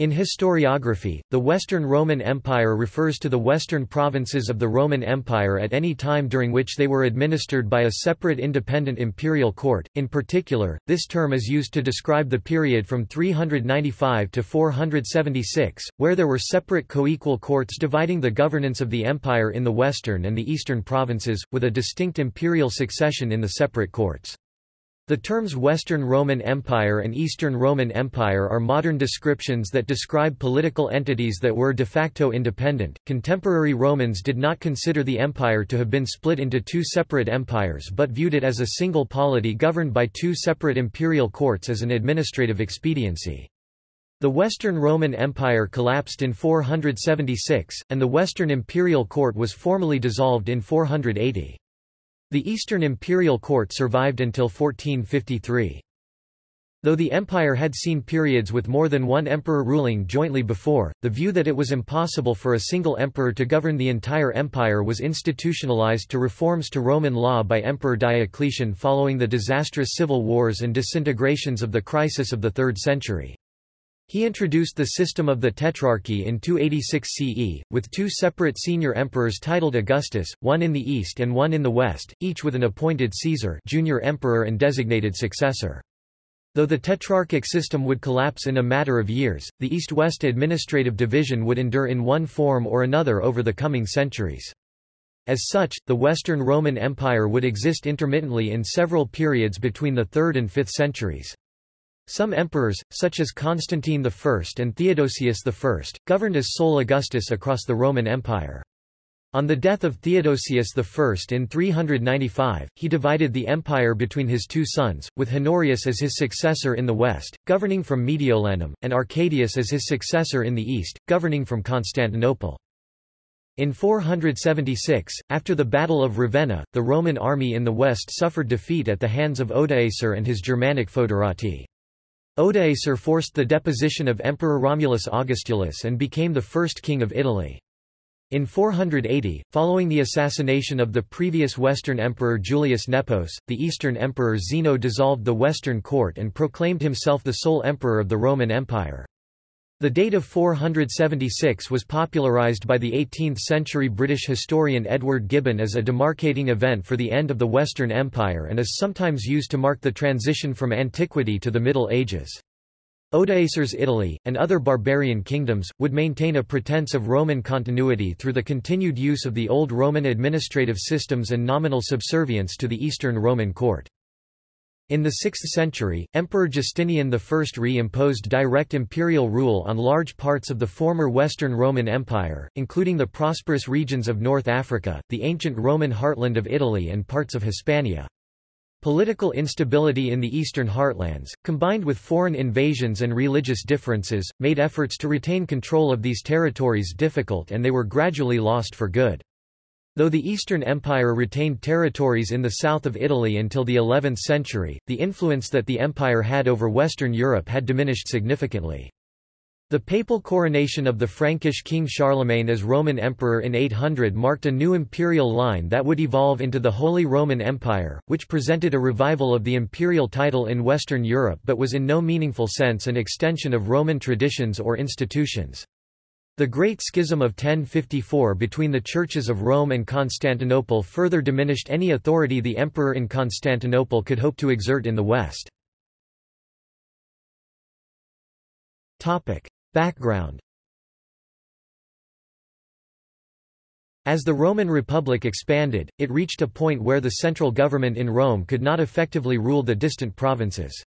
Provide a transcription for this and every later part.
In historiography, the Western Roman Empire refers to the western provinces of the Roman Empire at any time during which they were administered by a separate independent imperial court. In particular, this term is used to describe the period from 395 to 476, where there were separate coequal courts dividing the governance of the empire in the western and the eastern provinces, with a distinct imperial succession in the separate courts. The terms Western Roman Empire and Eastern Roman Empire are modern descriptions that describe political entities that were de facto independent. Contemporary Romans did not consider the empire to have been split into two separate empires but viewed it as a single polity governed by two separate imperial courts as an administrative expediency. The Western Roman Empire collapsed in 476, and the Western Imperial Court was formally dissolved in 480. The Eastern Imperial Court survived until 1453. Though the empire had seen periods with more than one emperor ruling jointly before, the view that it was impossible for a single emperor to govern the entire empire was institutionalized to reforms to Roman law by Emperor Diocletian following the disastrous civil wars and disintegrations of the crisis of the 3rd century. He introduced the system of the Tetrarchy in 286 CE, with two separate senior emperors titled Augustus, one in the east and one in the west, each with an appointed Caesar junior emperor and designated successor. Though the Tetrarchic system would collapse in a matter of years, the East-West administrative division would endure in one form or another over the coming centuries. As such, the Western Roman Empire would exist intermittently in several periods between the 3rd and 5th centuries. Some emperors, such as Constantine I and Theodosius I, governed as sole Augustus across the Roman Empire. On the death of Theodosius I in 395, he divided the empire between his two sons, with Honorius as his successor in the west, governing from Mediolanum, and Arcadius as his successor in the east, governing from Constantinople. In 476, after the Battle of Ravenna, the Roman army in the west suffered defeat at the hands of Odoacer and his Germanic foederati. Odoacer forced the deposition of Emperor Romulus Augustulus and became the first king of Italy. In 480, following the assassination of the previous Western Emperor Julius Nepos, the Eastern Emperor Zeno dissolved the Western court and proclaimed himself the sole emperor of the Roman Empire. The date of 476 was popularised by the 18th-century British historian Edward Gibbon as a demarcating event for the end of the Western Empire and is sometimes used to mark the transition from antiquity to the Middle Ages. Odoacer's Italy, and other barbarian kingdoms, would maintain a pretense of Roman continuity through the continued use of the old Roman administrative systems and nominal subservience to the Eastern Roman court. In the 6th century, Emperor Justinian I re-imposed direct imperial rule on large parts of the former Western Roman Empire, including the prosperous regions of North Africa, the ancient Roman heartland of Italy and parts of Hispania. Political instability in the eastern heartlands, combined with foreign invasions and religious differences, made efforts to retain control of these territories difficult and they were gradually lost for good. Though the Eastern Empire retained territories in the south of Italy until the 11th century, the influence that the empire had over Western Europe had diminished significantly. The papal coronation of the Frankish king Charlemagne as Roman emperor in 800 marked a new imperial line that would evolve into the Holy Roman Empire, which presented a revival of the imperial title in Western Europe but was in no meaningful sense an extension of Roman traditions or institutions. The Great Schism of 1054 between the churches of Rome and Constantinople further diminished any authority the emperor in Constantinople could hope to exert in the West. Background As the Roman Republic expanded, it reached a point where the central government in Rome could not effectively rule the distant provinces.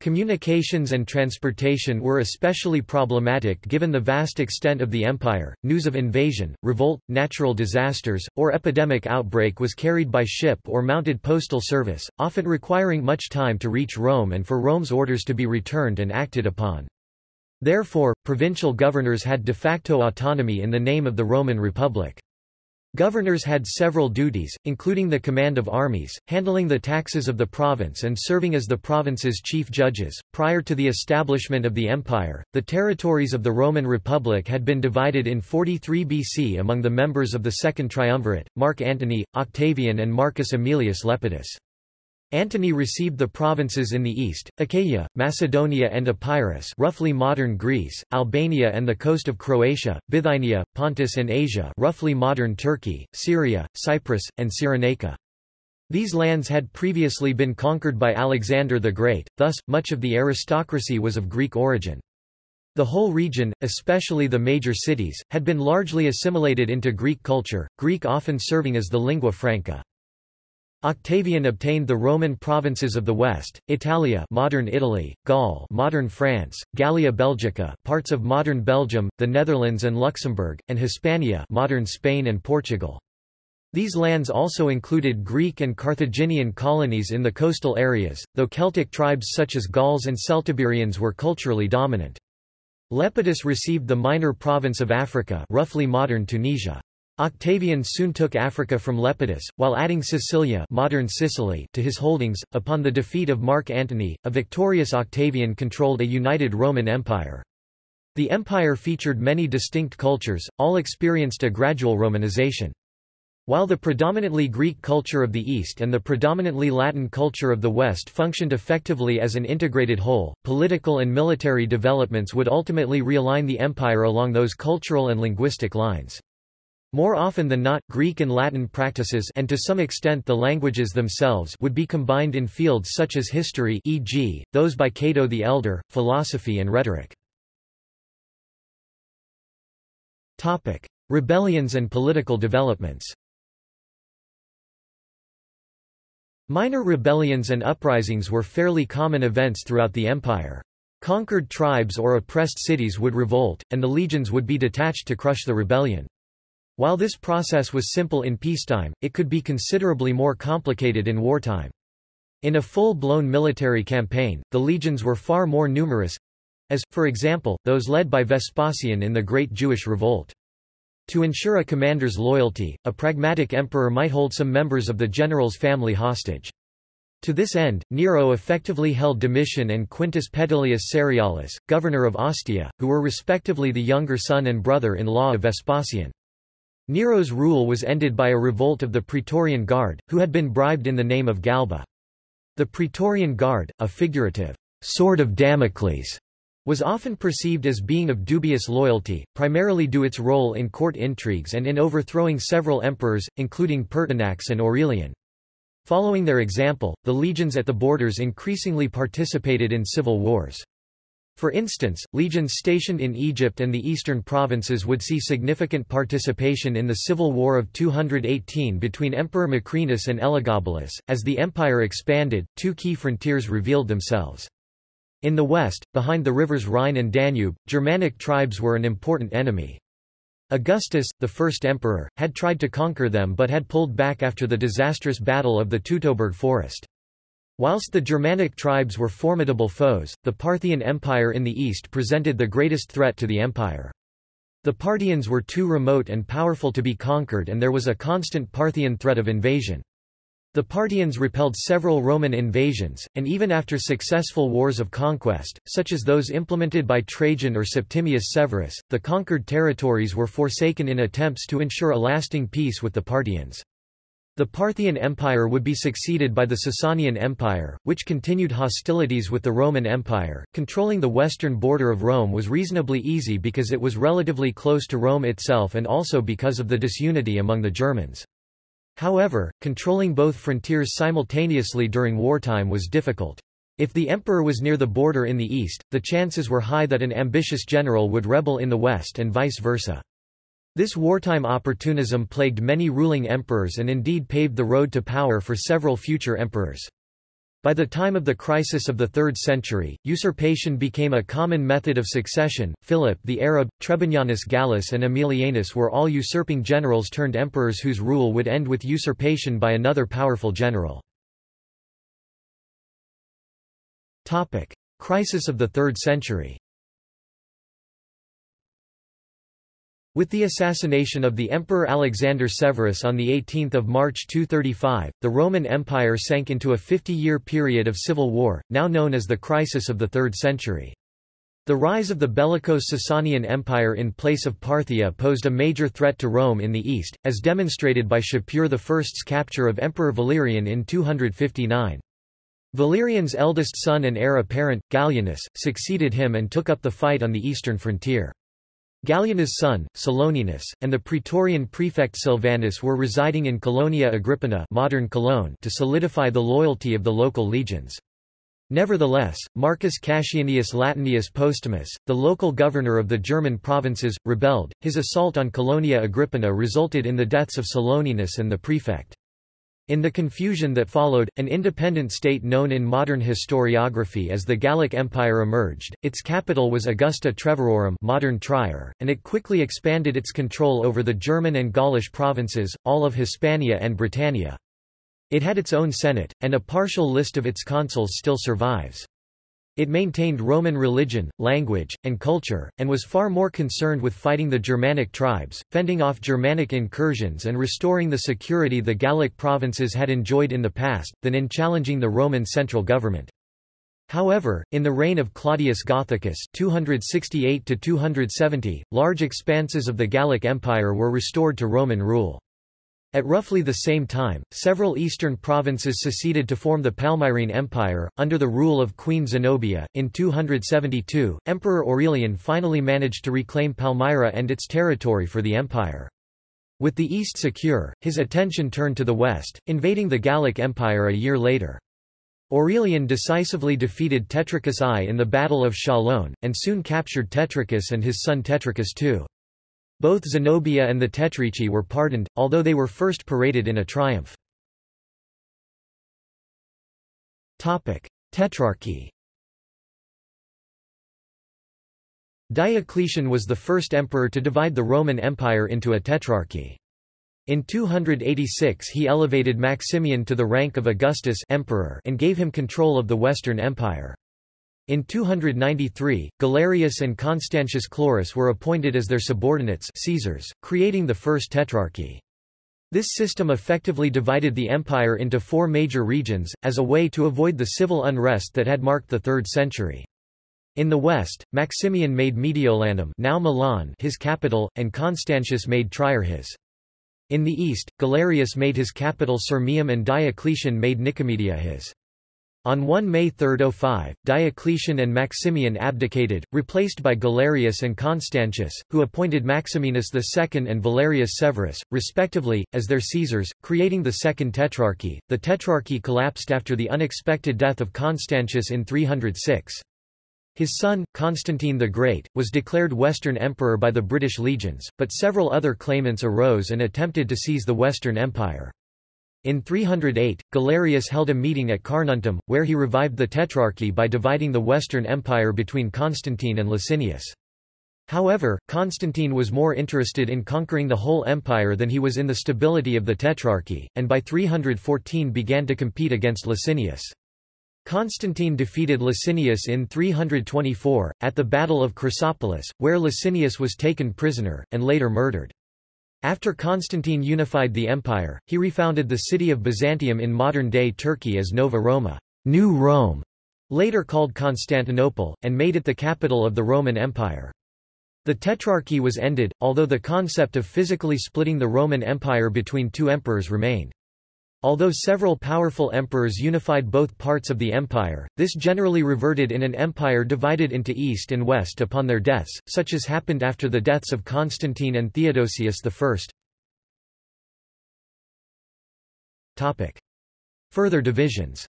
Communications and transportation were especially problematic given the vast extent of the empire. News of invasion, revolt, natural disasters, or epidemic outbreak was carried by ship or mounted postal service, often requiring much time to reach Rome and for Rome's orders to be returned and acted upon. Therefore, provincial governors had de facto autonomy in the name of the Roman Republic. Governors had several duties, including the command of armies, handling the taxes of the province and serving as the province's chief judges. Prior to the establishment of the empire, the territories of the Roman Republic had been divided in 43 BC among the members of the Second Triumvirate, Mark Antony, Octavian and Marcus Aemilius Lepidus. Antony received the provinces in the east, Achaia, Macedonia and Epirus roughly modern Greece, Albania and the coast of Croatia, Bithynia, Pontus and Asia roughly modern Turkey, Syria, Cyprus, and Cyrenaica. These lands had previously been conquered by Alexander the Great, thus, much of the aristocracy was of Greek origin. The whole region, especially the major cities, had been largely assimilated into Greek culture, Greek often serving as the lingua franca. Octavian obtained the Roman provinces of the West, Italia modern Italy, Gaul modern France, Gallia Belgica parts of modern Belgium, the Netherlands and Luxembourg, and Hispania modern Spain and Portugal. These lands also included Greek and Carthaginian colonies in the coastal areas, though Celtic tribes such as Gauls and Celtiberians were culturally dominant. Lepidus received the minor province of Africa roughly modern Tunisia. Octavian soon took Africa from Lepidus, while adding Sicilia modern Sicily to his holdings. Upon the defeat of Mark Antony, a victorious Octavian controlled a united Roman Empire. The empire featured many distinct cultures, all experienced a gradual Romanization. While the predominantly Greek culture of the East and the predominantly Latin culture of the West functioned effectively as an integrated whole, political and military developments would ultimately realign the empire along those cultural and linguistic lines. More often than not, Greek and Latin practices and to some extent the languages themselves would be combined in fields such as history e.g., those by Cato the Elder, philosophy and rhetoric. Topic. Rebellions and political developments Minor rebellions and uprisings were fairly common events throughout the empire. Conquered tribes or oppressed cities would revolt, and the legions would be detached to crush the rebellion. While this process was simple in peacetime, it could be considerably more complicated in wartime. In a full-blown military campaign, the legions were far more numerous—as, for example, those led by Vespasian in the Great Jewish Revolt. To ensure a commander's loyalty, a pragmatic emperor might hold some members of the general's family hostage. To this end, Nero effectively held Domitian and Quintus Petilius Cerialis, governor of Ostia, who were respectively the younger son and brother-in-law of Vespasian. Nero's rule was ended by a revolt of the Praetorian Guard, who had been bribed in the name of Galba. The Praetorian Guard, a figurative sword of Damocles, was often perceived as being of dubious loyalty, primarily due to its role in court intrigues and in overthrowing several emperors, including Pertinax and Aurelian. Following their example, the legions at the borders increasingly participated in civil wars. For instance, legions stationed in Egypt and the eastern provinces would see significant participation in the civil war of 218 between Emperor Macrinus and Elagabalus. As the empire expanded, two key frontiers revealed themselves. In the west, behind the rivers Rhine and Danube, Germanic tribes were an important enemy. Augustus, the first emperor, had tried to conquer them but had pulled back after the disastrous Battle of the Teutoburg Forest. Whilst the Germanic tribes were formidable foes, the Parthian Empire in the east presented the greatest threat to the empire. The Parthians were too remote and powerful to be conquered and there was a constant Parthian threat of invasion. The Parthians repelled several Roman invasions, and even after successful wars of conquest, such as those implemented by Trajan or Septimius Severus, the conquered territories were forsaken in attempts to ensure a lasting peace with the Parthians. The Parthian Empire would be succeeded by the Sasanian Empire, which continued hostilities with the Roman Empire. Controlling the western border of Rome was reasonably easy because it was relatively close to Rome itself and also because of the disunity among the Germans. However, controlling both frontiers simultaneously during wartime was difficult. If the emperor was near the border in the east, the chances were high that an ambitious general would rebel in the west and vice versa. This wartime opportunism plagued many ruling emperors and indeed paved the road to power for several future emperors. By the time of the crisis of the 3rd century, usurpation became a common method of succession. Philip the Arab, Trebonianus Gallus and Aemilianus were all usurping generals turned emperors whose rule would end with usurpation by another powerful general. Topic: Crisis of the 3rd century. With the assassination of the Emperor Alexander Severus on 18 March 235, the Roman Empire sank into a 50-year period of civil war, now known as the Crisis of the Third Century. The rise of the bellicose Sasanian Empire in place of Parthia posed a major threat to Rome in the east, as demonstrated by Shapur I's capture of Emperor Valerian in 259. Valerian's eldest son and heir apparent, Gallienus, succeeded him and took up the fight on the eastern frontier. Gallienus' son, Saloninus, and the praetorian prefect Silvanus were residing in Colonia Agrippina modern Cologne to solidify the loyalty of the local legions. Nevertheless, Marcus Cassianius Latinius Postumus, the local governor of the German provinces, rebelled. His assault on Colonia Agrippina resulted in the deaths of Saloninus and the prefect. In the confusion that followed, an independent state known in modern historiography as the Gallic Empire emerged. Its capital was Augusta Treverorum, modern Trier, and it quickly expanded its control over the German and Gaulish provinces, all of Hispania and Britannia. It had its own senate, and a partial list of its consuls still survives. It maintained Roman religion, language, and culture, and was far more concerned with fighting the Germanic tribes, fending off Germanic incursions and restoring the security the Gallic provinces had enjoyed in the past, than in challenging the Roman central government. However, in the reign of Claudius Gothicus 268 large expanses of the Gallic Empire were restored to Roman rule. At roughly the same time, several eastern provinces seceded to form the Palmyrene Empire, under the rule of Queen Zenobia. In 272, Emperor Aurelian finally managed to reclaim Palmyra and its territory for the empire. With the east secure, his attention turned to the west, invading the Gallic Empire a year later. Aurelian decisively defeated Tetricus I in the Battle of Chalon, and soon captured Tetricus and his son Tetricus II. Both Zenobia and the Tetrici were pardoned, although they were first paraded in a triumph. Tetrarchy Diocletian was the first emperor to divide the Roman Empire into a tetrarchy. In 286 he elevated Maximian to the rank of Augustus emperor and gave him control of the Western Empire. In 293, Galerius and Constantius Chlorus were appointed as their subordinates Caesars, creating the First Tetrarchy. This system effectively divided the empire into four major regions, as a way to avoid the civil unrest that had marked the 3rd century. In the west, Maximian made Mediolanum now Milan his capital, and Constantius made Trier his. In the east, Galerius made his capital Sirmium and Diocletian made Nicomedia his. On 1 May 305, Diocletian and Maximian abdicated, replaced by Galerius and Constantius, who appointed Maximinus II and Valerius Severus, respectively, as their Caesars, creating the Second Tetrarchy. The Tetrarchy collapsed after the unexpected death of Constantius in 306. His son, Constantine the Great, was declared Western Emperor by the British legions, but several other claimants arose and attempted to seize the Western Empire. In 308, Galerius held a meeting at Carnuntum, where he revived the Tetrarchy by dividing the Western Empire between Constantine and Licinius. However, Constantine was more interested in conquering the whole empire than he was in the stability of the Tetrarchy, and by 314 began to compete against Licinius. Constantine defeated Licinius in 324, at the Battle of Chrysopolis, where Licinius was taken prisoner, and later murdered. After Constantine unified the empire, he refounded the city of Byzantium in modern-day Turkey as Nova Roma New Rome, later called Constantinople, and made it the capital of the Roman Empire. The Tetrarchy was ended, although the concept of physically splitting the Roman Empire between two emperors remained. Although several powerful emperors unified both parts of the empire, this generally reverted in an empire divided into east and west upon their deaths, such as happened after the deaths of Constantine and Theodosius I. Topic. Further divisions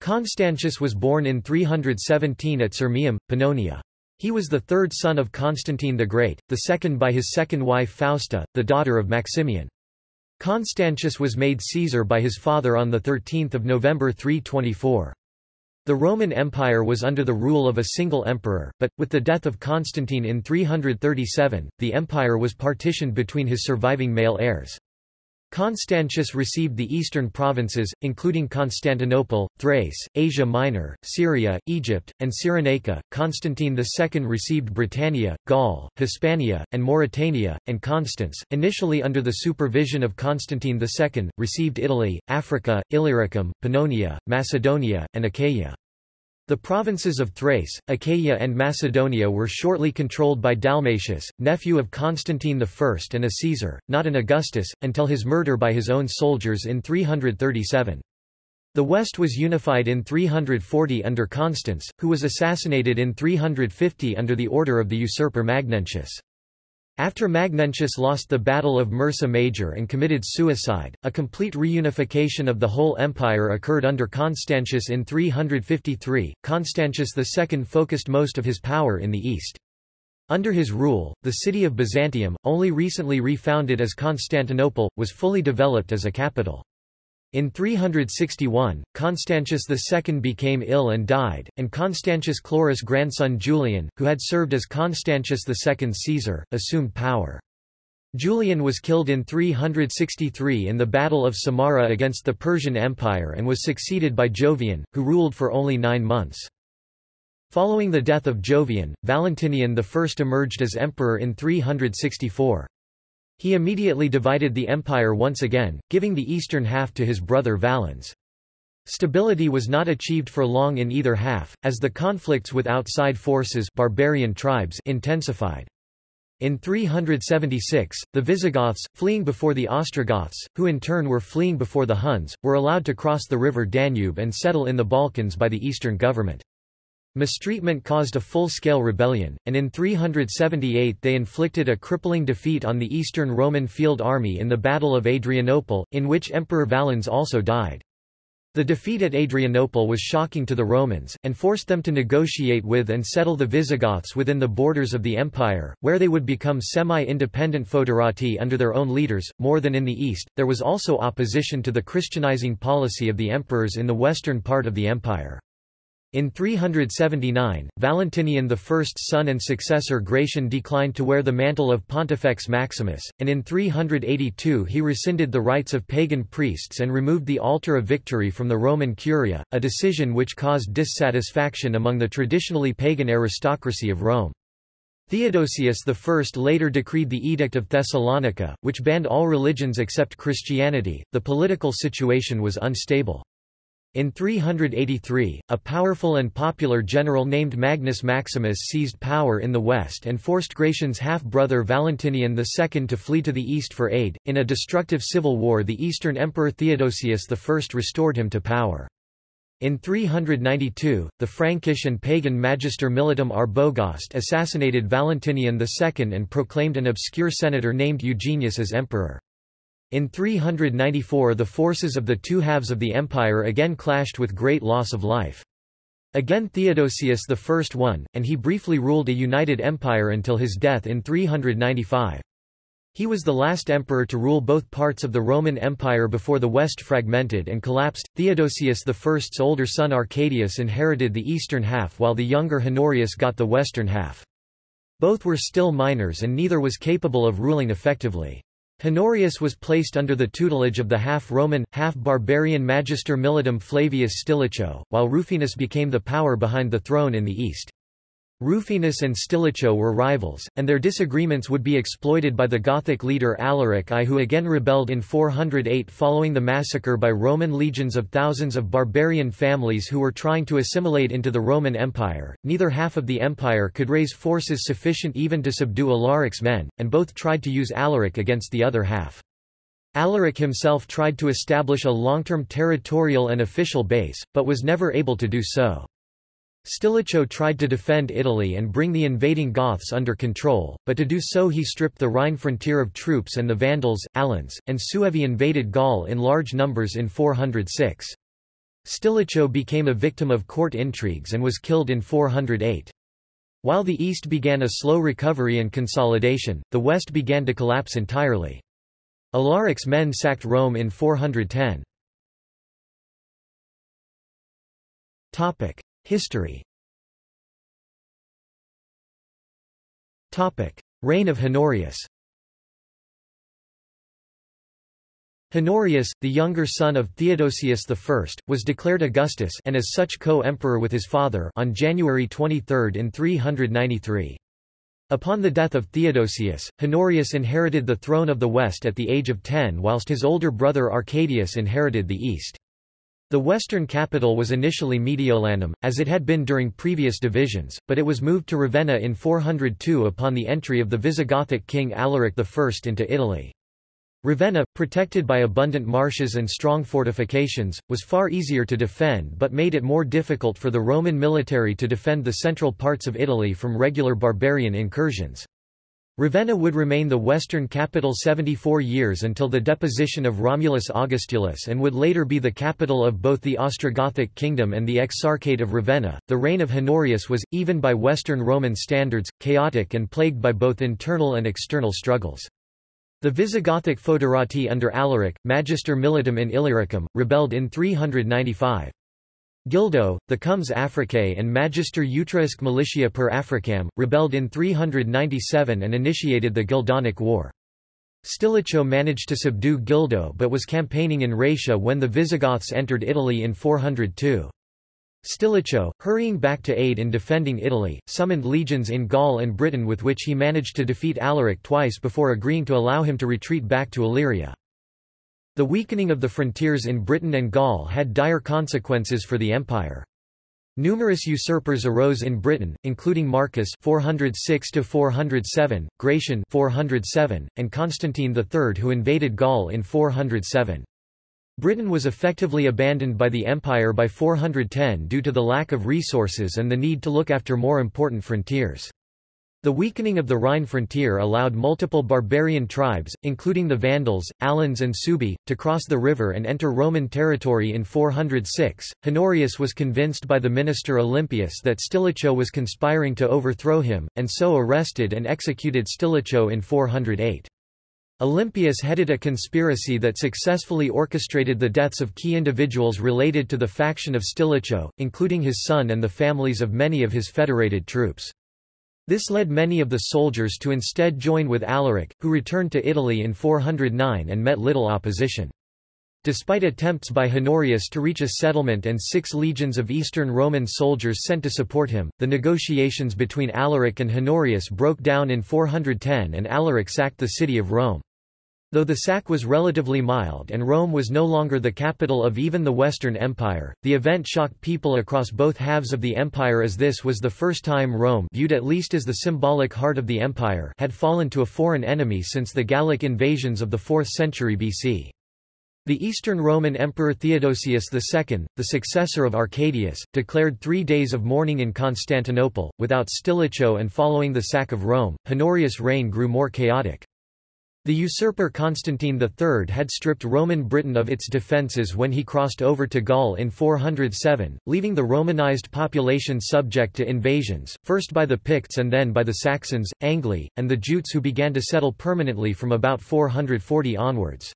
Constantius was born in 317 at Sirmium, Pannonia. He was the third son of Constantine the Great, the second by his second wife Fausta, the daughter of Maximian. Constantius was made Caesar by his father on 13 November 324. The Roman Empire was under the rule of a single emperor, but, with the death of Constantine in 337, the empire was partitioned between his surviving male heirs. Constantius received the eastern provinces, including Constantinople, Thrace, Asia Minor, Syria, Egypt, and Cyrenaica. Constantine II received Britannia, Gaul, Hispania, and Mauritania, and Constans, initially under the supervision of Constantine II, received Italy, Africa, Illyricum, Pannonia, Macedonia, and Achaia. The provinces of Thrace, Achaia and Macedonia were shortly controlled by Dalmatius, nephew of Constantine I and a Caesar, not an Augustus, until his murder by his own soldiers in 337. The West was unified in 340 under Constans, who was assassinated in 350 under the order of the usurper Magnentius. After Magnentius lost the Battle of Mursa Major and committed suicide, a complete reunification of the whole empire occurred under Constantius in 353. Constantius II focused most of his power in the east. Under his rule, the city of Byzantium, only recently refounded as Constantinople, was fully developed as a capital. In 361, Constantius II became ill and died, and Constantius Chlorus' grandson Julian, who had served as Constantius II's Caesar, assumed power. Julian was killed in 363 in the Battle of Samarra against the Persian Empire and was succeeded by Jovian, who ruled for only nine months. Following the death of Jovian, Valentinian I emerged as emperor in 364. He immediately divided the empire once again, giving the eastern half to his brother Valens. Stability was not achieved for long in either half, as the conflicts with outside forces barbarian tribes intensified. In 376, the Visigoths, fleeing before the Ostrogoths, who in turn were fleeing before the Huns, were allowed to cross the river Danube and settle in the Balkans by the eastern government. Mistreatment caused a full-scale rebellion, and in 378 they inflicted a crippling defeat on the Eastern Roman field army in the Battle of Adrianople, in which Emperor Valens also died. The defeat at Adrianople was shocking to the Romans, and forced them to negotiate with and settle the Visigoths within the borders of the empire, where they would become semi-independent foederati under their own leaders. More than in the east, there was also opposition to the Christianizing policy of the emperors in the western part of the empire. In 379, Valentinian I's son and successor Gratian declined to wear the mantle of Pontifex Maximus, and in 382 he rescinded the rites of pagan priests and removed the altar of victory from the Roman Curia, a decision which caused dissatisfaction among the traditionally pagan aristocracy of Rome. Theodosius I later decreed the Edict of Thessalonica, which banned all religions except Christianity. The political situation was unstable. In 383, a powerful and popular general named Magnus Maximus seized power in the west and forced Gratian's half-brother Valentinian II to flee to the east for aid. In a destructive civil war the Eastern Emperor Theodosius I restored him to power. In 392, the Frankish and pagan Magister Militum Arbogast assassinated Valentinian II and proclaimed an obscure senator named Eugenius as emperor. In 394 the forces of the two halves of the empire again clashed with great loss of life. Again Theodosius I won, and he briefly ruled a united empire until his death in 395. He was the last emperor to rule both parts of the Roman Empire before the West fragmented and collapsed. Theodosius I's older son Arcadius inherited the eastern half while the younger Honorius got the western half. Both were still minors and neither was capable of ruling effectively. Honorius was placed under the tutelage of the half-Roman, half-barbarian Magister Militum Flavius Stilicho, while Rufinus became the power behind the throne in the east. Rufinus and Stilicho were rivals, and their disagreements would be exploited by the Gothic leader Alaric I who again rebelled in 408 following the massacre by Roman legions of thousands of barbarian families who were trying to assimilate into the Roman Empire. Neither half of the empire could raise forces sufficient even to subdue Alaric's men, and both tried to use Alaric against the other half. Alaric himself tried to establish a long-term territorial and official base, but was never able to do so. Stilicho tried to defend Italy and bring the invading Goths under control, but to do so he stripped the Rhine frontier of troops and the Vandals, Alans, and Suevi invaded Gaul in large numbers in 406. Stilicho became a victim of court intrigues and was killed in 408. While the East began a slow recovery and consolidation, the West began to collapse entirely. Alaric's men sacked Rome in 410. History Reign of Honorius Honorius, the younger son of Theodosius I, was declared Augustus and as such co-emperor with his father on January 23 in 393. Upon the death of Theodosius, Honorius inherited the throne of the West at the age of 10 whilst his older brother Arcadius inherited the East. The western capital was initially Mediolanum, as it had been during previous divisions, but it was moved to Ravenna in 402 upon the entry of the Visigothic king Alaric I into Italy. Ravenna, protected by abundant marshes and strong fortifications, was far easier to defend but made it more difficult for the Roman military to defend the central parts of Italy from regular barbarian incursions. Ravenna would remain the western capital 74 years until the deposition of Romulus Augustulus and would later be the capital of both the Ostrogothic kingdom and the Exarchate of Ravenna. The reign of Honorius was, even by Western Roman standards, chaotic and plagued by both internal and external struggles. The Visigothic foederati under Alaric, Magister Militum in Illyricum, rebelled in 395. Gildo, the Comes Africae and Magister Utriusque Militia per Africam, rebelled in 397 and initiated the Gildonic War. Stilicho managed to subdue Gildo but was campaigning in Raetia when the Visigoths entered Italy in 402. Stilicho, hurrying back to aid in defending Italy, summoned legions in Gaul and Britain with which he managed to defeat Alaric twice before agreeing to allow him to retreat back to Illyria. The weakening of the frontiers in Britain and Gaul had dire consequences for the empire. Numerous usurpers arose in Britain, including Marcus 406 407, Gratian 407, and Constantine III who invaded Gaul in 407. Britain was effectively abandoned by the empire by 410 due to the lack of resources and the need to look after more important frontiers. The weakening of the Rhine frontier allowed multiple barbarian tribes, including the Vandals, Alans and Suebi, to cross the river and enter Roman territory in 406. Honorius was convinced by the minister Olympius that Stilicho was conspiring to overthrow him, and so arrested and executed Stilicho in 408. Olympius headed a conspiracy that successfully orchestrated the deaths of key individuals related to the faction of Stilicho, including his son and the families of many of his federated troops. This led many of the soldiers to instead join with Alaric, who returned to Italy in 409 and met little opposition. Despite attempts by Honorius to reach a settlement and six legions of Eastern Roman soldiers sent to support him, the negotiations between Alaric and Honorius broke down in 410 and Alaric sacked the city of Rome. Though the sack was relatively mild and Rome was no longer the capital of even the Western Empire, the event shocked people across both halves of the empire as this was the first time Rome viewed at least as the symbolic heart of the empire had fallen to a foreign enemy since the Gallic invasions of the 4th century BC. The Eastern Roman Emperor Theodosius II, the successor of Arcadius, declared three days of mourning in Constantinople. Without Stilicho and following the sack of Rome, Honorius' reign grew more chaotic. The usurper Constantine III had stripped Roman Britain of its defences when he crossed over to Gaul in 407, leaving the Romanized population subject to invasions, first by the Picts and then by the Saxons, Angli, and the Jutes who began to settle permanently from about 440 onwards.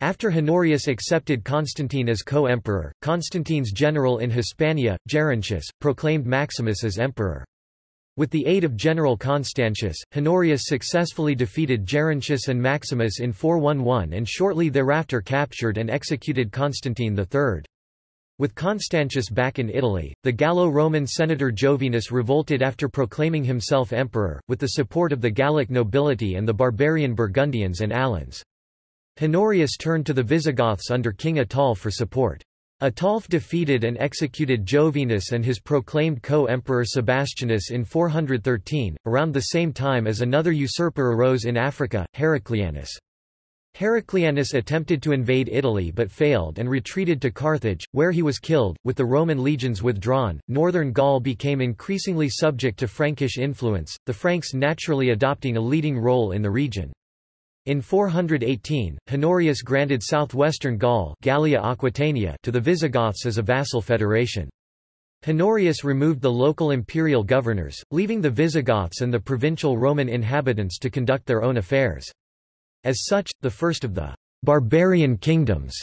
After Honorius accepted Constantine as co-emperor, Constantine's general in Hispania, Gerontius, proclaimed Maximus as emperor. With the aid of General Constantius, Honorius successfully defeated Gerontius and Maximus in 411 and shortly thereafter captured and executed Constantine III. With Constantius back in Italy, the Gallo-Roman senator Jovinus revolted after proclaiming himself emperor, with the support of the Gallic nobility and the barbarian Burgundians and Alans. Honorius turned to the Visigoths under King Ataulf for support. Ataulf defeated and executed Jovinus and his proclaimed co-emperor Sebastianus in 413, around the same time as another usurper arose in Africa, Heraclianus. Heraclianus attempted to invade Italy but failed and retreated to Carthage, where he was killed. With the Roman legions withdrawn, northern Gaul became increasingly subject to Frankish influence, the Franks naturally adopting a leading role in the region. In 418, Honorius granted southwestern Gaul Gallia Aquitania to the Visigoths as a vassal federation. Honorius removed the local imperial governors, leaving the Visigoths and the provincial Roman inhabitants to conduct their own affairs. As such, the first of the barbarian kingdoms,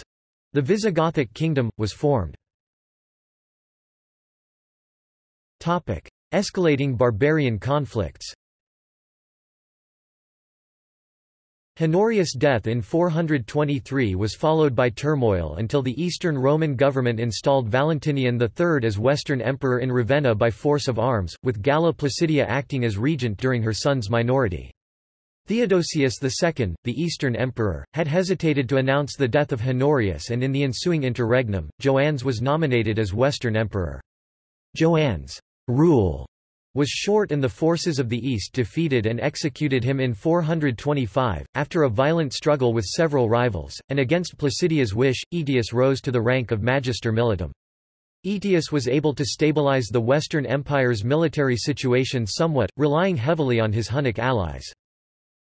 the Visigothic kingdom, was formed. Escalating barbarian conflicts Honorius' death in 423 was followed by turmoil until the Eastern Roman government installed Valentinian III as Western Emperor in Ravenna by force of arms, with Galla Placidia acting as regent during her son's minority. Theodosius II, the Eastern Emperor, had hesitated to announce the death of Honorius and in the ensuing interregnum, Joannes was nominated as Western Emperor. Joannes' rule was short and the forces of the East defeated and executed him in 425, after a violent struggle with several rivals, and against Placidia's wish, Aetius rose to the rank of Magister Militum. Aetius was able to stabilize the Western Empire's military situation somewhat, relying heavily on his Hunnic allies.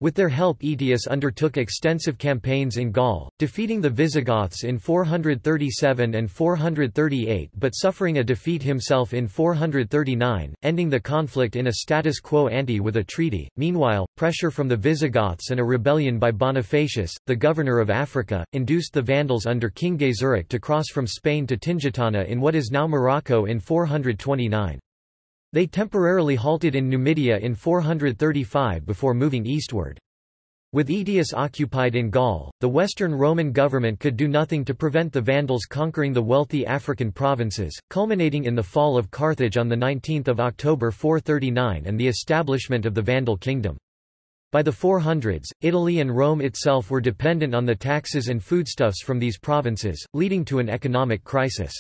With their help Aetius undertook extensive campaigns in Gaul, defeating the Visigoths in 437 and 438 but suffering a defeat himself in 439, ending the conflict in a status quo ante with a treaty. Meanwhile, pressure from the Visigoths and a rebellion by Bonifacius, the governor of Africa, induced the Vandals under King Gaiseric to cross from Spain to Tingitana in what is now Morocco in 429. They temporarily halted in Numidia in 435 before moving eastward. With Aetius occupied in Gaul, the Western Roman government could do nothing to prevent the Vandals conquering the wealthy African provinces, culminating in the fall of Carthage on 19 October 439 and the establishment of the Vandal kingdom. By the 400s, Italy and Rome itself were dependent on the taxes and foodstuffs from these provinces, leading to an economic crisis.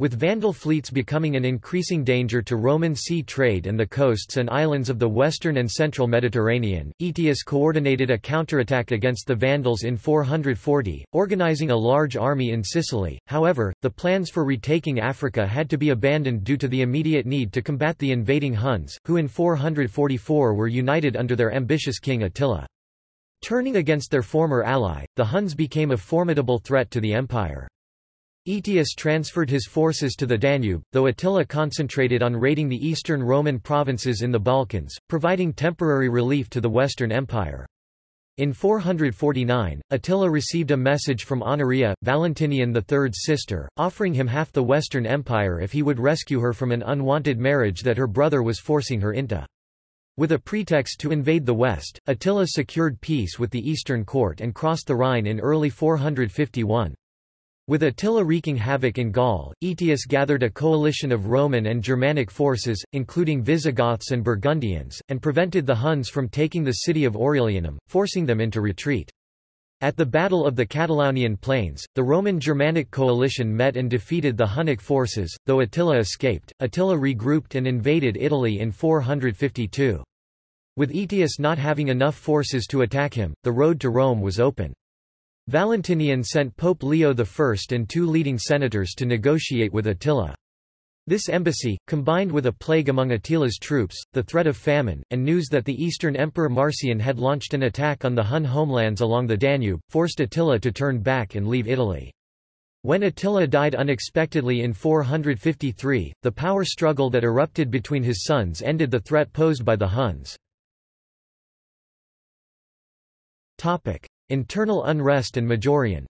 With Vandal fleets becoming an increasing danger to Roman sea trade and the coasts and islands of the western and central Mediterranean, Aetius coordinated a counterattack against the Vandals in 440, organizing a large army in Sicily. However, the plans for retaking Africa had to be abandoned due to the immediate need to combat the invading Huns, who in 444 were united under their ambitious king Attila. Turning against their former ally, the Huns became a formidable threat to the empire. Aetius transferred his forces to the Danube, though Attila concentrated on raiding the eastern Roman provinces in the Balkans, providing temporary relief to the Western Empire. In 449, Attila received a message from Honoria, Valentinian III's sister, offering him half the Western Empire if he would rescue her from an unwanted marriage that her brother was forcing her into. With a pretext to invade the West, Attila secured peace with the Eastern court and crossed the Rhine in early 451. With Attila wreaking havoc in Gaul, Aetius gathered a coalition of Roman and Germanic forces, including Visigoths and Burgundians, and prevented the Huns from taking the city of Aurelianum, forcing them into retreat. At the Battle of the Catalaunian Plains, the Roman-Germanic coalition met and defeated the Hunnic forces, though Attila escaped. Attila regrouped and invaded Italy in 452. With Aetius not having enough forces to attack him, the road to Rome was open. Valentinian sent Pope Leo I and two leading senators to negotiate with Attila. This embassy, combined with a plague among Attila's troops, the threat of famine, and news that the Eastern Emperor Marcian had launched an attack on the Hun homelands along the Danube, forced Attila to turn back and leave Italy. When Attila died unexpectedly in 453, the power struggle that erupted between his sons ended the threat posed by the Huns. Internal unrest and Majorian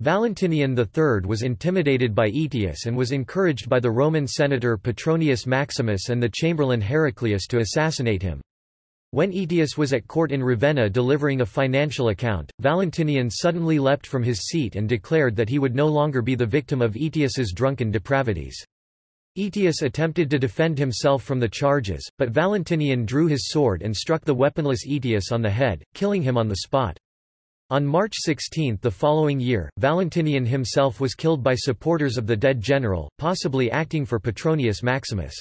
Valentinian III was intimidated by Aetius and was encouraged by the Roman senator Petronius Maximus and the chamberlain Heraclius to assassinate him. When Aetius was at court in Ravenna delivering a financial account, Valentinian suddenly leapt from his seat and declared that he would no longer be the victim of Aetius's drunken depravities. Aetius attempted to defend himself from the charges, but Valentinian drew his sword and struck the weaponless Aetius on the head, killing him on the spot. On March 16 the following year, Valentinian himself was killed by supporters of the dead general, possibly acting for Petronius Maximus.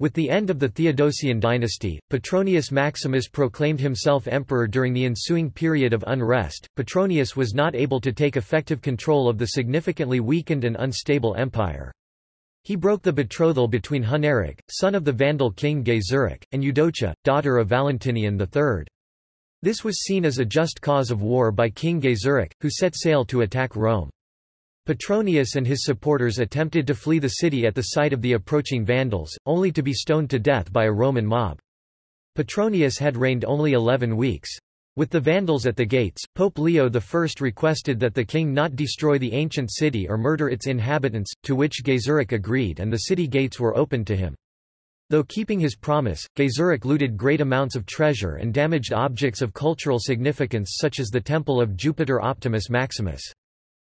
With the end of the Theodosian dynasty, Petronius Maximus proclaimed himself emperor during the ensuing period of unrest. Petronius was not able to take effective control of the significantly weakened and unstable empire. He broke the betrothal between Huneric, son of the Vandal king Gaiseric, and Eudocia, daughter of Valentinian III. This was seen as a just cause of war by King Gaiseric, who set sail to attack Rome. Petronius and his supporters attempted to flee the city at the sight of the approaching Vandals, only to be stoned to death by a Roman mob. Petronius had reigned only eleven weeks. With the Vandals at the gates, Pope Leo I requested that the king not destroy the ancient city or murder its inhabitants, to which Gaiseric agreed and the city gates were opened to him. Though keeping his promise, Gaiseric looted great amounts of treasure and damaged objects of cultural significance such as the temple of Jupiter Optimus Maximus.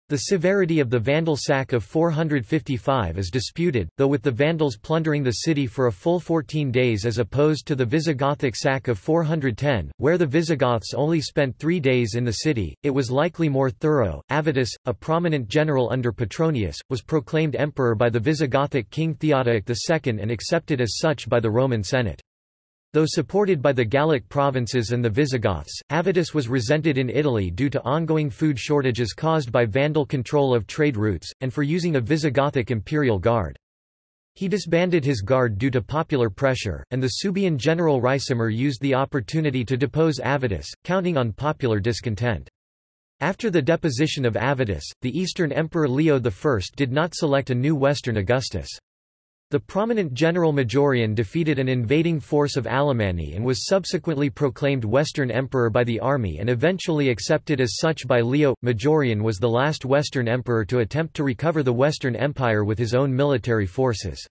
The severity of the Vandal sack of 455 is disputed, though with the Vandals plundering the city for a full 14 days as opposed to the Visigothic sack of 410, where the Visigoths only spent three days in the city, it was likely more thorough. Avitus, a prominent general under Petronius, was proclaimed emperor by the Visigothic king Theodoric II and accepted as such by the Roman Senate. Though supported by the Gallic provinces and the Visigoths, Avitus was resented in Italy due to ongoing food shortages caused by Vandal control of trade routes, and for using a Visigothic imperial guard. He disbanded his guard due to popular pressure, and the Suebian general Ricimer used the opportunity to depose Avitus, counting on popular discontent. After the deposition of Avitus, the Eastern Emperor Leo I did not select a new Western Augustus. The prominent general Majorian defeated an invading force of Alemanni and was subsequently proclaimed Western Emperor by the army and eventually accepted as such by Leo. Majorian was the last Western emperor to attempt to recover the Western Empire with his own military forces.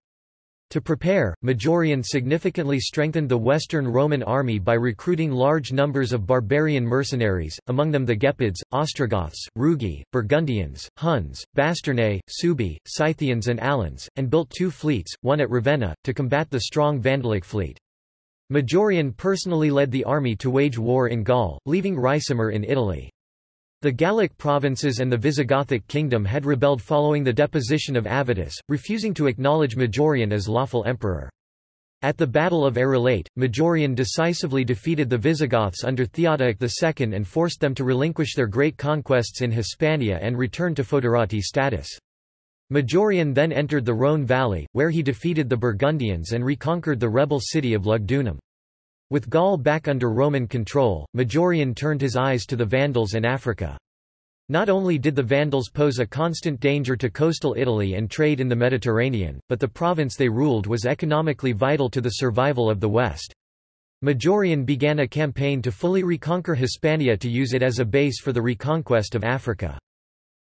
To prepare, Majorian significantly strengthened the Western Roman army by recruiting large numbers of barbarian mercenaries, among them the Gepids, Ostrogoths, Rugi, Burgundians, Huns, Bastarnae, Suebi, Scythians and Alans, and built two fleets, one at Ravenna, to combat the strong Vandalic fleet. Majorian personally led the army to wage war in Gaul, leaving Ricimer in Italy. The Gallic provinces and the Visigothic kingdom had rebelled following the deposition of Avitus, refusing to acknowledge Majorian as lawful emperor. At the Battle of Arelate, Majorian decisively defeated the Visigoths under Theodoric II and forced them to relinquish their great conquests in Hispania and return to foederati status. Majorian then entered the Rhone valley, where he defeated the Burgundians and reconquered the rebel city of Lugdunum. With Gaul back under Roman control, Majorian turned his eyes to the Vandals and Africa. Not only did the Vandals pose a constant danger to coastal Italy and trade in the Mediterranean, but the province they ruled was economically vital to the survival of the West. Majorian began a campaign to fully reconquer Hispania to use it as a base for the reconquest of Africa.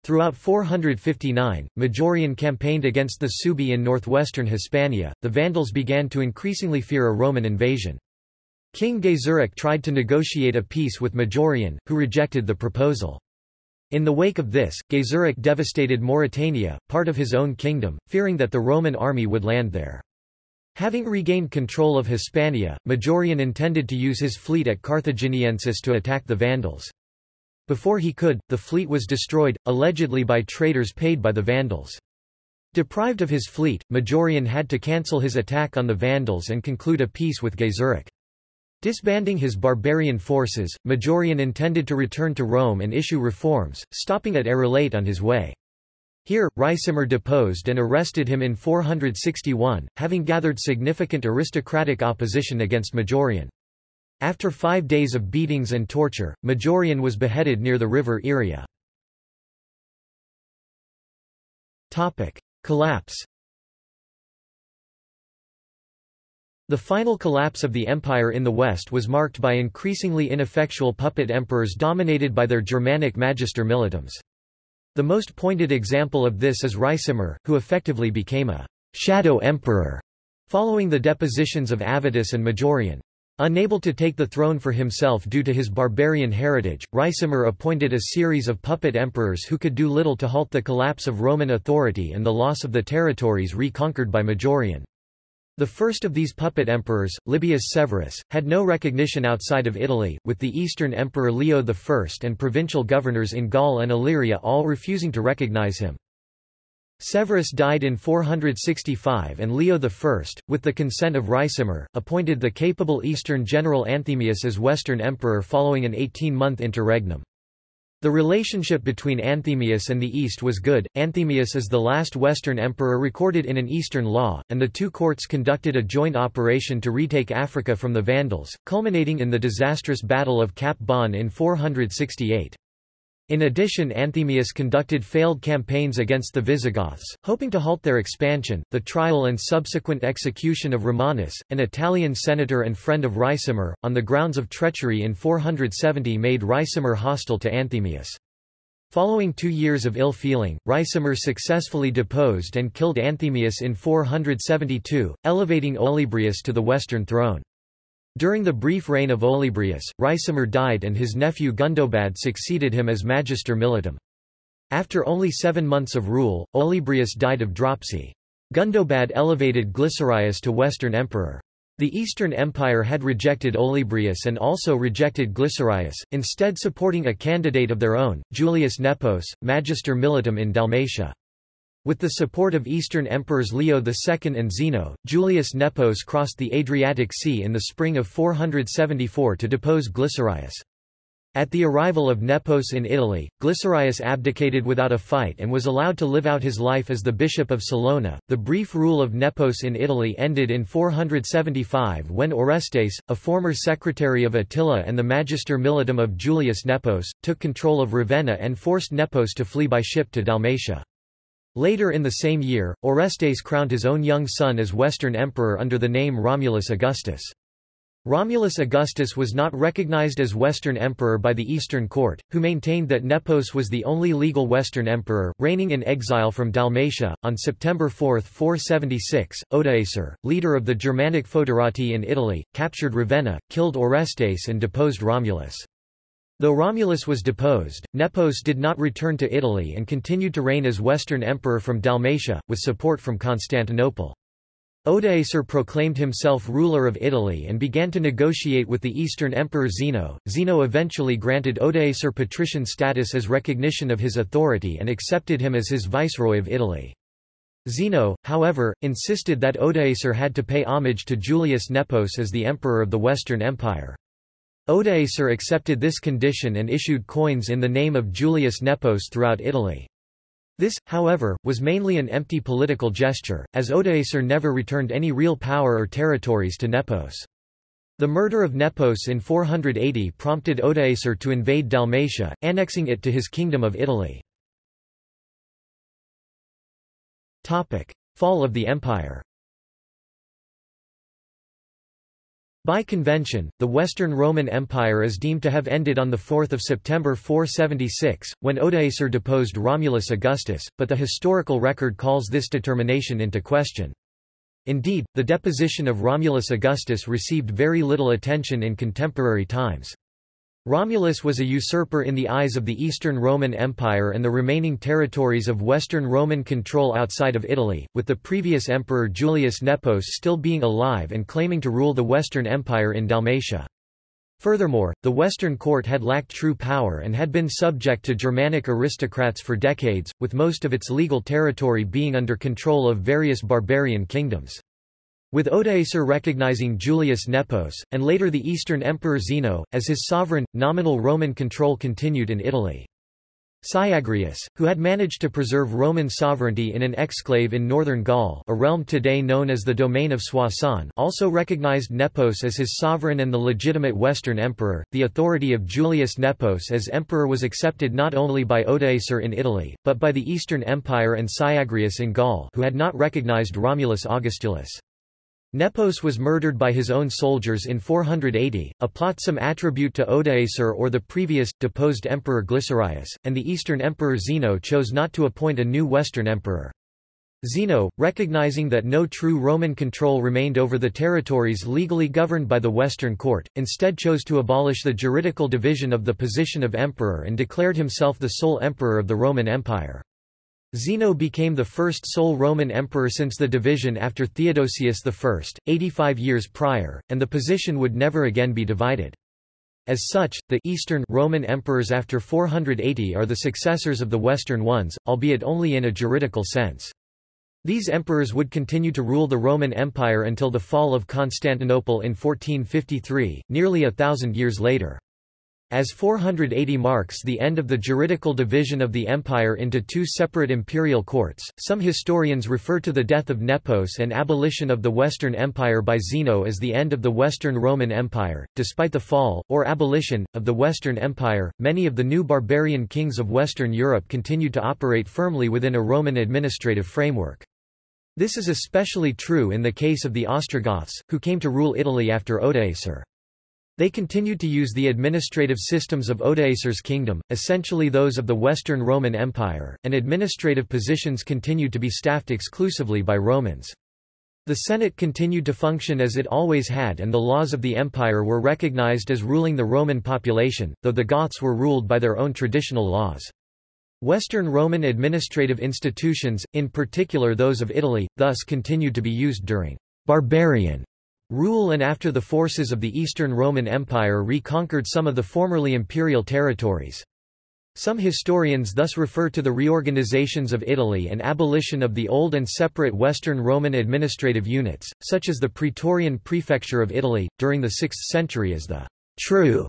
Throughout 459, Majorian campaigned against the Suebi in northwestern Hispania. The Vandals began to increasingly fear a Roman invasion. King Gaiseric tried to negotiate a peace with Majorian, who rejected the proposal. In the wake of this, Gaiseric devastated Mauritania, part of his own kingdom, fearing that the Roman army would land there. Having regained control of Hispania, Majorian intended to use his fleet at Carthaginiensis to attack the Vandals. Before he could, the fleet was destroyed, allegedly by traitors paid by the Vandals. Deprived of his fleet, Majorian had to cancel his attack on the Vandals and conclude a peace with Gaiseric. Disbanding his barbarian forces, Majorian intended to return to Rome and issue reforms, stopping at Arelate on his way. Here, Ricimer deposed and arrested him in 461, having gathered significant aristocratic opposition against Majorian. After five days of beatings and torture, Majorian was beheaded near the river Iria. Collapse The final collapse of the empire in the West was marked by increasingly ineffectual puppet emperors dominated by their Germanic magister militums. The most pointed example of this is Ricimer, who effectively became a shadow emperor following the depositions of Avitus and Majorian. Unable to take the throne for himself due to his barbarian heritage, Ricimer appointed a series of puppet emperors who could do little to halt the collapse of Roman authority and the loss of the territories reconquered by Majorian. The first of these puppet emperors, Libius Severus, had no recognition outside of Italy, with the Eastern Emperor Leo I and provincial governors in Gaul and Illyria all refusing to recognize him. Severus died in 465 and Leo I, with the consent of Ricimer, appointed the capable Eastern general Anthemius as Western Emperor following an 18-month interregnum. The relationship between Anthemius and the East was good. Anthemius is the last Western emperor recorded in an Eastern law, and the two courts conducted a joint operation to retake Africa from the Vandals, culminating in the disastrous Battle of Cap Bon in 468. In addition Anthemius conducted failed campaigns against the Visigoths, hoping to halt their expansion. The trial and subsequent execution of Romanus, an Italian senator and friend of Ricimer, on the grounds of treachery in 470 made Ricimer hostile to Anthemius. Following two years of ill feeling, Ricimer successfully deposed and killed Anthemius in 472, elevating Olybrius to the western throne. During the brief reign of Olybrius, Ricimer died and his nephew Gundobad succeeded him as magister militum. After only seven months of rule, Olybrius died of dropsy. Gundobad elevated Glycerius to Western emperor. The Eastern Empire had rejected Olybrius and also rejected Glycerius, instead supporting a candidate of their own, Julius Nepos, Magister Militum in Dalmatia. With the support of Eastern emperors Leo II and Zeno, Julius Nepos crossed the Adriatic Sea in the spring of 474 to depose Glycerius. At the arrival of Nepos in Italy, Glycerius abdicated without a fight and was allowed to live out his life as the bishop of Salona. The brief rule of Nepos in Italy ended in 475 when Orestes, a former secretary of Attila and the magister militum of Julius Nepos, took control of Ravenna and forced Nepos to flee by ship to Dalmatia. Later in the same year, Orestes crowned his own young son as Western emperor under the name Romulus Augustus. Romulus Augustus was not recognized as Western emperor by the Eastern court, who maintained that Nepos was the only legal Western emperor, reigning in exile from Dalmatia. On September 4, 476, Odoacer, leader of the Germanic Foederati in Italy, captured Ravenna, killed Orestes and deposed Romulus. Though Romulus was deposed, Nepos did not return to Italy and continued to reign as Western emperor from Dalmatia, with support from Constantinople. Odoacer proclaimed himself ruler of Italy and began to negotiate with the Eastern Emperor Zeno. Zeno eventually granted Odoacer patrician status as recognition of his authority and accepted him as his viceroy of Italy. Zeno, however, insisted that Odoacer had to pay homage to Julius Nepos as the emperor of the Western Empire. Odoacer accepted this condition and issued coins in the name of Julius Nepos throughout Italy. This, however, was mainly an empty political gesture, as Odoacer never returned any real power or territories to Nepos. The murder of Nepos in 480 prompted Odoacer to invade Dalmatia, annexing it to his kingdom of Italy. Fall of the empire By convention, the Western Roman Empire is deemed to have ended on 4 September 476, when Odoacer deposed Romulus Augustus, but the historical record calls this determination into question. Indeed, the deposition of Romulus Augustus received very little attention in contemporary times. Romulus was a usurper in the eyes of the Eastern Roman Empire and the remaining territories of Western Roman control outside of Italy, with the previous emperor Julius Nepos still being alive and claiming to rule the Western Empire in Dalmatia. Furthermore, the Western court had lacked true power and had been subject to Germanic aristocrats for decades, with most of its legal territory being under control of various barbarian kingdoms. With Odoacer recognizing Julius Nepos, and later the Eastern Emperor Zeno, as his sovereign, nominal Roman control continued in Italy. Syagrius, who had managed to preserve Roman sovereignty in an exclave in northern Gaul a realm today known as the Domain of Soissons also recognized Nepos as his sovereign and the legitimate Western emperor. The authority of Julius Nepos as emperor was accepted not only by Odoacer in Italy, but by the Eastern Empire and Syagrius in Gaul who had not recognized Romulus Augustulus. Nepos was murdered by his own soldiers in 480, a plot some attribute to Odoacer or the previous, deposed emperor Glycerius, and the eastern emperor Zeno chose not to appoint a new western emperor. Zeno, recognizing that no true Roman control remained over the territories legally governed by the Western court, instead chose to abolish the juridical division of the position of emperor and declared himself the sole emperor of the Roman Empire. Zeno became the first sole Roman emperor since the division after Theodosius I, 85 years prior, and the position would never again be divided. As such, the Eastern Roman emperors after 480 are the successors of the Western ones, albeit only in a juridical sense. These emperors would continue to rule the Roman Empire until the fall of Constantinople in 1453, nearly a thousand years later. As 480 marks the end of the juridical division of the empire into two separate imperial courts, some historians refer to the death of Nepos and abolition of the Western Empire by Zeno as the end of the Western Roman Empire. Despite the fall, or abolition, of the Western Empire, many of the new barbarian kings of Western Europe continued to operate firmly within a Roman administrative framework. This is especially true in the case of the Ostrogoths, who came to rule Italy after Odoacer. They continued to use the administrative systems of Odoacer's kingdom, essentially those of the Western Roman Empire, and administrative positions continued to be staffed exclusively by Romans. The Senate continued to function as it always had and the laws of the empire were recognized as ruling the Roman population, though the Goths were ruled by their own traditional laws. Western Roman administrative institutions, in particular those of Italy, thus continued to be used during barbarian rule and after the forces of the Eastern Roman Empire reconquered some of the formerly imperial territories. Some historians thus refer to the reorganizations of Italy and abolition of the old and separate Western Roman administrative units, such as the Praetorian Prefecture of Italy, during the 6th century as the true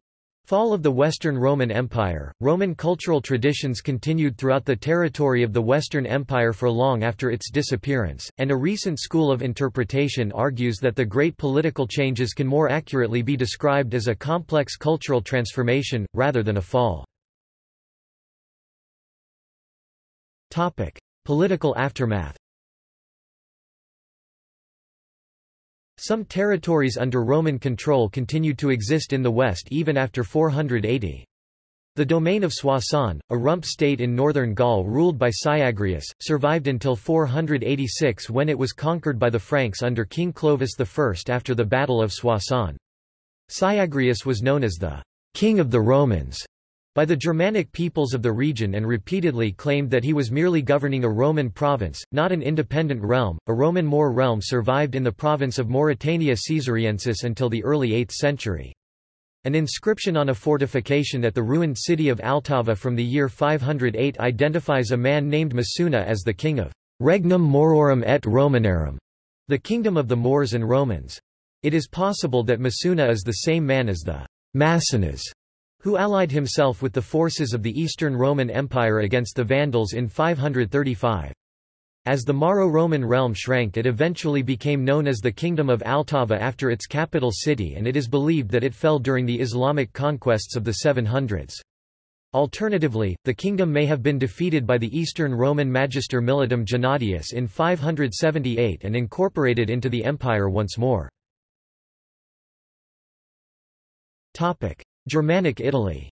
Fall of the Western Roman Empire. Roman cultural traditions continued throughout the territory of the Western Empire for long after its disappearance, and a recent school of interpretation argues that the great political changes can more accurately be described as a complex cultural transformation, rather than a fall. Political aftermath Some territories under Roman control continued to exist in the west even after 480. The domain of Soissons, a rump state in northern Gaul ruled by Syagrius, survived until 486 when it was conquered by the Franks under King Clovis I after the Battle of Soissons. Syagrius was known as the king of the Romans by the Germanic peoples of the region and repeatedly claimed that he was merely governing a Roman province, not an independent realm. A Roman Moor realm survived in the province of Mauritania Caesariensis until the early 8th century. An inscription on a fortification at the ruined city of Altava from the year 508 identifies a man named Masuna as the king of Regnum Maurorum et Romanorum, the kingdom of the Moors and Romans. It is possible that Masuna is the same man as the Massonas who allied himself with the forces of the Eastern Roman Empire against the Vandals in 535. As the Mauro-Roman realm shrank it eventually became known as the Kingdom of Altava after its capital city and it is believed that it fell during the Islamic conquests of the 700s. Alternatively, the kingdom may have been defeated by the Eastern Roman magister Militum Gennadius in 578 and incorporated into the empire once more. Germanic Italy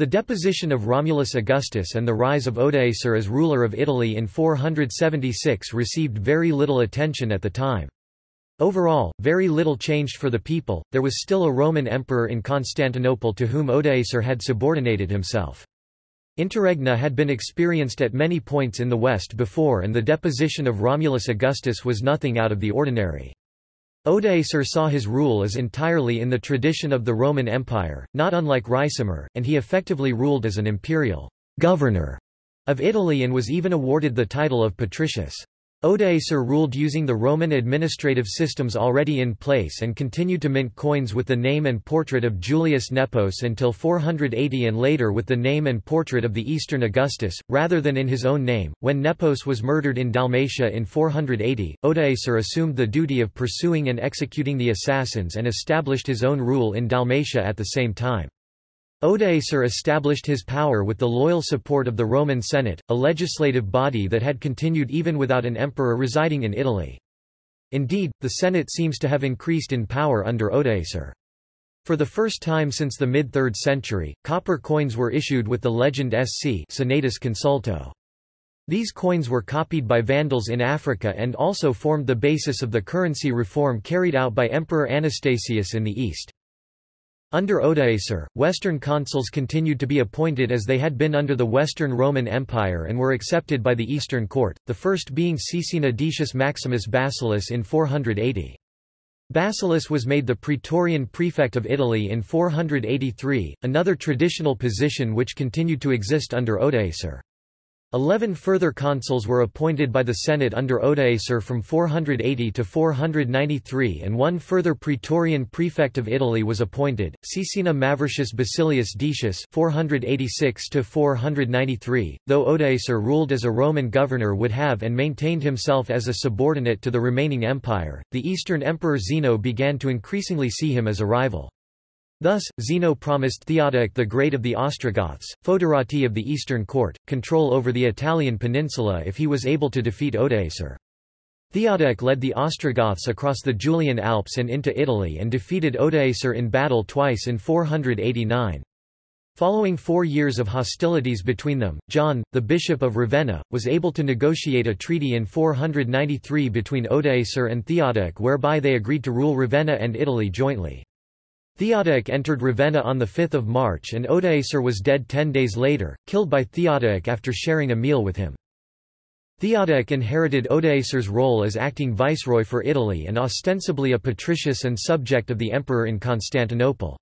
The deposition of Romulus Augustus and the rise of Odoacer as ruler of Italy in 476 received very little attention at the time. Overall, very little changed for the people, there was still a Roman emperor in Constantinople to whom Odoacer had subordinated himself. Interregna had been experienced at many points in the west before and the deposition of Romulus Augustus was nothing out of the ordinary. Odoacer saw his rule as entirely in the tradition of the Roman Empire, not unlike Ricimer, and he effectively ruled as an imperial governor of Italy and was even awarded the title of patricius. Odoacer ruled using the Roman administrative systems already in place and continued to mint coins with the name and portrait of Julius Nepos until 480 and later with the name and portrait of the Eastern Augustus, rather than in his own name. When Nepos was murdered in Dalmatia in 480, Odoacer assumed the duty of pursuing and executing the assassins and established his own rule in Dalmatia at the same time. Odoacer established his power with the loyal support of the Roman Senate, a legislative body that had continued even without an emperor residing in Italy. Indeed, the Senate seems to have increased in power under Odoacer. For the first time since the mid-3rd century, copper coins were issued with the legend SC Senatus Consulto. These coins were copied by Vandals in Africa and also formed the basis of the currency reform carried out by Emperor Anastasius in the East. Under Odoacer, Western consuls continued to be appointed as they had been under the Western Roman Empire and were accepted by the Eastern court, the first being Caecina Decius Maximus Basilius in 480. Basilius was made the Praetorian prefect of Italy in 483, another traditional position which continued to exist under Odoacer. Eleven further consuls were appointed by the Senate under Odoacer from 480 to 493 and one further Praetorian prefect of Italy was appointed, Caecina Mavortius Basilius Decius 486 493, though Odoacer ruled as a Roman governor would have and maintained himself as a subordinate to the remaining empire, the Eastern Emperor Zeno began to increasingly see him as a rival. Thus, Zeno promised Theodoric the Great of the Ostrogoths, Foederati of the Eastern Court, control over the Italian peninsula if he was able to defeat Odoacer. Theodoric led the Ostrogoths across the Julian Alps and into Italy and defeated Odoacer in battle twice in 489. Following four years of hostilities between them, John, the Bishop of Ravenna, was able to negotiate a treaty in 493 between Odoacer and Theodoric whereby they agreed to rule Ravenna and Italy jointly. Theodoric entered Ravenna on 5 March and Odoacer was dead ten days later, killed by Theodoric after sharing a meal with him. Theodoric inherited Odoacer's role as acting viceroy for Italy and ostensibly a patricius and subject of the emperor in Constantinople.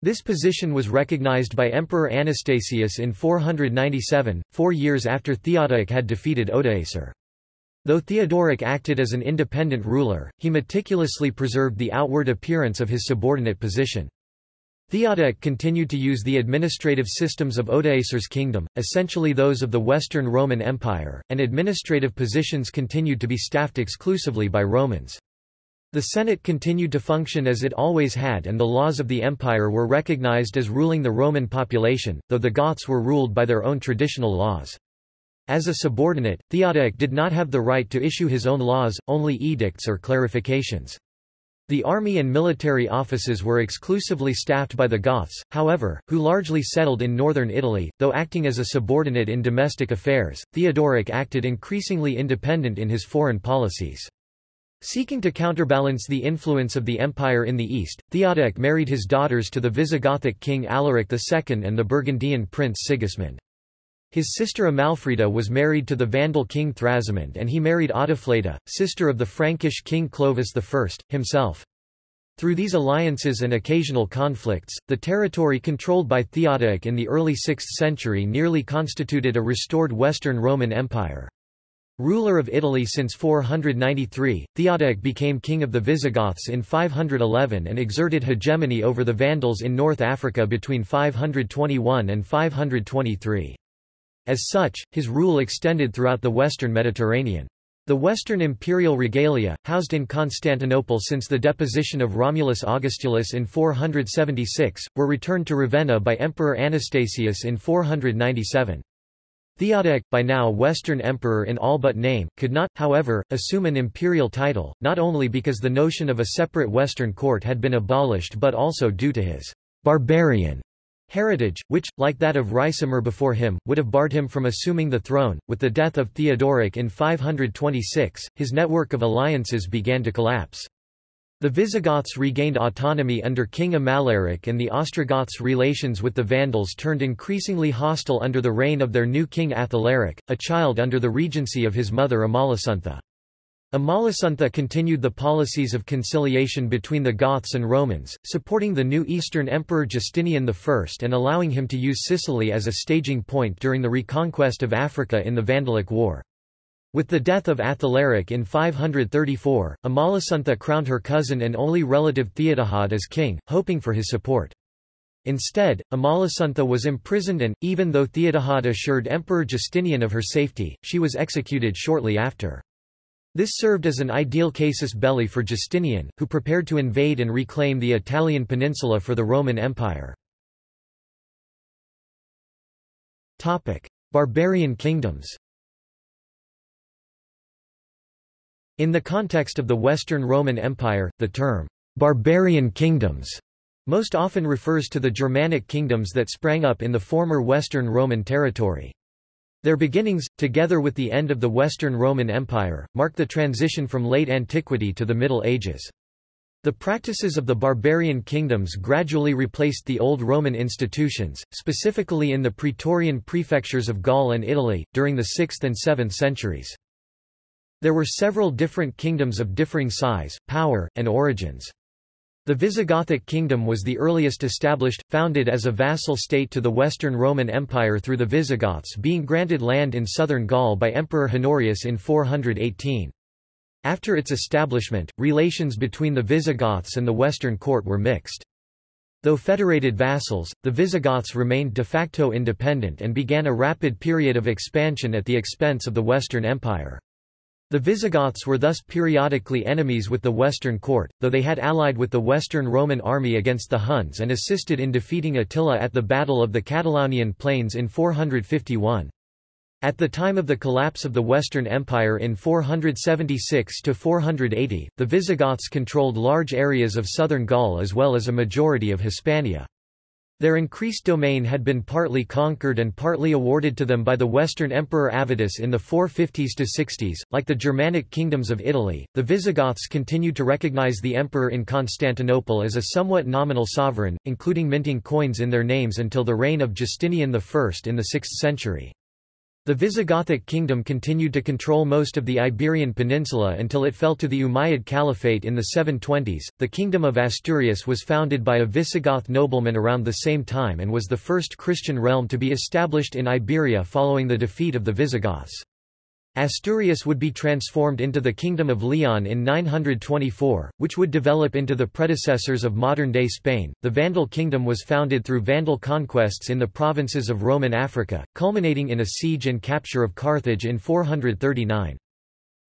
This position was recognized by Emperor Anastasius in 497, four years after Theodoric had defeated Odoacer. Though Theodoric acted as an independent ruler, he meticulously preserved the outward appearance of his subordinate position. Theodoric continued to use the administrative systems of Odoacer's kingdom, essentially those of the Western Roman Empire, and administrative positions continued to be staffed exclusively by Romans. The Senate continued to function as it always had and the laws of the empire were recognized as ruling the Roman population, though the Goths were ruled by their own traditional laws. As a subordinate, Theodoric did not have the right to issue his own laws, only edicts or clarifications. The army and military offices were exclusively staffed by the Goths, however, who largely settled in northern Italy. Though acting as a subordinate in domestic affairs, Theodoric acted increasingly independent in his foreign policies. Seeking to counterbalance the influence of the empire in the east, Theodoric married his daughters to the Visigothic king Alaric II and the Burgundian prince Sigismund. His sister Amalfrida was married to the Vandal king Thrasimund and he married Audofleda, sister of the Frankish king Clovis I, himself. Through these alliances and occasional conflicts, the territory controlled by Theodoric in the early 6th century nearly constituted a restored Western Roman Empire. Ruler of Italy since 493, Theodoric became king of the Visigoths in 511 and exerted hegemony over the Vandals in North Africa between 521 and 523. As such, his rule extended throughout the western Mediterranean. The Western imperial regalia, housed in Constantinople since the deposition of Romulus Augustulus in 476, were returned to Ravenna by Emperor Anastasius in 497. Theodoric, by now Western emperor in all but name, could not, however, assume an imperial title, not only because the notion of a separate Western court had been abolished but also due to his barbarian heritage, which, like that of Ricimer before him, would have barred him from assuming the throne. With the death of Theodoric in 526, his network of alliances began to collapse. The Visigoths regained autonomy under King Amalaric and the Ostrogoths' relations with the Vandals turned increasingly hostile under the reign of their new king Athalaric, a child under the regency of his mother Amalasuntha. Amalasuntha continued the policies of conciliation between the Goths and Romans, supporting the new Eastern Emperor Justinian I and allowing him to use Sicily as a staging point during the reconquest of Africa in the Vandalic War. With the death of Athalaric in 534, Amalasuntha crowned her cousin and only relative Theodahad as king, hoping for his support. Instead, Amalasuntha was imprisoned and, even though Theodahad assured Emperor Justinian of her safety, she was executed shortly after. This served as an ideal casus belli for Justinian, who prepared to invade and reclaim the Italian peninsula for the Roman Empire. Barbarian kingdoms In the context of the Western Roman Empire, the term, barbarian kingdoms, most often refers to the Germanic kingdoms that sprang up in the former Western Roman territory. Their beginnings, together with the end of the Western Roman Empire, mark the transition from late antiquity to the Middle Ages. The practices of the barbarian kingdoms gradually replaced the old Roman institutions, specifically in the Praetorian prefectures of Gaul and Italy, during the 6th and 7th centuries. There were several different kingdoms of differing size, power, and origins. The Visigothic kingdom was the earliest established, founded as a vassal state to the Western Roman Empire through the Visigoths being granted land in southern Gaul by Emperor Honorius in 418. After its establishment, relations between the Visigoths and the Western court were mixed. Though federated vassals, the Visigoths remained de facto independent and began a rapid period of expansion at the expense of the Western Empire. The Visigoths were thus periodically enemies with the Western court, though they had allied with the Western Roman army against the Huns and assisted in defeating Attila at the Battle of the Catalaunian Plains in 451. At the time of the collapse of the Western Empire in 476–480, the Visigoths controlled large areas of southern Gaul as well as a majority of Hispania. Their increased domain had been partly conquered and partly awarded to them by the Western Emperor Avitus in the 450s to 60s. Like the Germanic kingdoms of Italy, the Visigoths continued to recognize the emperor in Constantinople as a somewhat nominal sovereign, including minting coins in their names until the reign of Justinian I in the 6th century. The Visigothic kingdom continued to control most of the Iberian Peninsula until it fell to the Umayyad Caliphate in the 720s. The Kingdom of Asturias was founded by a Visigoth nobleman around the same time and was the first Christian realm to be established in Iberia following the defeat of the Visigoths. Asturias would be transformed into the Kingdom of Leon in 924, which would develop into the predecessors of modern-day Spain. The Vandal kingdom was founded through Vandal conquests in the provinces of Roman Africa, culminating in a siege and capture of Carthage in 439.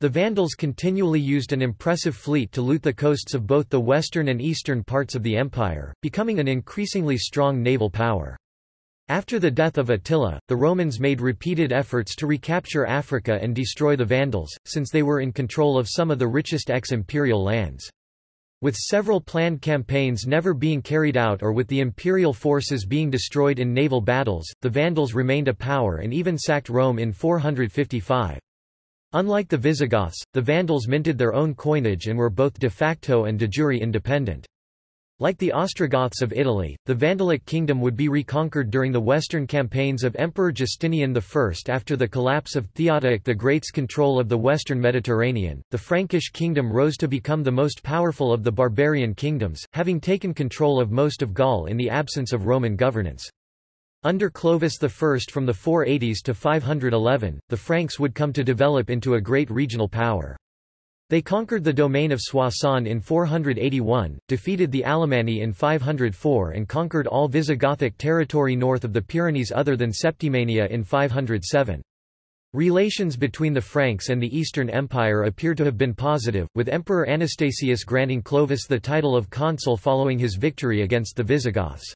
The Vandals continually used an impressive fleet to loot the coasts of both the western and eastern parts of the empire, becoming an increasingly strong naval power. After the death of Attila, the Romans made repeated efforts to recapture Africa and destroy the Vandals, since they were in control of some of the richest ex-imperial lands. With several planned campaigns never being carried out or with the imperial forces being destroyed in naval battles, the Vandals remained a power and even sacked Rome in 455. Unlike the Visigoths, the Vandals minted their own coinage and were both de facto and de jure independent. Like the Ostrogoths of Italy, the Vandalic kingdom would be reconquered during the western campaigns of Emperor Justinian I after the collapse of Theodoric the Great's control of the western Mediterranean. The Frankish kingdom rose to become the most powerful of the barbarian kingdoms, having taken control of most of Gaul in the absence of Roman governance. Under Clovis I from the 480s to 511, the Franks would come to develop into a great regional power. They conquered the domain of Soissons in 481, defeated the Alemanni in 504 and conquered all Visigothic territory north of the Pyrenees other than Septimania in 507. Relations between the Franks and the Eastern Empire appear to have been positive, with Emperor Anastasius granting Clovis the title of consul following his victory against the Visigoths.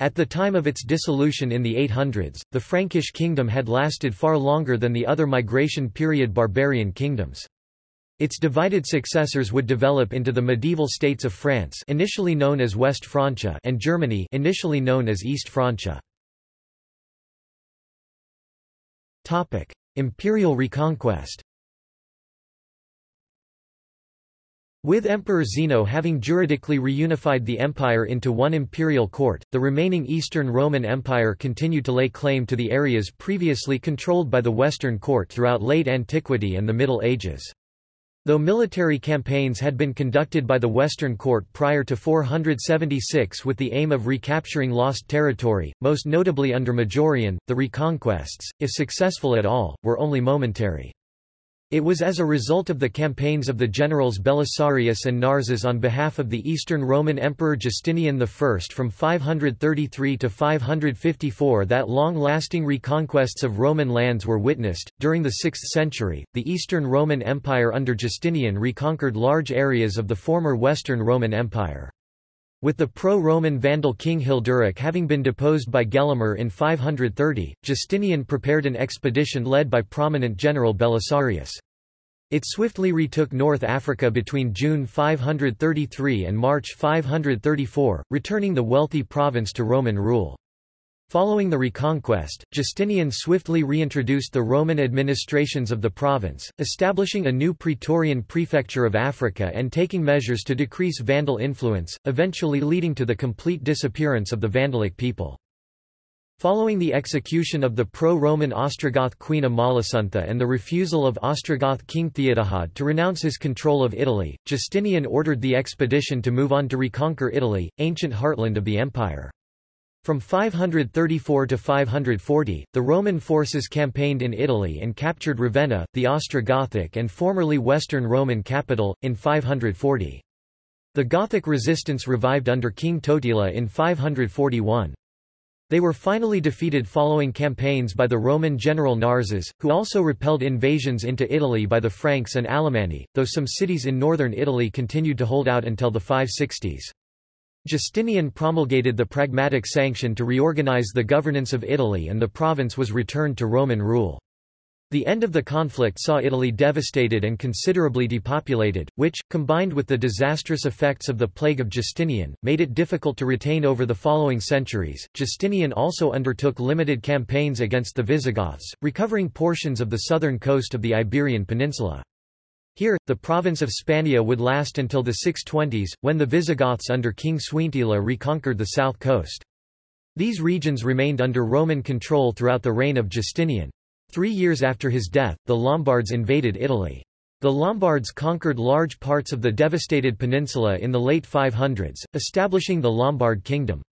At the time of its dissolution in the 800s, the Frankish kingdom had lasted far longer than the other migration period barbarian kingdoms. Its divided successors would develop into the medieval states of France initially known as West Francia and Germany initially known as East Francia. Imperial reconquest. With Emperor Zeno having juridically reunified the empire into one imperial court, the remaining Eastern Roman Empire continued to lay claim to the areas previously controlled by the Western court throughout late antiquity and the Middle Ages. Though military campaigns had been conducted by the Western Court prior to 476 with the aim of recapturing lost territory, most notably under Majorian, the reconquests, if successful at all, were only momentary. It was as a result of the campaigns of the generals Belisarius and Narses on behalf of the Eastern Roman Emperor Justinian I from 533 to 554 that long-lasting reconquests of Roman lands were witnessed. During the 6th century, the Eastern Roman Empire under Justinian reconquered large areas of the former Western Roman Empire. With the pro-Roman Vandal king Hilderic having been deposed by Gelimer in 530, Justinian prepared an expedition led by prominent general Belisarius. It swiftly retook North Africa between June 533 and March 534, returning the wealthy province to Roman rule. Following the reconquest, Justinian swiftly reintroduced the Roman administrations of the province, establishing a new Praetorian prefecture of Africa and taking measures to decrease Vandal influence, eventually leading to the complete disappearance of the Vandalic people. Following the execution of the pro-Roman Ostrogoth queen Amalasuntha and the refusal of Ostrogoth king Theodahad to renounce his control of Italy, Justinian ordered the expedition to move on to reconquer Italy, ancient heartland of the empire. From 534 to 540, the Roman forces campaigned in Italy and captured Ravenna, the Ostrogothic and formerly Western Roman capital, in 540. The Gothic resistance revived under King Totila in 541. They were finally defeated following campaigns by the Roman general Narses, who also repelled invasions into Italy by the Franks and Alemanni, though some cities in northern Italy continued to hold out until the 560s. Justinian promulgated the Pragmatic Sanction to reorganize the governance of Italy and the province was returned to Roman rule. The end of the conflict saw Italy devastated and considerably depopulated, which, combined with the disastrous effects of the plague of Justinian, made it difficult to retain over the following centuries. Justinian also undertook limited campaigns against the Visigoths, recovering portions of the southern coast of the Iberian Peninsula. Here, the province of Spania would last until the 620s, when the Visigoths under King Suintila reconquered the south coast. These regions remained under Roman control throughout the reign of Justinian. Three years after his death, the Lombards invaded Italy. The Lombards conquered large parts of the devastated peninsula in the late 500s, establishing the Lombard kingdom.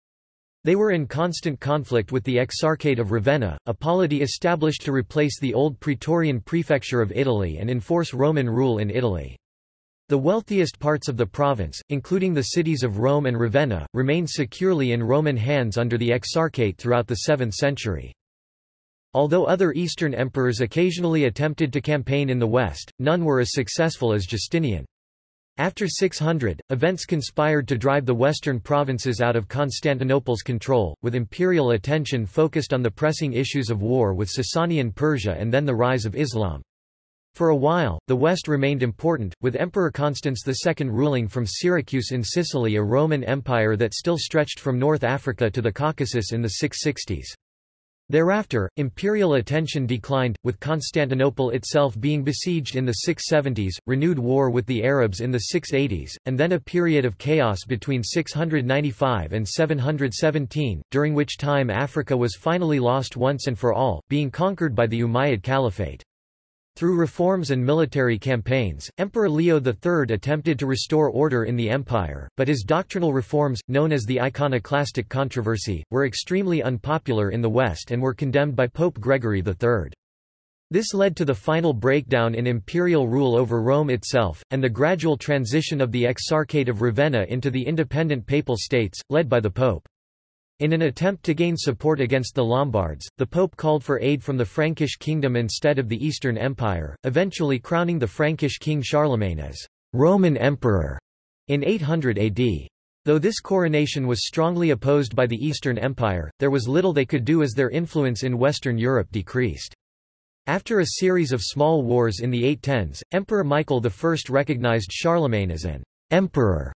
They were in constant conflict with the Exarchate of Ravenna, a polity established to replace the old Praetorian prefecture of Italy and enforce Roman rule in Italy. The wealthiest parts of the province, including the cities of Rome and Ravenna, remained securely in Roman hands under the Exarchate throughout the 7th century. Although other Eastern emperors occasionally attempted to campaign in the west, none were as successful as Justinian. After 600, events conspired to drive the western provinces out of Constantinople's control, with imperial attention focused on the pressing issues of war with Sasanian Persia and then the rise of Islam. For a while, the west remained important, with Emperor Constans II ruling from Syracuse in Sicily a Roman Empire that still stretched from North Africa to the Caucasus in the 660s. Thereafter, imperial attention declined, with Constantinople itself being besieged in the 670s, renewed war with the Arabs in the 680s, and then a period of chaos between 695 and 717, during which time Africa was finally lost once and for all, being conquered by the Umayyad Caliphate. Through reforms and military campaigns, Emperor Leo III attempted to restore order in the empire, but his doctrinal reforms, known as the iconoclastic controversy, were extremely unpopular in the West and were condemned by Pope Gregory III. This led to the final breakdown in imperial rule over Rome itself, and the gradual transition of the Exarchate of Ravenna into the independent papal states, led by the Pope. In an attempt to gain support against the Lombards, the Pope called for aid from the Frankish kingdom instead of the Eastern Empire, eventually crowning the Frankish king Charlemagne as Roman Emperor in 800 AD. Though this coronation was strongly opposed by the Eastern Empire, there was little they could do as their influence in Western Europe decreased. After a series of small wars in the 810s, Emperor Michael I recognized Charlemagne as an emperor.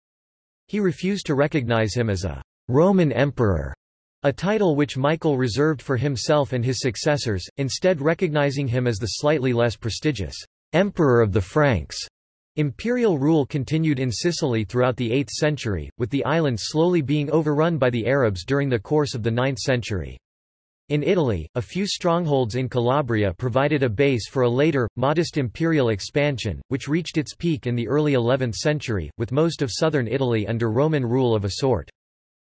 He refused to recognize him as a Roman Emperor, a title which Michael reserved for himself and his successors, instead recognizing him as the slightly less prestigious Emperor of the Franks. Imperial rule continued in Sicily throughout the 8th century, with the island slowly being overrun by the Arabs during the course of the 9th century. In Italy, a few strongholds in Calabria provided a base for a later, modest imperial expansion, which reached its peak in the early 11th century, with most of southern Italy under Roman rule of a sort.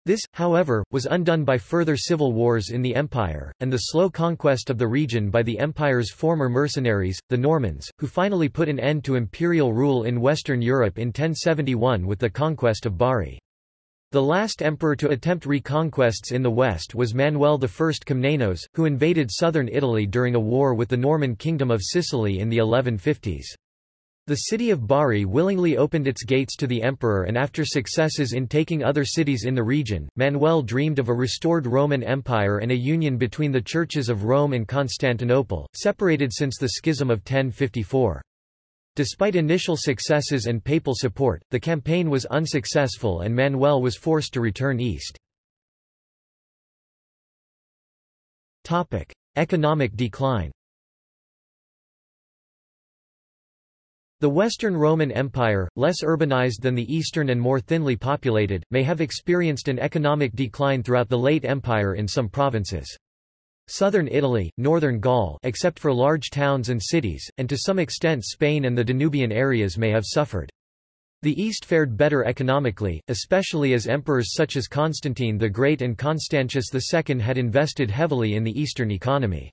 This, however, was undone by further civil wars in the empire, and the slow conquest of the region by the empire's former mercenaries, the Normans, who finally put an end to imperial rule in Western Europe in 1071 with the conquest of Bari. The last emperor to attempt reconquests in the west was Manuel I Komnenos, who invaded southern Italy during a war with the Norman kingdom of Sicily in the 1150s. The city of Bari willingly opened its gates to the emperor and after successes in taking other cities in the region, Manuel dreamed of a restored Roman Empire and a union between the churches of Rome and Constantinople, separated since the Schism of 1054. Despite initial successes and papal support, the campaign was unsuccessful and Manuel was forced to return east. Economic decline The Western Roman Empire, less urbanized than the Eastern and more thinly populated, may have experienced an economic decline throughout the late Empire in some provinces. Southern Italy, northern Gaul except for large towns and cities, and to some extent Spain and the Danubian areas may have suffered. The East fared better economically, especially as emperors such as Constantine the Great and Constantius II had invested heavily in the Eastern economy.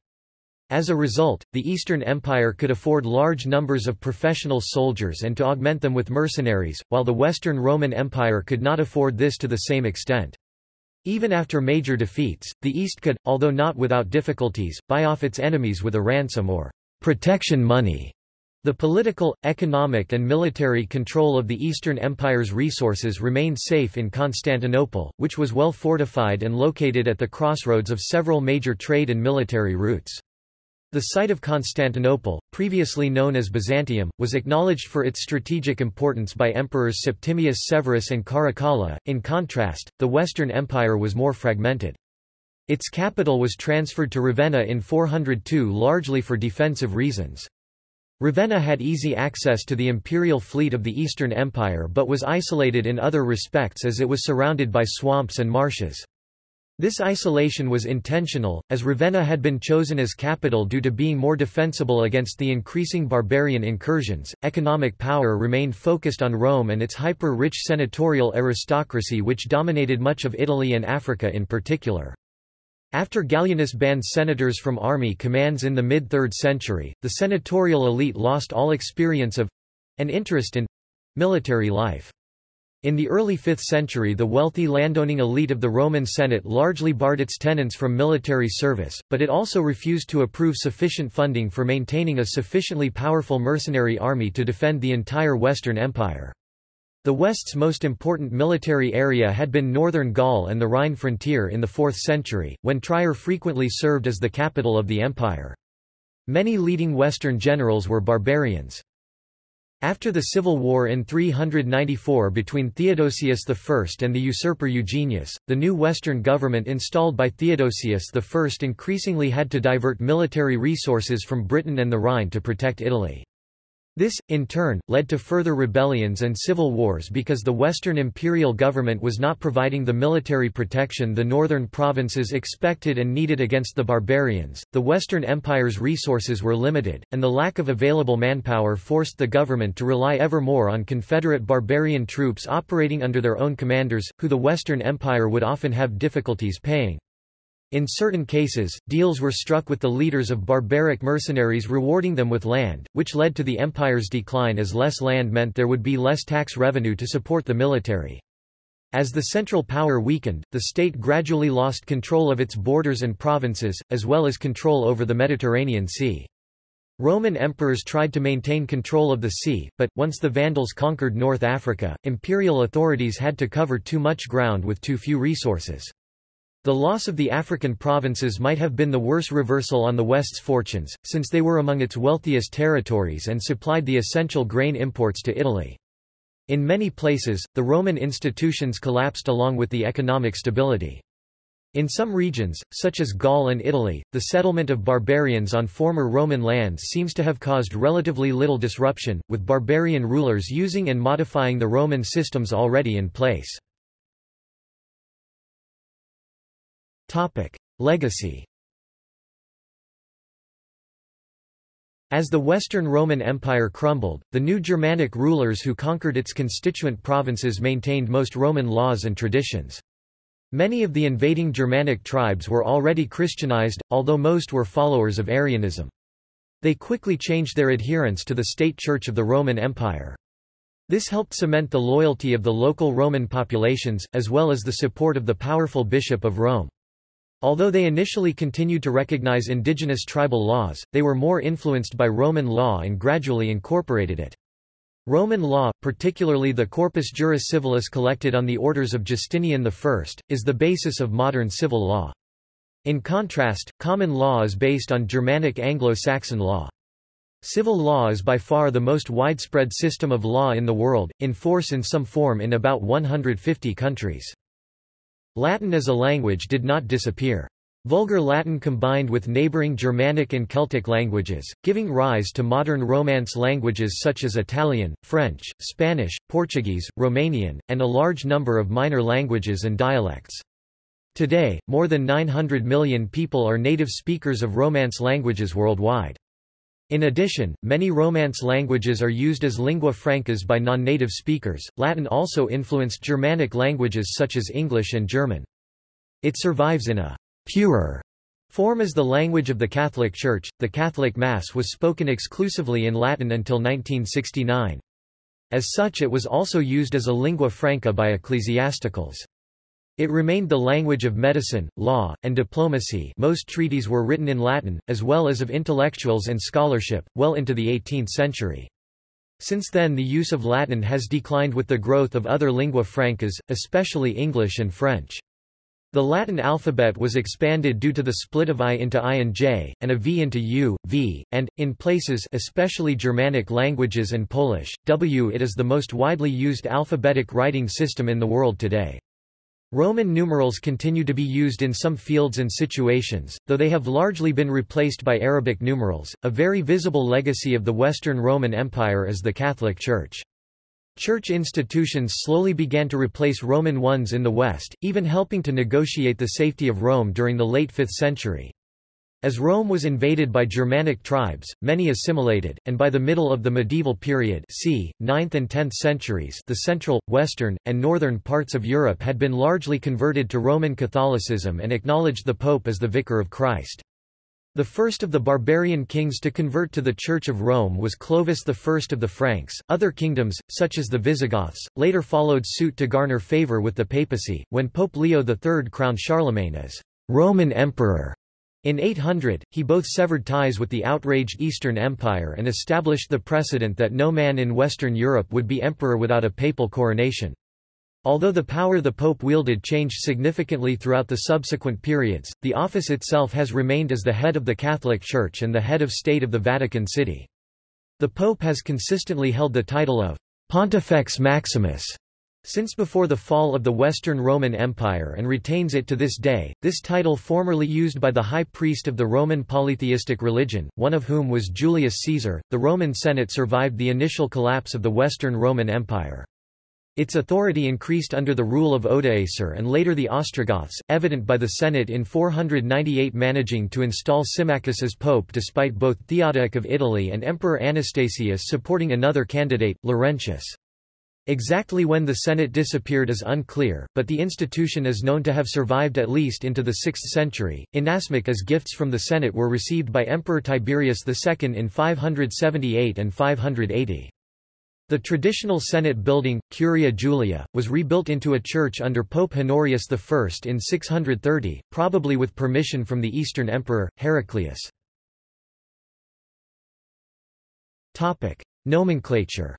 As a result, the Eastern Empire could afford large numbers of professional soldiers and to augment them with mercenaries, while the Western Roman Empire could not afford this to the same extent. Even after major defeats, the East could, although not without difficulties, buy off its enemies with a ransom or protection money. The political, economic and military control of the Eastern Empire's resources remained safe in Constantinople, which was well fortified and located at the crossroads of several major trade and military routes. The site of Constantinople, previously known as Byzantium, was acknowledged for its strategic importance by emperors Septimius Severus and Caracalla. In contrast, the Western Empire was more fragmented. Its capital was transferred to Ravenna in 402 largely for defensive reasons. Ravenna had easy access to the imperial fleet of the Eastern Empire but was isolated in other respects as it was surrounded by swamps and marshes. This isolation was intentional, as Ravenna had been chosen as capital due to being more defensible against the increasing barbarian incursions. Economic power remained focused on Rome and its hyper rich senatorial aristocracy, which dominated much of Italy and Africa in particular. After Gallienus banned senators from army commands in the mid 3rd century, the senatorial elite lost all experience of and interest in military life. In the early 5th century the wealthy landowning elite of the Roman Senate largely barred its tenants from military service, but it also refused to approve sufficient funding for maintaining a sufficiently powerful mercenary army to defend the entire Western Empire. The West's most important military area had been northern Gaul and the Rhine frontier in the 4th century, when Trier frequently served as the capital of the empire. Many leading Western generals were barbarians. After the civil war in 394 between Theodosius I and the usurper Eugenius, the new Western government installed by Theodosius I increasingly had to divert military resources from Britain and the Rhine to protect Italy. This, in turn, led to further rebellions and civil wars because the Western imperial government was not providing the military protection the northern provinces expected and needed against the barbarians. The Western Empire's resources were limited, and the lack of available manpower forced the government to rely ever more on Confederate barbarian troops operating under their own commanders, who the Western Empire would often have difficulties paying. In certain cases, deals were struck with the leaders of barbaric mercenaries rewarding them with land, which led to the empire's decline as less land meant there would be less tax revenue to support the military. As the central power weakened, the state gradually lost control of its borders and provinces, as well as control over the Mediterranean Sea. Roman emperors tried to maintain control of the sea, but, once the Vandals conquered North Africa, imperial authorities had to cover too much ground with too few resources. The loss of the African provinces might have been the worst reversal on the West's fortunes, since they were among its wealthiest territories and supplied the essential grain imports to Italy. In many places, the Roman institutions collapsed along with the economic stability. In some regions, such as Gaul and Italy, the settlement of barbarians on former Roman lands seems to have caused relatively little disruption, with barbarian rulers using and modifying the Roman systems already in place. Topic. Legacy As the Western Roman Empire crumbled, the new Germanic rulers who conquered its constituent provinces maintained most Roman laws and traditions. Many of the invading Germanic tribes were already Christianized, although most were followers of Arianism. They quickly changed their adherence to the state church of the Roman Empire. This helped cement the loyalty of the local Roman populations, as well as the support of the powerful Bishop of Rome. Although they initially continued to recognize indigenous tribal laws, they were more influenced by Roman law and gradually incorporated it. Roman law, particularly the Corpus Juris Civilis collected on the orders of Justinian I, is the basis of modern civil law. In contrast, common law is based on Germanic Anglo-Saxon law. Civil law is by far the most widespread system of law in the world, in force in some form in about 150 countries. Latin as a language did not disappear. Vulgar Latin combined with neighboring Germanic and Celtic languages, giving rise to modern Romance languages such as Italian, French, Spanish, Portuguese, Romanian, and a large number of minor languages and dialects. Today, more than 900 million people are native speakers of Romance languages worldwide. In addition, many Romance languages are used as lingua francas by non-native speakers. Latin also influenced Germanic languages such as English and German. It survives in a purer form as the language of the Catholic Church. The Catholic Mass was spoken exclusively in Latin until 1969. As such it was also used as a lingua franca by ecclesiasticals. It remained the language of medicine, law, and diplomacy most treaties were written in Latin, as well as of intellectuals and scholarship, well into the 18th century. Since then the use of Latin has declined with the growth of other lingua francas, especially English and French. The Latin alphabet was expanded due to the split of I into I and J, and a V into U, V, and, in places especially Germanic languages and Polish, W. It is the most widely used alphabetic writing system in the world today. Roman numerals continue to be used in some fields and situations, though they have largely been replaced by Arabic numerals. A very visible legacy of the Western Roman Empire is the Catholic Church. Church institutions slowly began to replace Roman ones in the West, even helping to negotiate the safety of Rome during the late 5th century. As Rome was invaded by Germanic tribes, many assimilated, and by the middle of the medieval period c. 9th and 10th centuries the central, western, and northern parts of Europe had been largely converted to Roman Catholicism and acknowledged the Pope as the Vicar of Christ. The first of the barbarian kings to convert to the Church of Rome was Clovis I of the Franks. Other kingdoms, such as the Visigoths, later followed suit to garner favor with the papacy, when Pope Leo III crowned Charlemagne as Roman Emperor. In 800, he both severed ties with the outraged Eastern Empire and established the precedent that no man in Western Europe would be emperor without a papal coronation. Although the power the Pope wielded changed significantly throughout the subsequent periods, the office itself has remained as the head of the Catholic Church and the head of state of the Vatican City. The Pope has consistently held the title of Pontifex Maximus since before the fall of the Western Roman Empire and retains it to this day, this title formerly used by the high priest of the Roman polytheistic religion, one of whom was Julius Caesar. The Roman Senate survived the initial collapse of the Western Roman Empire. Its authority increased under the rule of Odoacer and later the Ostrogoths, evident by the Senate in 498 managing to install Symmachus as pope despite both Theodoric of Italy and Emperor Anastasius supporting another candidate, Laurentius. Exactly when the Senate disappeared is unclear, but the institution is known to have survived at least into the 6th century. Inasmuch as gifts from the Senate were received by Emperor Tiberius II in 578 and 580. The traditional Senate building, Curia Julia, was rebuilt into a church under Pope Honorius I in 630, probably with permission from the Eastern Emperor, Heraclius. Nomenclature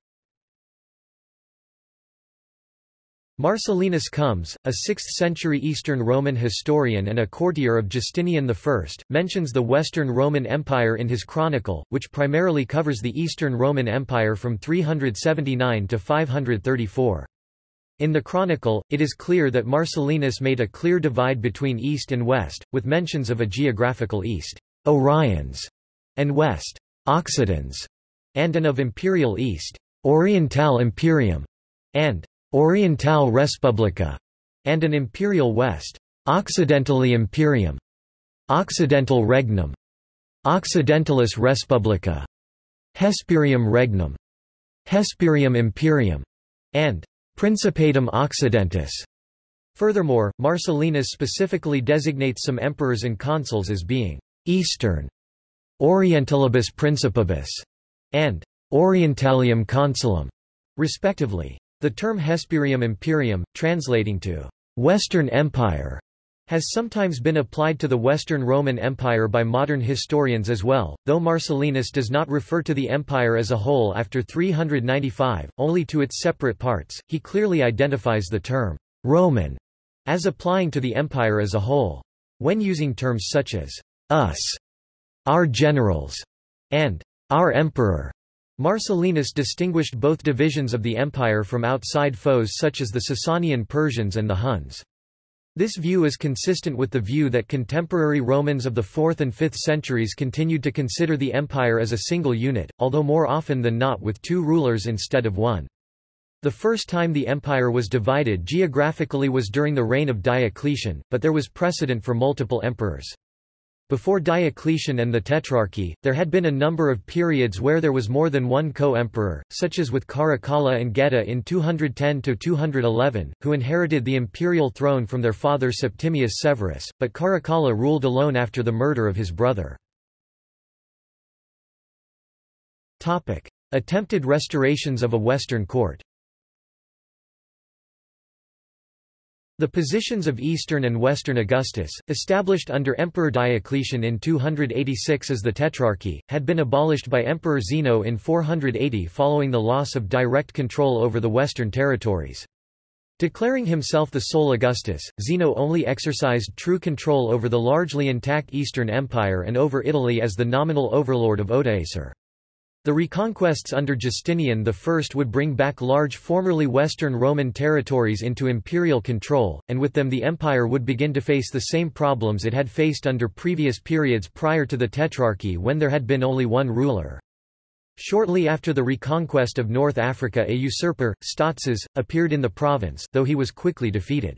Marcellinus Comes, a 6th-century Eastern Roman historian and a courtier of Justinian I, mentions the Western Roman Empire in his chronicle, which primarily covers the Eastern Roman Empire from 379 to 534. In the chronicle, it is clear that Marcellinus made a clear divide between East and West, with mentions of a geographical East, Oriens, and West, Occidens, and an of Imperial East, Orientale Imperium, and Oriental Respublica, and an Imperial West, Occidentale Imperium, Occidental Regnum, Occidentalis Respublica, Hesperium Regnum, Hesperium Imperium, and Principatum Occidentis. Furthermore, Marcellinus specifically designates some emperors and consuls as being Eastern, Orientalibus Principibus, and Orientalium Consulum, respectively. The term Hesperium Imperium, translating to Western Empire, has sometimes been applied to the Western Roman Empire by modern historians as well, though Marcellinus does not refer to the empire as a whole after 395, only to its separate parts. He clearly identifies the term Roman as applying to the empire as a whole. When using terms such as us, our generals, and our emperor, Marcellinus distinguished both divisions of the empire from outside foes such as the Sasanian Persians and the Huns. This view is consistent with the view that contemporary Romans of the 4th and 5th centuries continued to consider the empire as a single unit, although more often than not with two rulers instead of one. The first time the empire was divided geographically was during the reign of Diocletian, but there was precedent for multiple emperors. Before Diocletian and the Tetrarchy, there had been a number of periods where there was more than one co-emperor, such as with Caracalla and Geta in 210–211, who inherited the imperial throne from their father Septimius Severus, but Caracalla ruled alone after the murder of his brother. Attempted restorations of a Western court The positions of Eastern and Western Augustus, established under Emperor Diocletian in 286 as the Tetrarchy, had been abolished by Emperor Zeno in 480 following the loss of direct control over the western territories. Declaring himself the sole Augustus, Zeno only exercised true control over the largely intact Eastern Empire and over Italy as the nominal overlord of Odoacer. The reconquests under Justinian I would bring back large formerly Western Roman territories into imperial control, and with them the empire would begin to face the same problems it had faced under previous periods prior to the Tetrarchy when there had been only one ruler. Shortly after the reconquest of North Africa a usurper, Stotzas, appeared in the province though he was quickly defeated.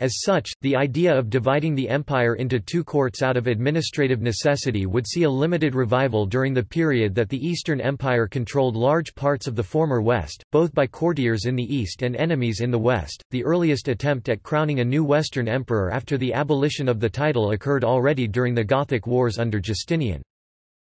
As such, the idea of dividing the empire into two courts out of administrative necessity would see a limited revival during the period that the Eastern Empire controlled large parts of the former West, both by courtiers in the East and enemies in the West. The earliest attempt at crowning a new Western emperor after the abolition of the title occurred already during the Gothic Wars under Justinian.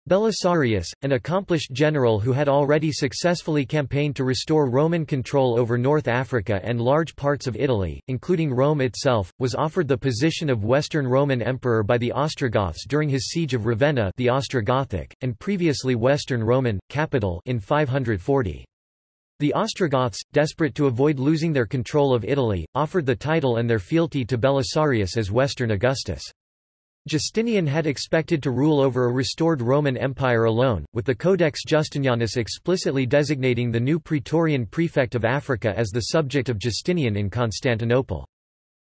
Belisarius, an accomplished general who had already successfully campaigned to restore Roman control over North Africa and large parts of Italy, including Rome itself, was offered the position of Western Roman Emperor by the Ostrogoths during his siege of Ravenna the Ostrogothic, and previously Western Roman, capital in 540. The Ostrogoths, desperate to avoid losing their control of Italy, offered the title and their fealty to Belisarius as Western Augustus. Justinian had expected to rule over a restored Roman Empire alone, with the Codex Justinianus explicitly designating the new Praetorian prefect of Africa as the subject of Justinian in Constantinople.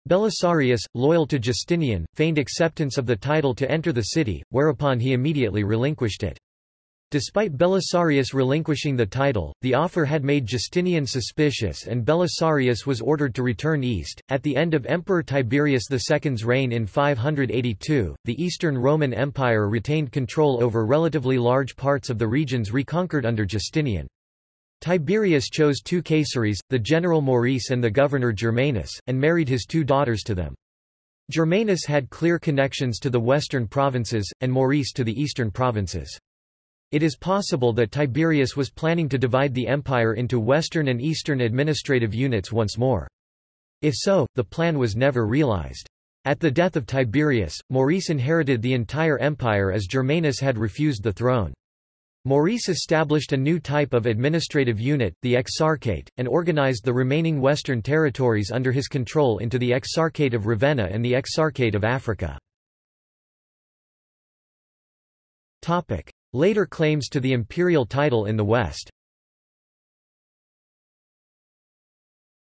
Belisarius, loyal to Justinian, feigned acceptance of the title to enter the city, whereupon he immediately relinquished it. Despite Belisarius relinquishing the title, the offer had made Justinian suspicious and Belisarius was ordered to return east. At the end of Emperor Tiberius II's reign in 582, the Eastern Roman Empire retained control over relatively large parts of the regions reconquered under Justinian. Tiberius chose two caesares, the general Maurice and the governor Germanus, and married his two daughters to them. Germanus had clear connections to the western provinces, and Maurice to the eastern provinces. It is possible that Tiberius was planning to divide the empire into western and eastern administrative units once more. If so, the plan was never realized. At the death of Tiberius, Maurice inherited the entire empire as Germanus had refused the throne. Maurice established a new type of administrative unit, the Exarchate, and organized the remaining western territories under his control into the Exarchate of Ravenna and the Exarchate of Africa. Later claims to the imperial title in the West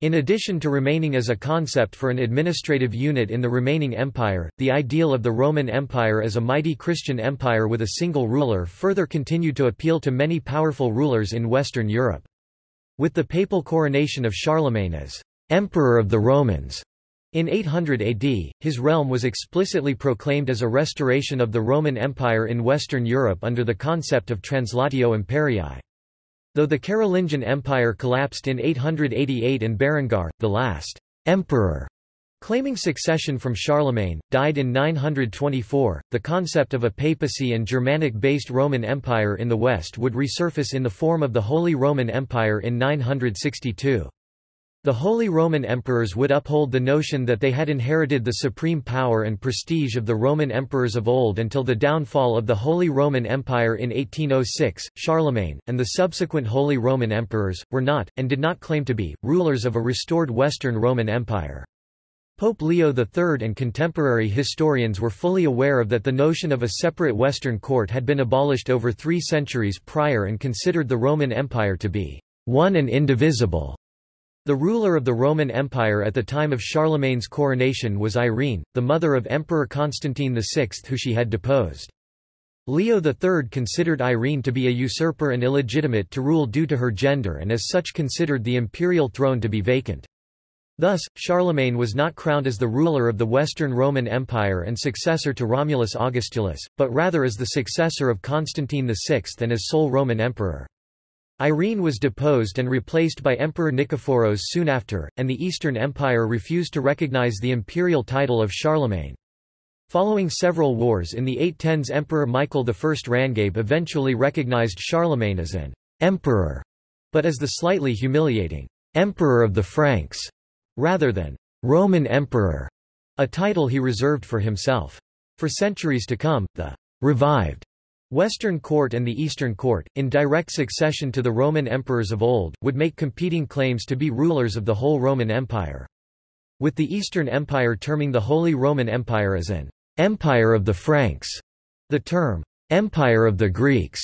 In addition to remaining as a concept for an administrative unit in the remaining empire, the ideal of the Roman Empire as a mighty Christian empire with a single ruler further continued to appeal to many powerful rulers in Western Europe. With the papal coronation of Charlemagne as Emperor of the Romans, in 800 AD, his realm was explicitly proclaimed as a restoration of the Roman Empire in Western Europe under the concept of Translatio Imperii. Though the Carolingian Empire collapsed in 888 and Berengar, the last emperor, claiming succession from Charlemagne, died in 924, the concept of a papacy and Germanic-based Roman Empire in the West would resurface in the form of the Holy Roman Empire in 962. The Holy Roman Emperors would uphold the notion that they had inherited the supreme power and prestige of the Roman emperors of old until the downfall of the Holy Roman Empire in 1806. Charlemagne, and the subsequent Holy Roman Emperors, were not, and did not claim to be, rulers of a restored Western Roman Empire. Pope Leo III and contemporary historians were fully aware of that the notion of a separate Western court had been abolished over three centuries prior and considered the Roman Empire to be one and indivisible. The ruler of the Roman Empire at the time of Charlemagne's coronation was Irene, the mother of Emperor Constantine VI who she had deposed. Leo III considered Irene to be a usurper and illegitimate to rule due to her gender and as such considered the imperial throne to be vacant. Thus, Charlemagne was not crowned as the ruler of the Western Roman Empire and successor to Romulus Augustulus, but rather as the successor of Constantine VI and as sole Roman emperor. Irene was deposed and replaced by Emperor Nikephoros soon after, and the Eastern Empire refused to recognize the imperial title of Charlemagne. Following several wars in the 810s Emperor Michael I Rangabe eventually recognized Charlemagne as an emperor, but as the slightly humiliating emperor of the Franks, rather than Roman emperor, a title he reserved for himself. For centuries to come, the revived Western Court and the Eastern Court, in direct succession to the Roman emperors of old, would make competing claims to be rulers of the whole Roman Empire. With the Eastern Empire terming the Holy Roman Empire as an empire of the Franks, the term empire of the Greeks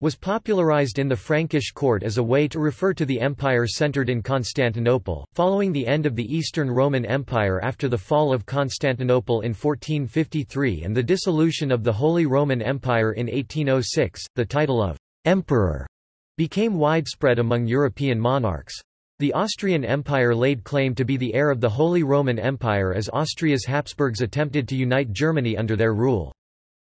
was popularized in the Frankish court as a way to refer to the empire centered in Constantinople. Following the end of the Eastern Roman Empire after the fall of Constantinople in 1453 and the dissolution of the Holy Roman Empire in 1806, the title of emperor became widespread among European monarchs. The Austrian Empire laid claim to be the heir of the Holy Roman Empire as Austria's Habsburgs attempted to unite Germany under their rule.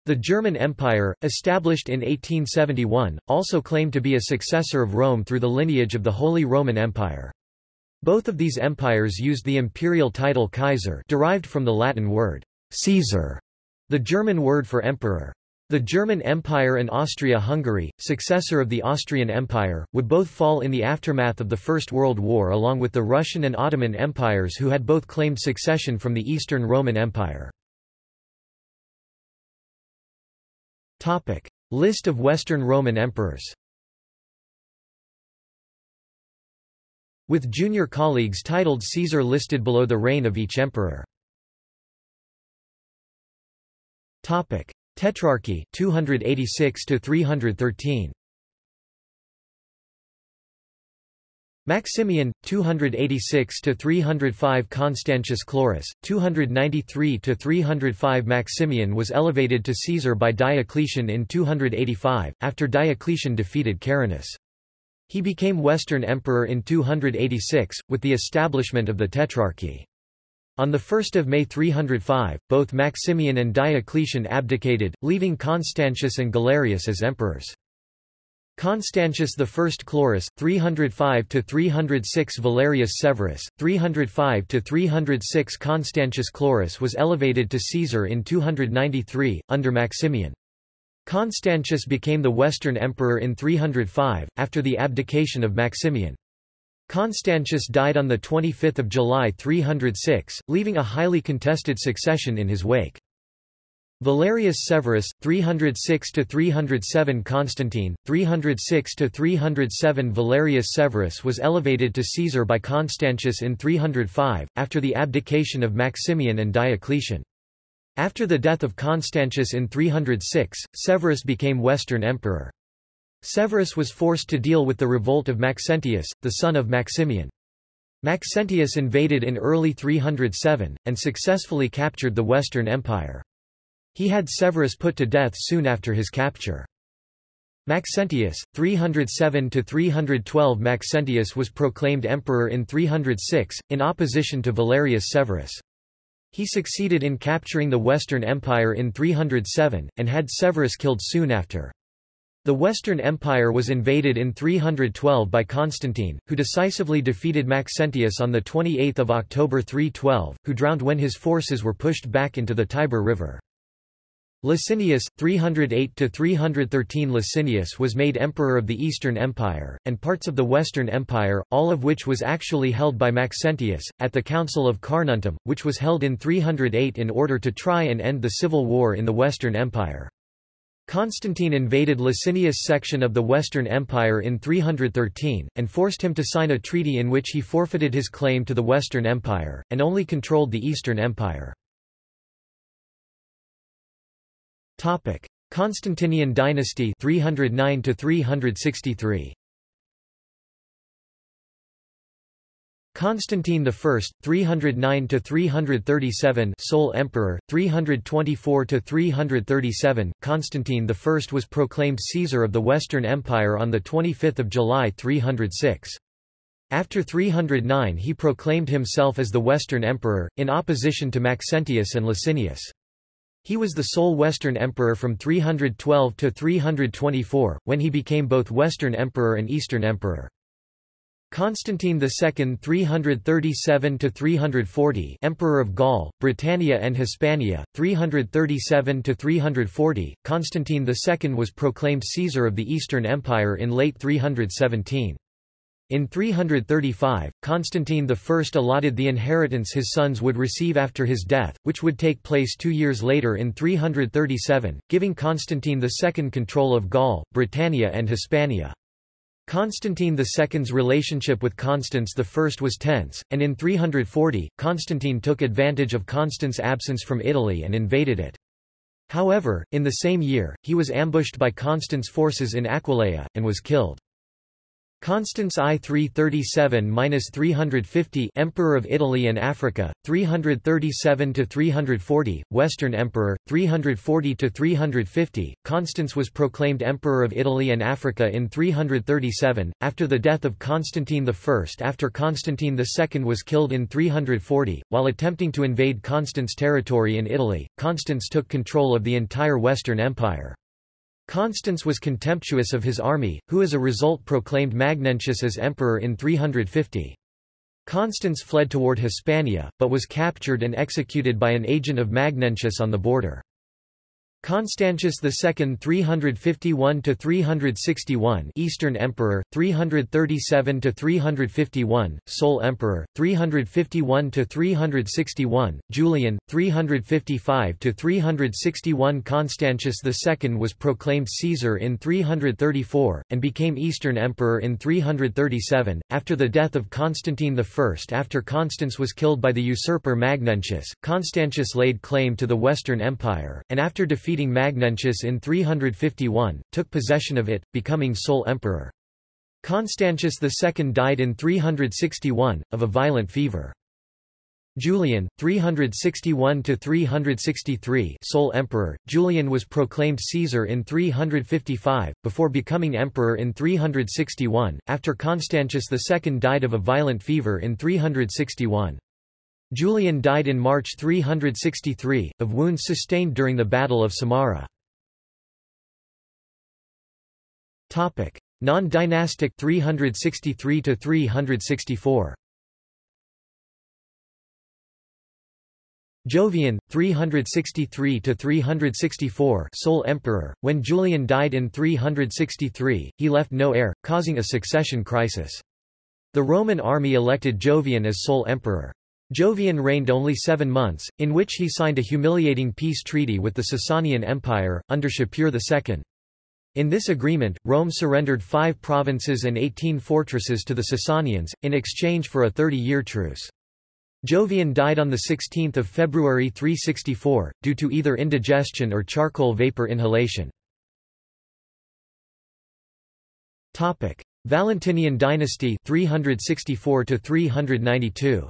The German Empire, established in 1871, also claimed to be a successor of Rome through the lineage of the Holy Roman Empire. Both of these empires used the imperial title Kaiser derived from the Latin word Caesar, the German word for emperor. The German Empire and Austria-Hungary, successor of the Austrian Empire, would both fall in the aftermath of the First World War along with the Russian and Ottoman empires who had both claimed succession from the Eastern Roman Empire. Topic. List of Western Roman emperors With junior colleagues titled Caesar listed below the reign of each emperor. Topic. Tetrarchy 286 to 313 Maximian 286 to 305 Constantius Chlorus 293 to 305 Maximian was elevated to Caesar by Diocletian in 285 after Diocletian defeated Carinus. He became Western Emperor in 286 with the establishment of the Tetrarchy. On 1 May 305, both Maximian and Diocletian abdicated, leaving Constantius and Galerius as emperors. Constantius I Chlorus 305 to 306 Valerius Severus 305 to 306 Constantius Chlorus was elevated to Caesar in 293 under Maximian. Constantius became the Western Emperor in 305 after the abdication of Maximian. Constantius died on the 25th of July 306, leaving a highly contested succession in his wake. Valerius Severus 306 to 307 Constantine 306 to 307 Valerius Severus was elevated to Caesar by Constantius in 305 after the abdication of Maximian and Diocletian. After the death of Constantius in 306, Severus became Western emperor. Severus was forced to deal with the revolt of Maxentius, the son of Maximian. Maxentius invaded in early 307, and successfully captured the Western Empire. He had Severus put to death soon after his capture. Maxentius, 307–312 Maxentius was proclaimed emperor in 306, in opposition to Valerius Severus. He succeeded in capturing the Western Empire in 307, and had Severus killed soon after. The Western Empire was invaded in 312 by Constantine, who decisively defeated Maxentius on 28 October 312, who drowned when his forces were pushed back into the Tiber River. Licinius, 308–313 Licinius was made emperor of the Eastern Empire, and parts of the Western Empire, all of which was actually held by Maxentius, at the Council of Carnuntum, which was held in 308 in order to try and end the civil war in the Western Empire. Constantine invaded Licinius' section of the Western Empire in 313, and forced him to sign a treaty in which he forfeited his claim to the Western Empire, and only controlled the Eastern Empire. Topic: Constantinian dynasty 309 to 363. Constantine I, 309 to 337, sole emperor, 324 to 337. Constantine I was proclaimed Caesar of the Western Empire on the 25th of July 306. After 309 he proclaimed himself as the Western Emperor, in opposition to Maxentius and Licinius. He was the sole Western emperor from 312 to 324, when he became both Western emperor and Eastern emperor. Constantine II 337 to 340 Emperor of Gaul, Britannia and Hispania, 337 to 340 Constantine II was proclaimed Caesar of the Eastern Empire in late 317. In 335, Constantine I allotted the inheritance his sons would receive after his death, which would take place two years later in 337, giving Constantine II control of Gaul, Britannia and Hispania. Constantine II's relationship with Constans I was tense, and in 340, Constantine took advantage of Constans' absence from Italy and invaded it. However, in the same year, he was ambushed by Constans' forces in Aquileia, and was killed. Constans I 337-350 Emperor of Italy and Africa, 337-340, Western Emperor, 340-350, Constans was proclaimed Emperor of Italy and Africa in 337, after the death of Constantine I. After Constantine II was killed in 340, while attempting to invade Constans' territory in Italy, Constans took control of the entire Western Empire. Constans was contemptuous of his army, who as a result proclaimed Magnentius as emperor in 350. Constans fled toward Hispania, but was captured and executed by an agent of Magnentius on the border. Constantius II 351 to 361 Eastern Emperor, 337 to 351 Sole Emperor, 351 to 361 Julian, 355 to 361 Constantius II was proclaimed Caesar in 334, and became Eastern Emperor in 337, after the death of Constantine I. After Constans was killed by the usurper Magnentius, Constantius laid claim to the Western Empire, and after defeating defeating Magnentius in 351, took possession of it, becoming sole emperor. Constantius II died in 361, of a violent fever. Julian, 361–363 sole emperor, Julian was proclaimed Caesar in 355, before becoming emperor in 361, after Constantius II died of a violent fever in 361. Julian died in March 363, of wounds sustained during the Battle of Samarra. Non-dynastic 363 to 364. Jovian, 363 to 364, sole emperor. When Julian died in 363, he left no heir, causing a succession crisis. The Roman army elected Jovian as sole emperor. Jovian reigned only seven months, in which he signed a humiliating peace treaty with the Sasanian Empire, under Shapur II. In this agreement, Rome surrendered five provinces and eighteen fortresses to the Sasanians, in exchange for a 30-year truce. Jovian died on 16 February 364, due to either indigestion or charcoal vapor inhalation. Valentinian dynasty 364 392.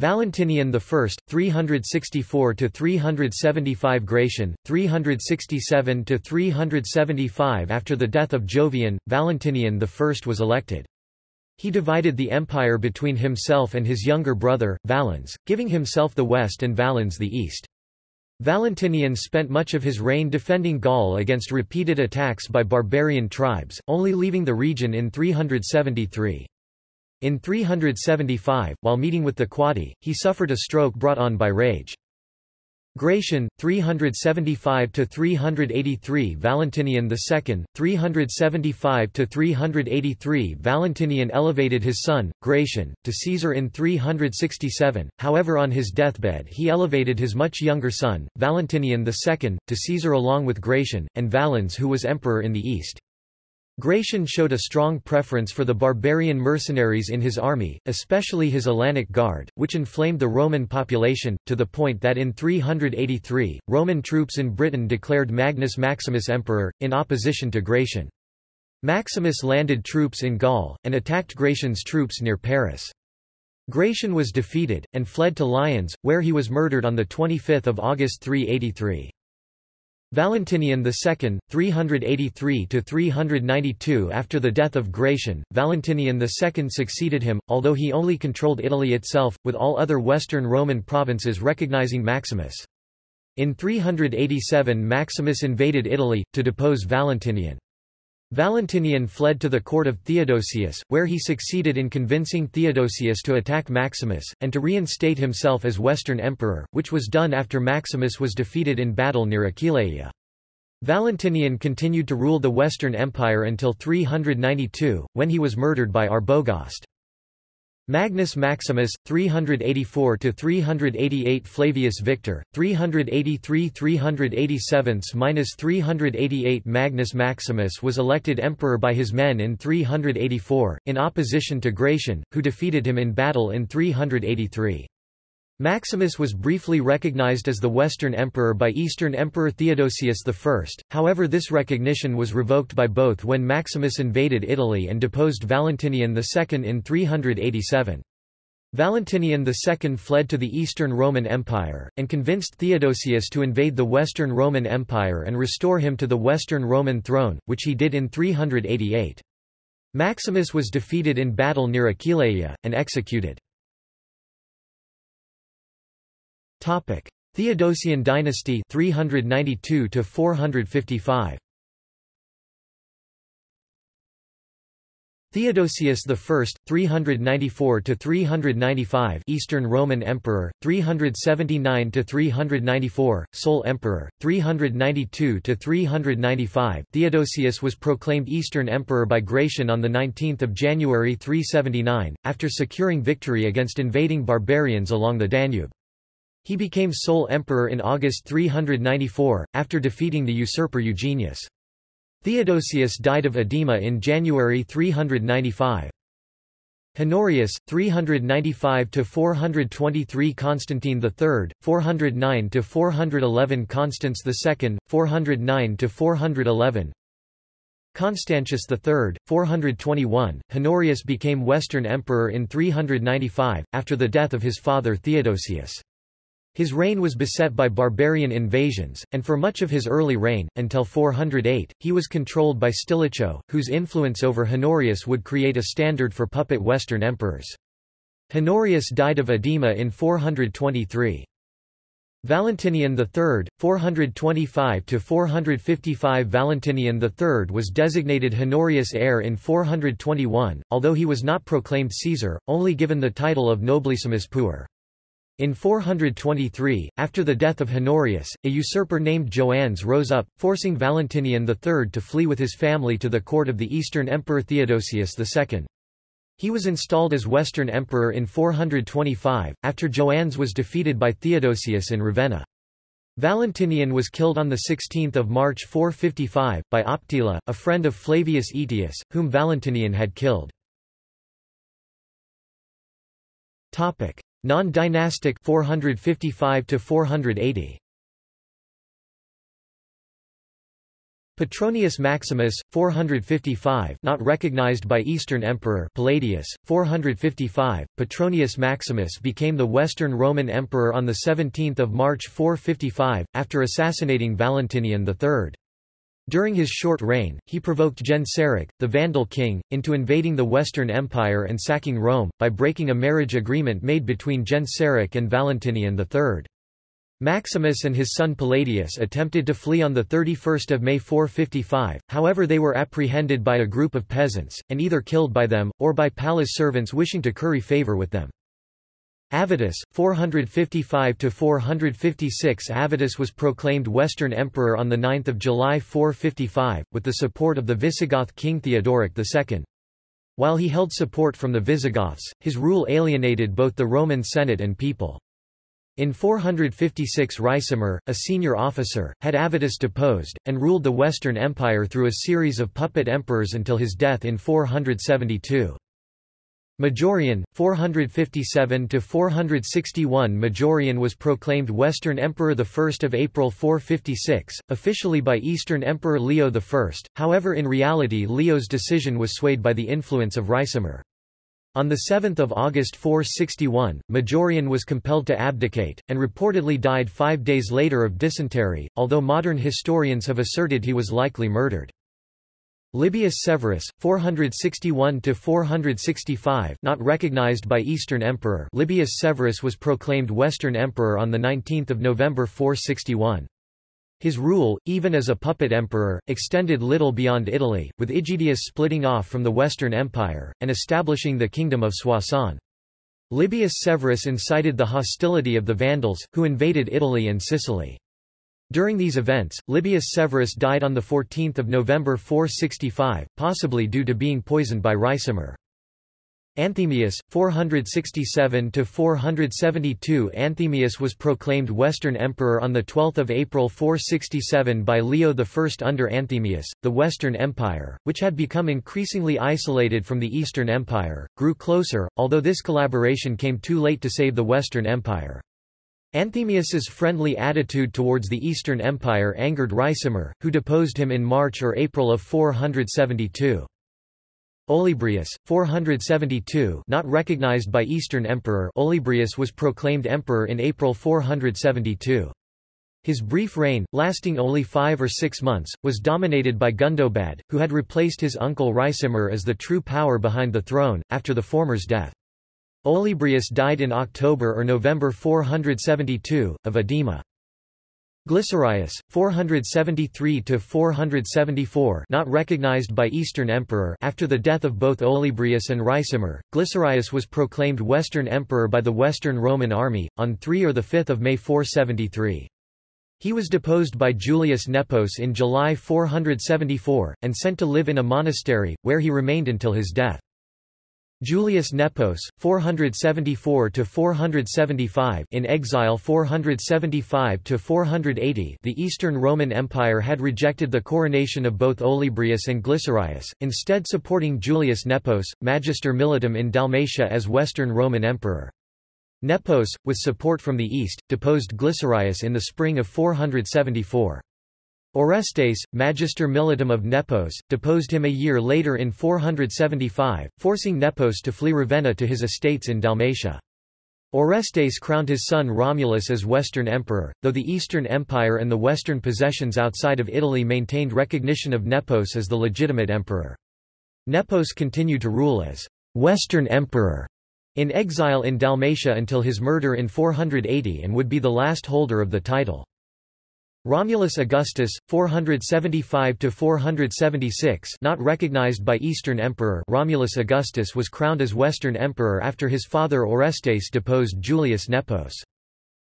Valentinian I, 364 to 375 Gratian, 367 to 375 After the death of Jovian, Valentinian I was elected. He divided the empire between himself and his younger brother, Valens, giving himself the west and Valens the east. Valentinian spent much of his reign defending Gaul against repeated attacks by barbarian tribes, only leaving the region in 373. In 375, while meeting with the Quadi, he suffered a stroke brought on by rage. Gratian, 375–383 Valentinian II, 375–383 Valentinian elevated his son, Gratian, to Caesar in 367, however on his deathbed he elevated his much younger son, Valentinian II, to Caesar along with Gratian, and Valens who was emperor in the east. Gratian showed a strong preference for the barbarian mercenaries in his army, especially his Alanic Guard, which inflamed the Roman population, to the point that in 383, Roman troops in Britain declared Magnus Maximus emperor, in opposition to Gratian. Maximus landed troops in Gaul, and attacked Gratian's troops near Paris. Gratian was defeated, and fled to Lyons, where he was murdered on 25 August 383. Valentinian II, 383–392 After the death of Gratian, Valentinian II succeeded him, although he only controlled Italy itself, with all other Western Roman provinces recognizing Maximus. In 387 Maximus invaded Italy, to depose Valentinian. Valentinian fled to the court of Theodosius, where he succeeded in convincing Theodosius to attack Maximus, and to reinstate himself as Western Emperor, which was done after Maximus was defeated in battle near Aquileia. Valentinian continued to rule the Western Empire until 392, when he was murdered by Arbogast. Magnus Maximus, 384 to 388 Flavius Victor, 383–387–388 Magnus Maximus was elected emperor by his men in 384, in opposition to Gratian, who defeated him in battle in 383. Maximus was briefly recognized as the Western Emperor by Eastern Emperor Theodosius I, however this recognition was revoked by both when Maximus invaded Italy and deposed Valentinian II in 387. Valentinian II fled to the Eastern Roman Empire, and convinced Theodosius to invade the Western Roman Empire and restore him to the Western Roman throne, which he did in 388. Maximus was defeated in battle near Aquileia, and executed. Topic: Theodosian dynasty 392 to 455. Theodosius I, 394–395 Eastern Roman Emperor, 379–394, sole Emperor, 392–395 Theodosius was proclaimed Eastern Emperor by Gratian on 19 January 379, after securing victory against invading barbarians along the Danube. He became sole emperor in August 394, after defeating the usurper Eugenius. Theodosius died of edema in January 395. Honorius, 395–423 Constantine III, 409–411 Constans II, 409–411 Constantius III, 421, Honorius became Western Emperor in 395, after the death of his father Theodosius. His reign was beset by barbarian invasions, and for much of his early reign, until 408, he was controlled by Stilicho, whose influence over Honorius would create a standard for puppet Western emperors. Honorius died of edema in 423. Valentinian III, 425–455 Valentinian III was designated Honorius heir in 421, although he was not proclaimed Caesar, only given the title of Nobilissimus Puer. In 423, after the death of Honorius, a usurper named Joannes rose up, forcing Valentinian III to flee with his family to the court of the Eastern Emperor Theodosius II. He was installed as Western Emperor in 425, after Joannes was defeated by Theodosius in Ravenna. Valentinian was killed on 16 March 455, by Optila, a friend of Flavius Aetius, whom Valentinian had killed. Non-dynastic 455 to 480. Petronius Maximus, 455 not recognized by Eastern Emperor Palladius, 455, Petronius Maximus became the Western Roman Emperor on 17 March 455, after assassinating Valentinian III. During his short reign, he provoked Genseric, the Vandal king, into invading the Western Empire and sacking Rome, by breaking a marriage agreement made between Genseric and Valentinian III. Maximus and his son Palladius attempted to flee on 31 May 455, however they were apprehended by a group of peasants, and either killed by them, or by palace servants wishing to curry favor with them. Avitus, 455–456 Avitus was proclaimed Western Emperor on 9 July 455, with the support of the Visigoth king Theodoric II. While he held support from the Visigoths, his rule alienated both the Roman Senate and people. In 456 Ricimer, a senior officer, had Avitus deposed, and ruled the Western Empire through a series of puppet emperors until his death in 472. Majorian, 457–461 Majorian was proclaimed Western Emperor 1 April 456, officially by Eastern Emperor Leo I, however in reality Leo's decision was swayed by the influence of Ricimer. On 7 August 461, Majorian was compelled to abdicate, and reportedly died five days later of dysentery, although modern historians have asserted he was likely murdered. Libius Severus, 461–465 not recognized by Eastern Emperor Libius Severus was proclaimed Western Emperor on 19 November 461. His rule, even as a puppet emperor, extended little beyond Italy, with Aegidius splitting off from the Western Empire, and establishing the Kingdom of Soissons. Libius Severus incited the hostility of the Vandals, who invaded Italy and Sicily. During these events, Libius Severus died on 14 November 465, possibly due to being poisoned by ricimer. Anthemius, 467–472 Anthemius was proclaimed Western Emperor on 12 April 467 by Leo I. Under Anthemius, the Western Empire, which had become increasingly isolated from the Eastern Empire, grew closer, although this collaboration came too late to save the Western Empire. Anthemius's friendly attitude towards the Eastern Empire angered Ricimer, who deposed him in March or April of 472. Olybrius, 472 not recognized by Eastern Emperor Olybrius was proclaimed emperor in April 472. His brief reign, lasting only five or six months, was dominated by Gundobad, who had replaced his uncle Ricimer as the true power behind the throne, after the former's death. Olybrius died in October or November 472, of edema. Glycerius, 473–474 not recognized by Eastern Emperor after the death of both Olybrius and Ricimer, Glycerius was proclaimed Western Emperor by the Western Roman army, on 3 or 5 May 473. He was deposed by Julius Nepos in July 474, and sent to live in a monastery, where he remained until his death. Julius Nepos, 474–475 in exile 475–480 The Eastern Roman Empire had rejected the coronation of both Olybrius and Glycerius, instead supporting Julius Nepos, Magister Militum in Dalmatia as Western Roman Emperor. Nepos, with support from the east, deposed Glycerius in the spring of 474. Orestes, Magister Militum of Nepos, deposed him a year later in 475, forcing Nepos to flee Ravenna to his estates in Dalmatia. Orestes crowned his son Romulus as Western Emperor, though the Eastern Empire and the Western possessions outside of Italy maintained recognition of Nepos as the legitimate emperor. Nepos continued to rule as Western Emperor in exile in Dalmatia until his murder in 480 and would be the last holder of the title. Romulus Augustus, 475–476 not recognized by Eastern Emperor Romulus Augustus was crowned as Western Emperor after his father Orestes deposed Julius Nepos.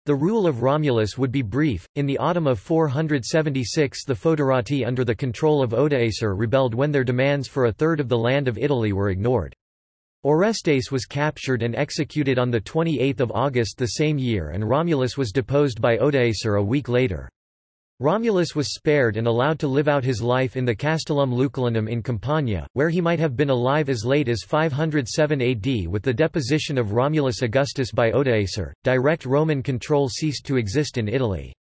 The rule of Romulus would be brief. In the autumn of 476 the Foederati under the control of Odoacer rebelled when their demands for a third of the land of Italy were ignored. Orestes was captured and executed on 28 August the same year and Romulus was deposed by Odoacer a week later. Romulus was spared and allowed to live out his life in the Castellum Lucullanum in Campania, where he might have been alive as late as 507 AD with the deposition of Romulus Augustus by Odoacer. Direct Roman control ceased to exist in Italy.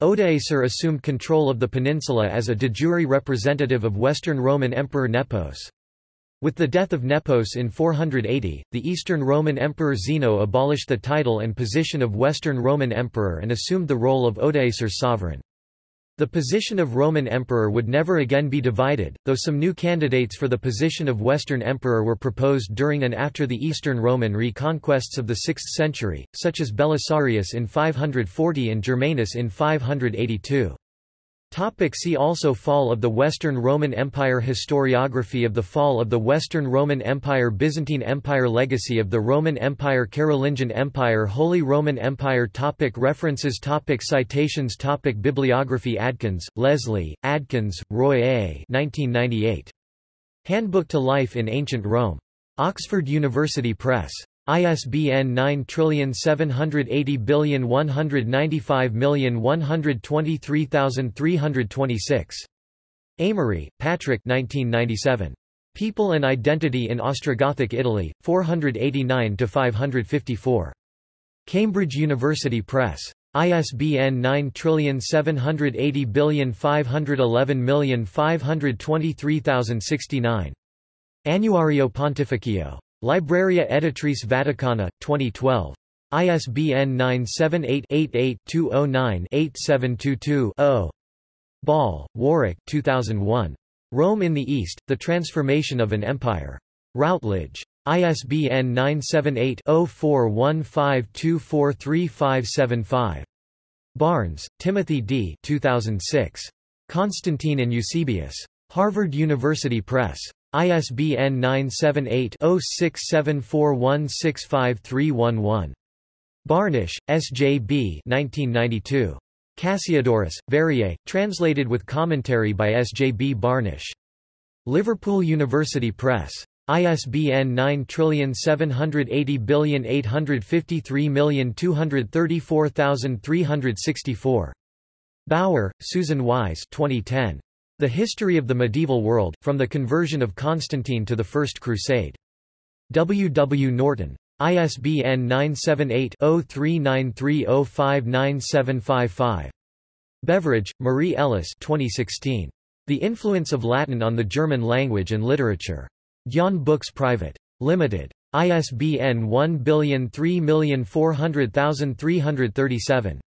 Odoacer assumed control of the peninsula as a de jure representative of Western Roman Emperor Nepos. With the death of Nepos in 480, the Eastern Roman Emperor Zeno abolished the title and position of Western Roman Emperor and assumed the role of Odoacer's sovereign. The position of Roman emperor would never again be divided, though some new candidates for the position of Western emperor were proposed during and after the Eastern Roman reconquests of the 6th century, such as Belisarius in 540 and Germanus in 582. Topic see also Fall of the Western Roman Empire Historiography of the fall of the Western Roman Empire Byzantine Empire Legacy of the Roman Empire Carolingian Empire Holy Roman Empire topic References topic Citations topic Bibliography Adkins, Leslie, Adkins, Roy A. 1998. Handbook to Life in Ancient Rome. Oxford University Press. ISBN 9780195123326. Amory, Patrick 1997. People and Identity in Ostrogothic Italy, 489–554. Cambridge University Press. ISBN 9780511523069. Annuario Pontificio. Libreria Editrice Vaticana, 2012. ISBN 978-88-209-8722-0. Ball, Warwick 2001. Rome in the East, The Transformation of an Empire. Routledge. ISBN 978-0415243575. Barnes, Timothy D. 2006. Constantine and Eusebius. Harvard University Press. ISBN 978-0674165311. Barnish, S. J. B. 1992. Cassiodorus, Variae, translated with commentary by S. J. B. Barnish. Liverpool University Press. ISBN 97808532334 Bauer, Susan Wise 2010. The History of the Medieval World, From the Conversion of Constantine to the First Crusade. W. W. Norton. ISBN 978-0393059755. Beveridge, Marie Ellis 2016. The Influence of Latin on the German Language and Literature. Gyan Books Private. Limited. ISBN 1030400337.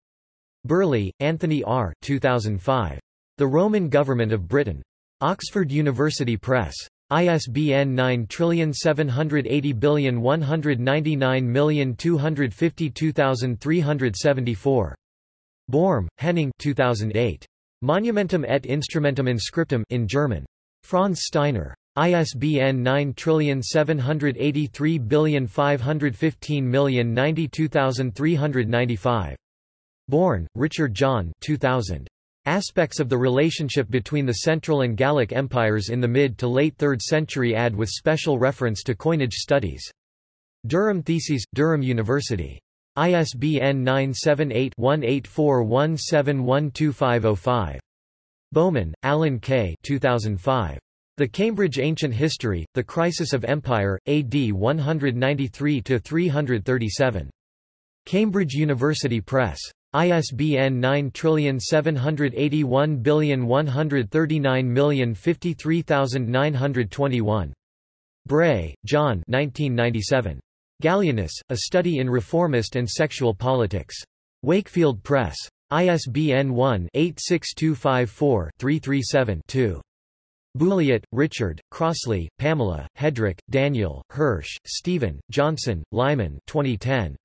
Birley, Anthony R. 2005. The Roman Government of Britain. Oxford University Press. ISBN 9780199252374. Börm, Henning 2008. Monumentum et Instrumentum Inscriptum in German. Franz Steiner. ISBN 9783515092395. Bourne, Richard John 2000. Aspects of the relationship between the Central and Gallic empires in the mid to late 3rd century add with special reference to coinage studies. Durham Theses, Durham University. ISBN 978-1841712505. Bowman, Alan K. 2005. The Cambridge Ancient History, The Crisis of Empire, AD 193–337. Cambridge University Press. ISBN 9781139053921. Bray, John 1997. Gallienus, A Study in Reformist and Sexual Politics. Wakefield Press. ISBN 1-86254-337-2. Bulliet, Richard, Crossley, Pamela, Hedrick, Daniel, Hirsch, Stephen, Johnson, Lyman 2010.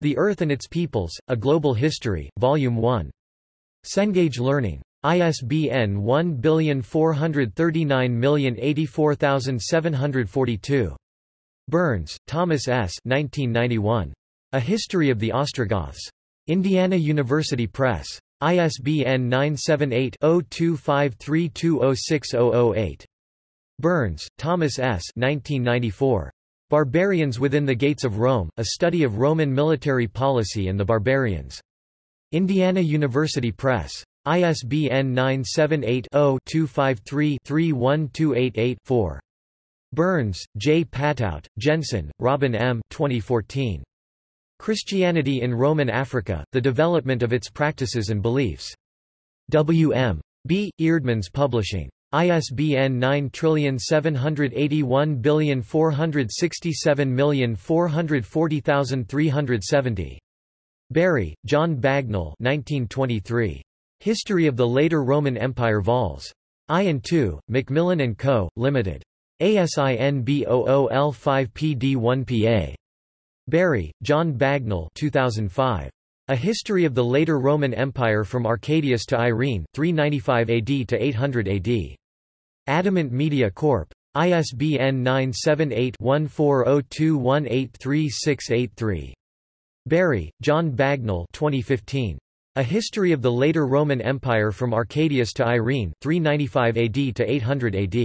The Earth and Its Peoples, A Global History, Volume 1. Cengage Learning. ISBN 1439084742. Burns, Thomas S. 1991. A History of the Ostrogoths. Indiana University Press. ISBN 978-0253206008. Burns, Thomas S. 1994. Barbarians Within the Gates of Rome, A Study of Roman Military Policy and the Barbarians. Indiana University Press. ISBN 978-0-253-31288-4. Burns, J. Patout, Jensen, Robin M. 2014. Christianity in Roman Africa, The Development of Its Practices and Beliefs. W. M. B. Eerdmans Publishing. ISBN 9781467440370. Bury, John Bagnell 1923. History of the Later Roman Empire Vols. I and II, Macmillan & Co., Limited. ASIN B00L5PD1PA. Bury, John Bagnell 2005. A History of the Later Roman Empire from Arcadius to Irene 395 AD to 800 AD. Adamant Media Corp. ISBN 978-1402183683. Bury, John Bagnell 2015. A History of the Later Roman Empire from Arcadius to Irene 395 AD to 800 AD.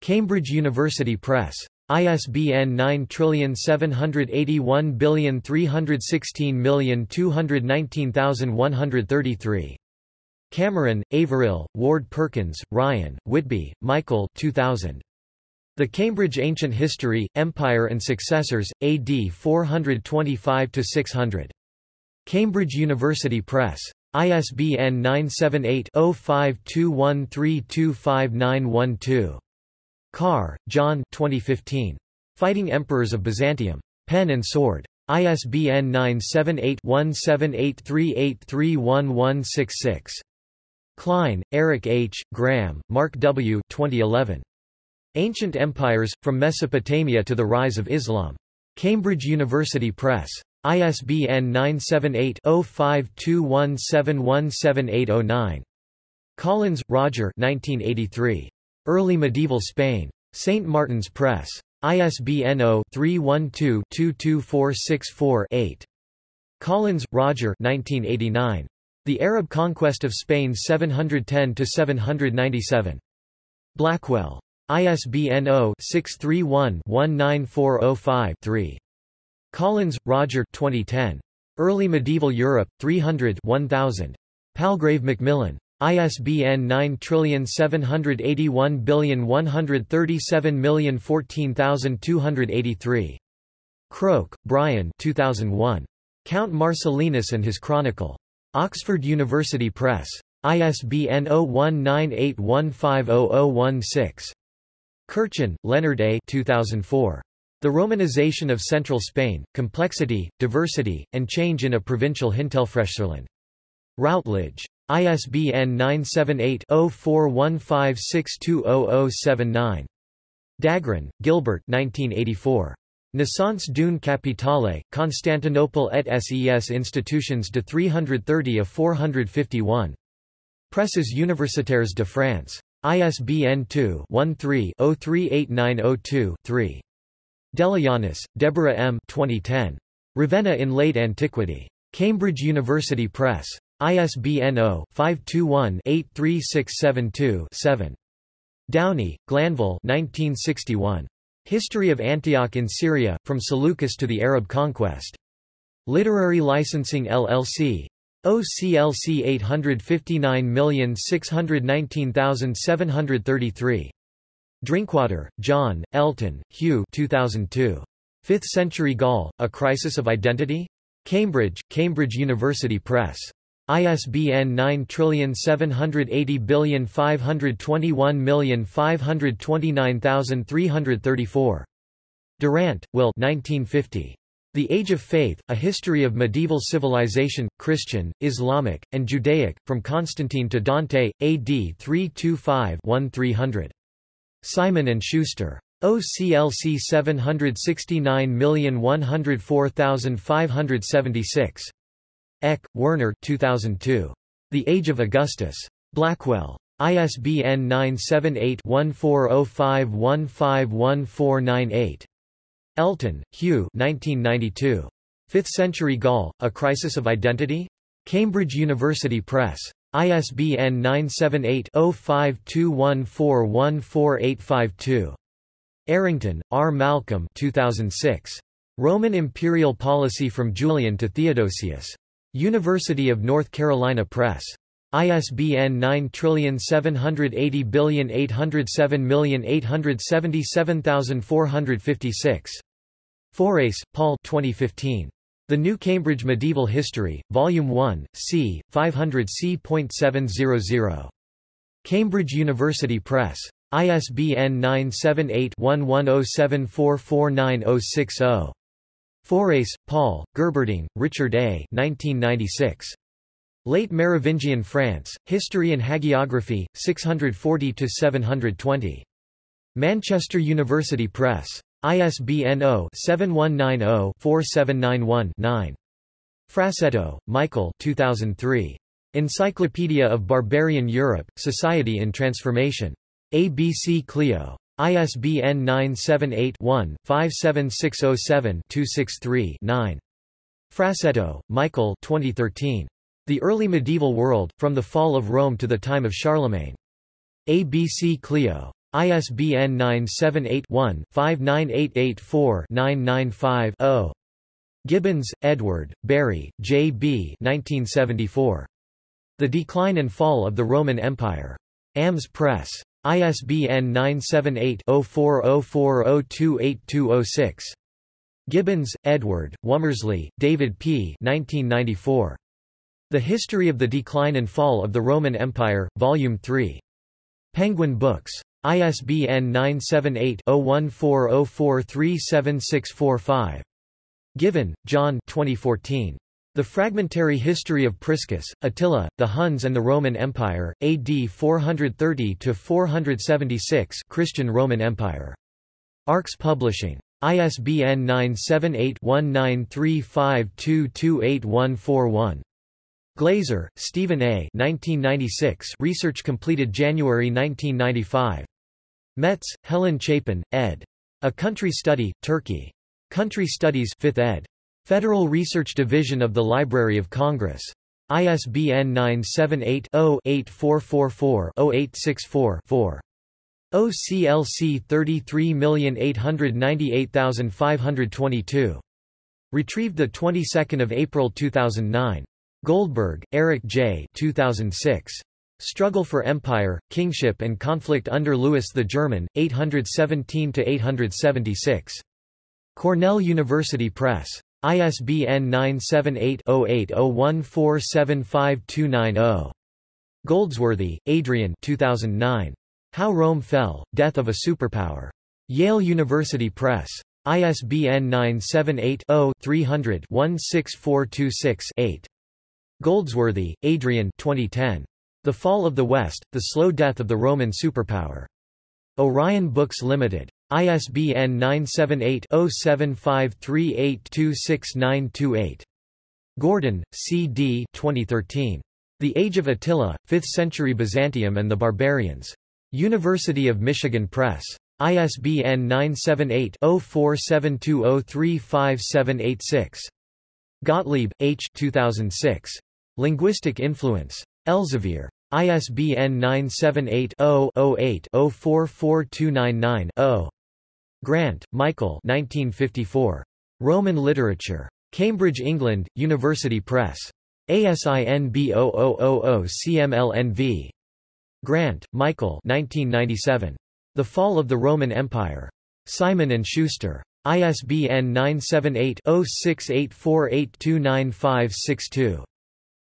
Cambridge University Press. ISBN 9781316219133. Cameron, Averil, Ward Perkins, Ryan, Whitby, Michael 2000. The Cambridge Ancient History, Empire and Successors, AD 425–600. Cambridge University Press. ISBN 978 0521325912. Carr, John 2015. Fighting Emperors of Byzantium. Pen and Sword. ISBN 978-1783831166. Cline, Eric H., Graham, Mark W. 2011. Ancient Empires, From Mesopotamia to the Rise of Islam. Cambridge University Press. ISBN 978 0521717809. Collins, Roger 1983. Early Medieval Spain. St. Martin's Press. ISBN 0-312-22464-8. Collins, Roger 1989. The Arab conquest of Spain 710–797. Blackwell. ISBN 0-631-19405-3. Collins, Roger 2010. Early Medieval Europe, 300 1000. Palgrave Macmillan. ISBN 9781137014283. Croke, Brian 2001. Count Marcellinus and his Chronicle. Oxford University Press. ISBN 0198150016. Curchin, Leonard A. 2004. The Romanization of Central Spain, Complexity, Diversity, and Change in a Provincial Hinterfrechserland. Routledge. ISBN 978-0415620079. Dagron, Gilbert 1984. Naissance d'une capitale, Constantinople et ses institutions de 330 à 451. Presses universitaires de France. ISBN 2-13-038902-3. Deliyannis, Deborah M. 2010. Ravenna in Late Antiquity. Cambridge University Press. ISBN 0-521-83672-7. Downey, Glanville 1961. History of Antioch in Syria, From Seleucus to the Arab Conquest. Literary Licensing LLC. OCLC 859619733. Drinkwater, John, Elton, Hugh 2002. Fifth Century Gaul, A Crisis of Identity? Cambridge, Cambridge University Press. ISBN 9780521529334. Durant, Will 1950. The Age of Faith, A History of Medieval Civilization, Christian, Islamic, and Judaic, from Constantine to Dante, AD 325-1300. Simon & Schuster. OCLC 769104576. Eck, Werner 2002. The Age of Augustus. Blackwell. ISBN 978-1405151498. Elton, Hugh 1992. Fifth Century Gaul, A Crisis of Identity? Cambridge University Press. ISBN 978-0521414852. Errington, R. Malcolm 2006. Roman Imperial Policy from Julian to Theodosius. University of North Carolina Press. ISBN 9780807877456. Fouracre, Paul 2015. The New Cambridge Medieval History, Volume 1, c. 500 c.700. Cambridge University Press. ISBN 978-1107449060. Fouracre, Paul, Gerberding, Richard A. 1996. Late Merovingian France, History and Hagiography, 640–720. Manchester University Press. ISBN 0-7190-4791-9. Frassetto, Michael 2003. Encyclopedia of Barbarian Europe, Society in Transformation. ABC Clio. ISBN 978-1-57607-263-9. Frassetto, Michael 2013. The Early Medieval World, From the Fall of Rome to the Time of Charlemagne. ABC Clio. ISBN 978-1-59884-995-0. Gibbons, Edward, Bury, J. B. 1974. The Decline and Fall of the Roman Empire. AMS Press. ISBN 978-0404028206. Gibbons, Edward, Womersley, David P. 1994. The History of the Decline and Fall of the Roman Empire, Volume 3. Penguin Books. ISBN 978-0140437645. Given, John 2014. The Fragmentary History of Priscus, Attila, the Huns and the Roman Empire, AD 430–476 Christian Roman Empire. Arx Publishing. ISBN 978-1935228141. Glazer, Stephen A. 1996 research completed January 1995. Metz, Helen Chapin, ed. A Country Study, Turkey. Country Studies 5th ed. Federal Research Division of the Library of Congress. ISBN 978-0-8444-0864-4. OCLC 33898522. Retrieved the 22nd of April 2009. Goldberg, Eric J. 2006. Struggle for Empire, Kingship and Conflict under Louis the German, 817–876. Cornell University Press. ISBN 978-0801475290. Goldsworthy, Adrian 2009. How Rome Fell, Death of a Superpower. Yale University Press. ISBN 978-0-300-16426-8. Goldsworthy, Adrian 2010. The Fall of the West, The Slow Death of the Roman Superpower. Orion Books Limited. ISBN 978-0753826928. Gordon, C. D. 2013. The Age of Attila, 5th-century Byzantium and the Barbarians. University of Michigan Press. ISBN 978-0472035786. Gottlieb, H. 2006. Linguistic Influence. Elsevier. ISBN 978-0-08-044299-0. Grant, Michael 1954. Roman Literature. Cambridge, England, University Press. ASIN B0000 CMLNV. Grant, Michael 1997. The Fall of the Roman Empire. Simon & Schuster. ISBN 978-0684829562.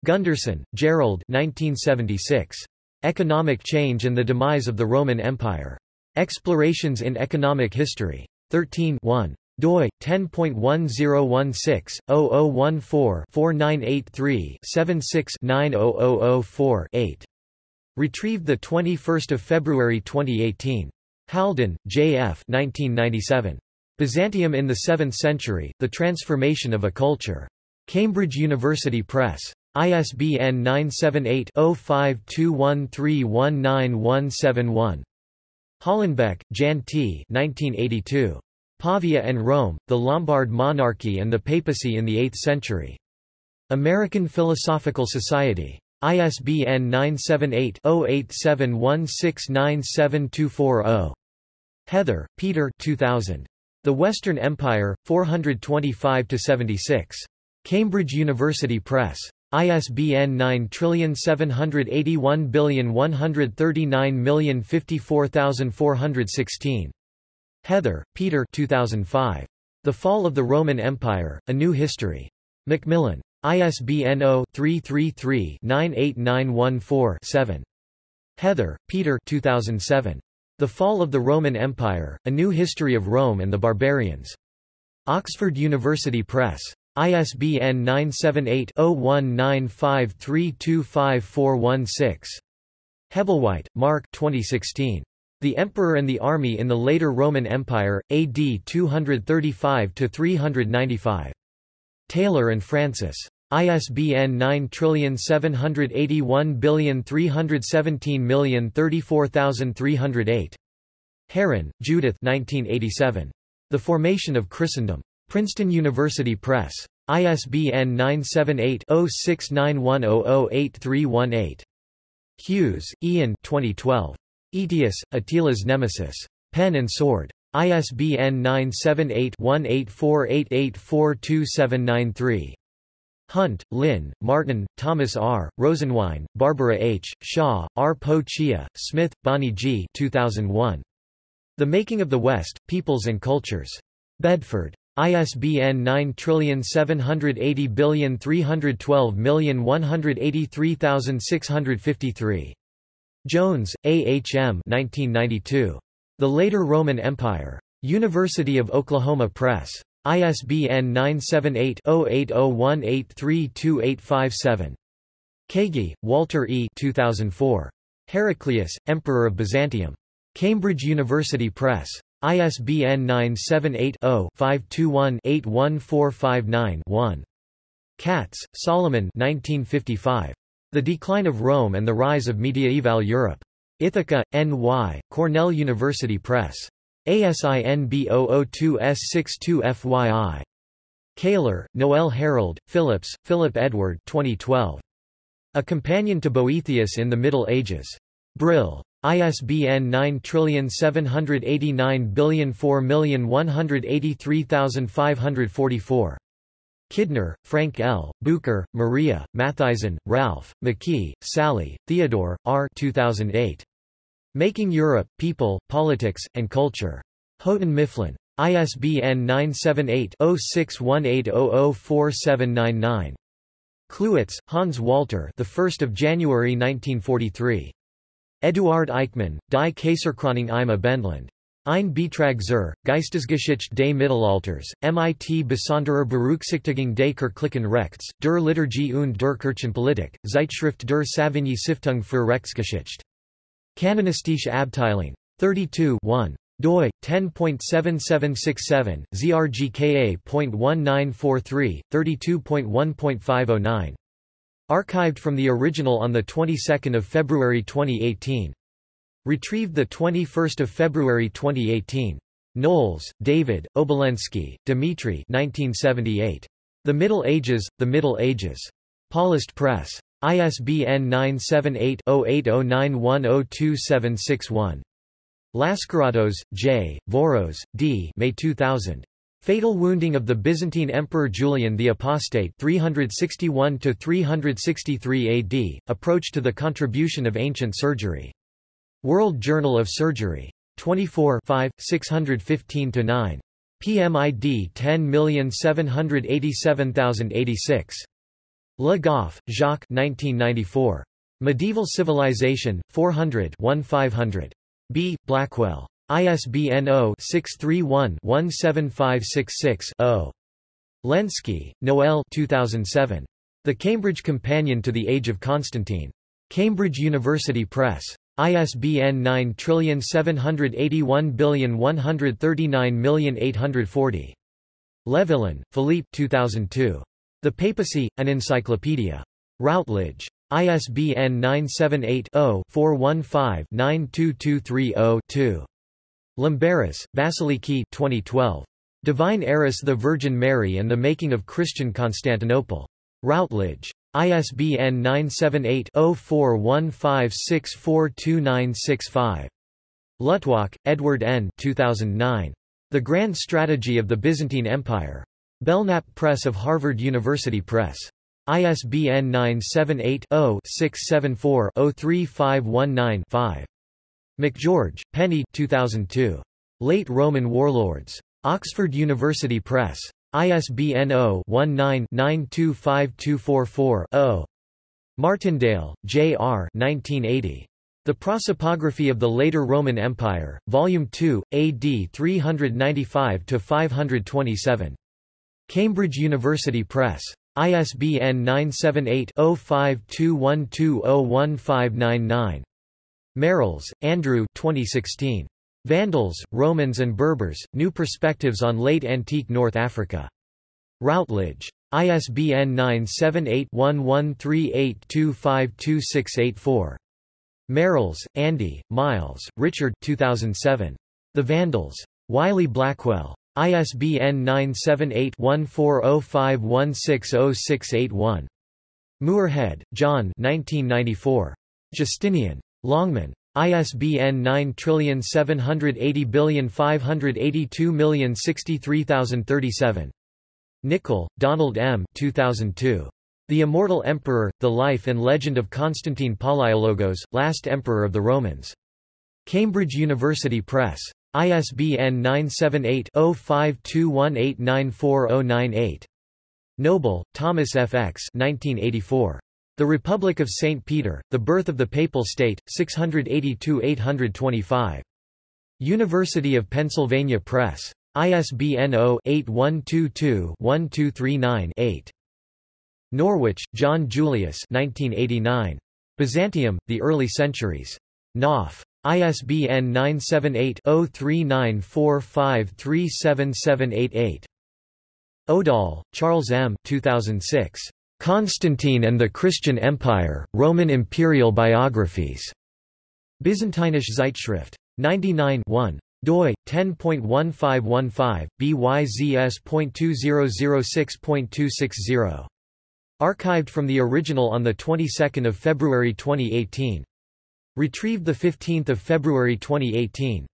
Gunderson, Gerald 1976. Economic Change and the Demise of the Roman Empire. Explorations in Economic History. 13 1 doi 10.1016-0014-4983-76-90004-8. Retrieved 21 February 2018. Haldon, J. F. 1997. Byzantium in the 7th Century, The Transformation of a Culture. Cambridge University Press. ISBN 978-0521319171. Hallenbeck, Jan T. 1982. Pavia and Rome, The Lombard Monarchy and the Papacy in the Eighth Century. American Philosophical Society. ISBN 978-0871697240. Heather, Peter 2000. The Western Empire, 425–76. Cambridge University Press. ISBN 9781139054416. Heather, Peter 2005. The Fall of the Roman Empire, A New History. Macmillan. ISBN 0-333-98914-7. Heather, Peter 2007. The Fall of the Roman Empire, A New History of Rome and the Barbarians. Oxford University Press. ISBN 978-0195325416. Hebblewhite, Mark 2016. The Emperor and the Army in the Later Roman Empire, AD 235–395. Taylor and Francis. ISBN 9781317034308. Herrin, Judith 1987. The Formation of Christendom. Princeton University Press. ISBN 978-0691008318. Hughes, Ian 2012. Aetius, Attila's Nemesis. Pen and Sword. ISBN 978-1848842793. Hunt, Lynn, Martin, Thomas R., Rosenwein, Barbara H., Hsia, R. Po Chia, Smith, Bonnie G. 2001. The Making of the West, Peoples and Cultures. Bedford. ISBN 9780312183653. Jones, A. H. M. 1992. The Later Roman Empire. University of Oklahoma Press. ISBN 978-0801832857. Kaegi, Walter E. 2004. Heraclius, Emperor of Byzantium. Cambridge University Press. ISBN 978-0-521-81459-1. Katz, Solomon 1955. The Decline of Rome and the Rise of Mediaeval Europe. Ithaca, N.Y., Cornell University Press. ASIN B002S62FYI. Kaylor, Noel Harold, Phillips, Philip Edward 2012. A companion to Boethius in the Middle Ages. Brill. ISBN 9789004183544. Kidner, Frank L., Bucur, Maria, Mathisen, Ralph, McKee, Sally, Theodore, R. 2008. Making Europe, People, Politics, and Culture. Houghton Mifflin. ISBN 978-0618004799. Klewitz, Hans Walter the 1st of January 1943. Eduard Eichmann, Die Kaiserkrönung im Abendland. Ein Beitrag zur Geistesgeschichte des Mittelalters, MIT Besonderer Berücksichtigung des kirchlichen Rechts, der Liturgie und der Kirchenpolitik, Zeitschrift der Savigny Stiftung für Rechtsgeschichte. Kanonistische Abteilung. 32 1 doi 10.7767 zrgka.1943 32.1.509 archived from the original on the 22nd of February 2018 retrieved the 21st of February 2018 Knowles, David, Obolensky, Dmitry 1978 The Middle Ages The Middle Ages Paulist Press ISBN 978 0809102761 Lascaratos, J., Voros, D. May 2000. Fatal wounding of the Byzantine Emperor Julian the Apostate 361–363 AD, approach to the contribution of ancient surgery. World Journal of Surgery. 24 615–9. PMID 10787086. Le Goff, Jacques 1994. Medieval Civilization, 400 1500. B. Blackwell. ISBN 0-631-17566-0. Lenski, Noel 2007. The Cambridge Companion to the Age of Constantine. Cambridge University Press. ISBN 978113984. Levillain, Philippe 2002. The Papacy, an Encyclopedia. Routledge. ISBN 978-0-415-92230-2. Limberis, Vasiliki 2012. Divine Heiress the Virgin Mary and the Making of Christian Constantinople. Routledge. ISBN 978-0415642965. Luttwak, Edward N. 2009. The Grand Strategy of the Byzantine Empire. Belknap Press of Harvard University Press. ISBN 978-0-674-03519-5. MacGeorge, Penny 2002. Late Roman Warlords. Oxford University Press. ISBN 0-19-925244-0. Martindale, J. R. 1980. The Prosopography of the Later Roman Empire, Volume 2, AD 395–527. Cambridge University Press. ISBN 978-0521201599. Merrills, Andrew 2016. Vandals, Romans and Berbers, New Perspectives on Late Antique North Africa. Routledge. ISBN 978-1138252684. Merrills, Andy, Miles, Richard 2007. The Vandals. Wiley Blackwell. ISBN 978-1405160681. Moorhead, John 1994. Justinian. Longman. ISBN 9780582063037. Nicol, Donald M. 2002. The Immortal Emperor, The Life and Legend of Constantine Palaiologos, Last Emperor of the Romans. Cambridge University Press. ISBN 978-0521894098. Noble, Thomas F. X. 1984. The Republic of St. Peter, The Birth of the Papal State, 682-825. University of Pennsylvania Press. ISBN 0-8122-1239-8. Norwich, John Julius 1989. Byzantium, The Early Centuries. Knopf. ISBN 978-0394537788. Odahl, Charles M. 2006. Constantine and the Christian Empire, Roman Imperial Biographies. Byzantinische Zeitschrift. 99 1 doi 10.1515 byzs.2006.260 Archived from the original on the 22nd of February 2018. Retrieved the 15th of February 2018.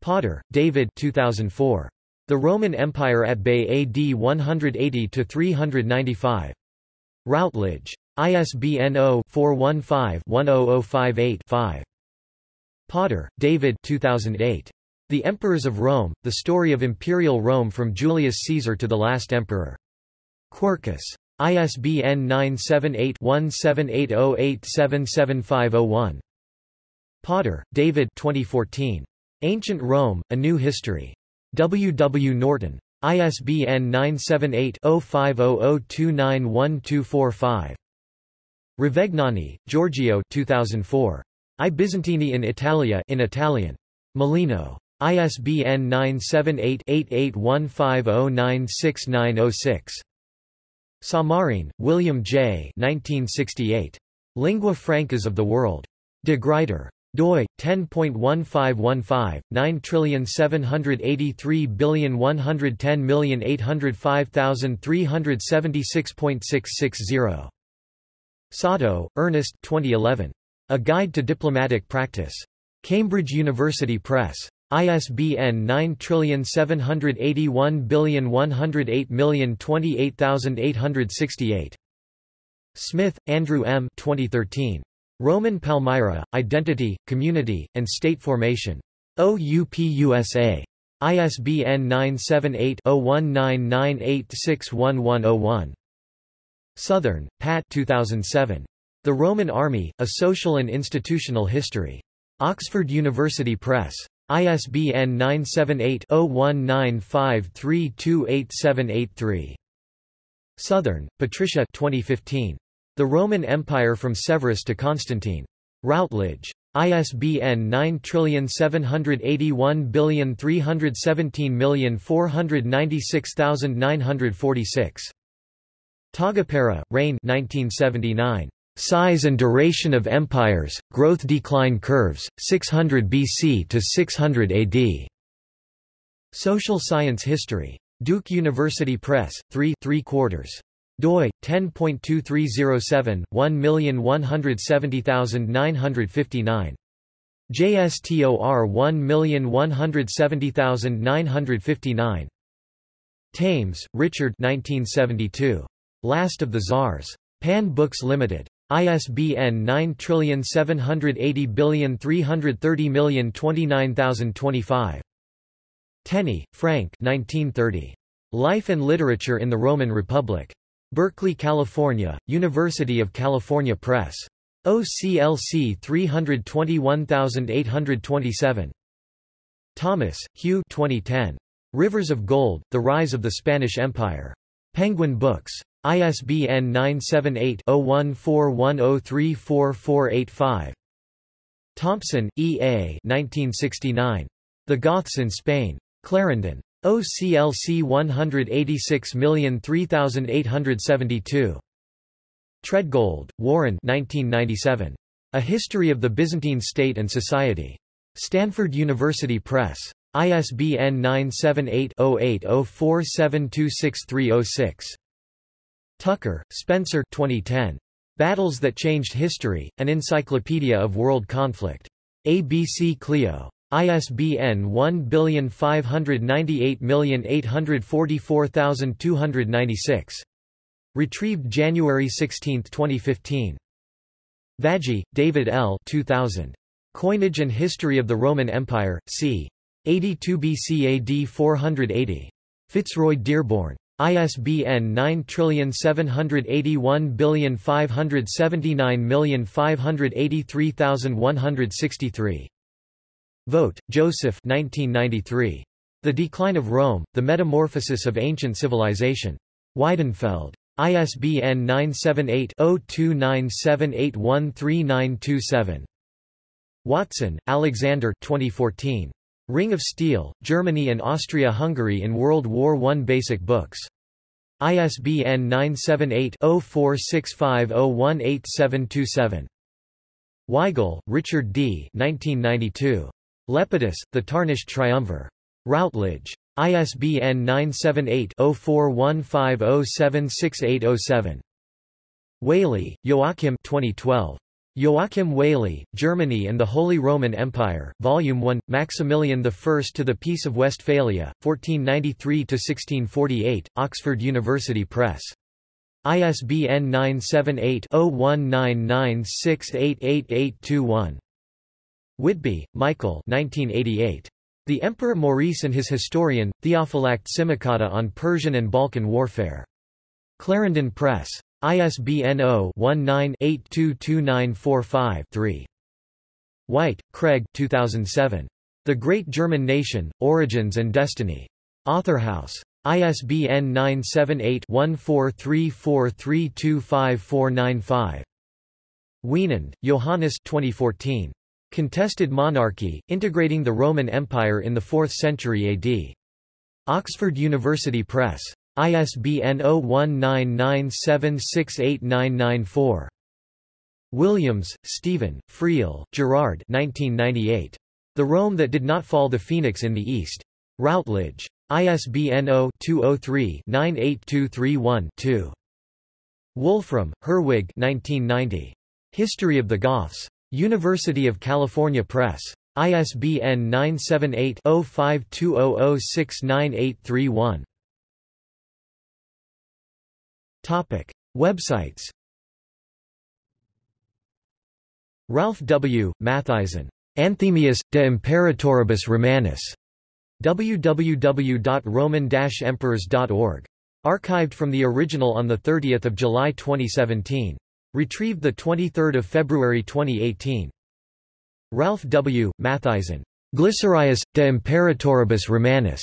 Potter, David 2004. The Roman Empire at Bay AD 180 to 395. Routledge. ISBN 0-415-10058-5. Potter, David 2008. The Emperors of Rome, The Story of Imperial Rome from Julius Caesar to the Last Emperor. Quercus. ISBN 978-1780877501. Potter, David 2014. Ancient Rome, A New History. W. W. Norton. ISBN 978-0500291245. Ravegnani, Giorgio 2004. I Bizantini in Italia in Italian. Molino. ISBN 978-8815096906. Samarin, William J. 1968. Lingua Francas of the World. De Gruyter doi 10.1515 9783110805376.660 Satow, Ernest 2011 A Guide to Diplomatic Practice. Cambridge University Press. ISBN 9781108028868 Smith, Andrew M. 2013. Roman Palmyra, Identity, Community, and State Formation. OUP-USA. ISBN 978-0199861101. Southern, Pat 2007. The Roman Army, A Social and Institutional History. Oxford University Press. ISBN 978-0195328783. Southern, Patricia 2015. The Roman Empire from Severus to Constantine. Routledge. ISBN 9781317496946. Taagepera, Rein 1979. Size and Duration of Empires, Growth-Decline Curves, 600 BC to 600 AD. Social Science History. Duke University Press, 3 3 quarters doi 10.2307 1170959 JSTOR 1170959 Thames, Richard 1972 Last of the Tsars Pan Books Limited. ISBN 9780330029025 Tenney, Frank 1930 Life and Literature in the Roman Republic Berkeley, California, University of California Press. OCLC 321827. Thomas, Hugh 2010. Rivers of Gold, The Rise of the Spanish Empire. Penguin Books. ISBN 978-0141034485. Thompson, E. A. 1969. The Goths in Spain. Clarendon. OCLC 186003872. Treadgold, Warren 1997. A History of the Byzantine State and Society. Stanford University Press. ISBN 978-0804726306. Tucker, Spencer 2010. Battles That Changed History, An Encyclopedia of World Conflict. ABC Clio. ISBN 1598844296. Retrieved January 16, 2015. Vagi, David L. 2000. Coinage and History of the Roman Empire, c. 82 BC AD 480. Fitzroy Dearborn. ISBN 9781579583163. Vogt, Joseph 1993. The Decline of Rome, The Metamorphosis of Ancient Civilization. Weidenfeld. ISBN 978-0297813927. Watson, Alexander 2014. Ring of Steel, Germany and Austria-Hungary in World War I Basic Books. ISBN 978 0465018727. Weigel, Richard D. 1992. Lepidus, The Tarnished Triumvir. Routledge. ISBN 978-0415076807. Whaley, Joachim 2012. Joachim Whaley, Germany and the Holy Roman Empire, Volume 1, Maximilian I to the Peace of Westphalia, 1493–1648, Oxford University Press. ISBN 978-0199688821. Whitby, Michael 1988. The Emperor Maurice and His Historian, Theophylact Simocatta on Persian and Balkan Warfare. Clarendon Press. ISBN 0-19-822945-3. White, Craig 2007. The Great German Nation, Origins and Destiny. Authorhouse. ISBN 978-1434325495. Wienand, Johannes 2014. Contested Monarchy, Integrating the Roman Empire in the Fourth Century AD. Oxford University Press. ISBN 0199768994. Williams, Stephen, Friel, Gerard 1998. The Rome That Did Not Fall the Phoenix in the East. Routledge. ISBN 0-203-98231-2. Wolfram, Herwig 1990. History of the Goths. University of California Press. ISBN 978-0520069831. Topic. Websites Ralph W. Mathisen. Anthemius, de Imperatoribus Romanis www.roman-emperors.org. Archived from the original on 30 July 2017. Retrieved 23 February 2018. Ralph W. Mathisen. Glycerius, de Imperatoribus Romanis.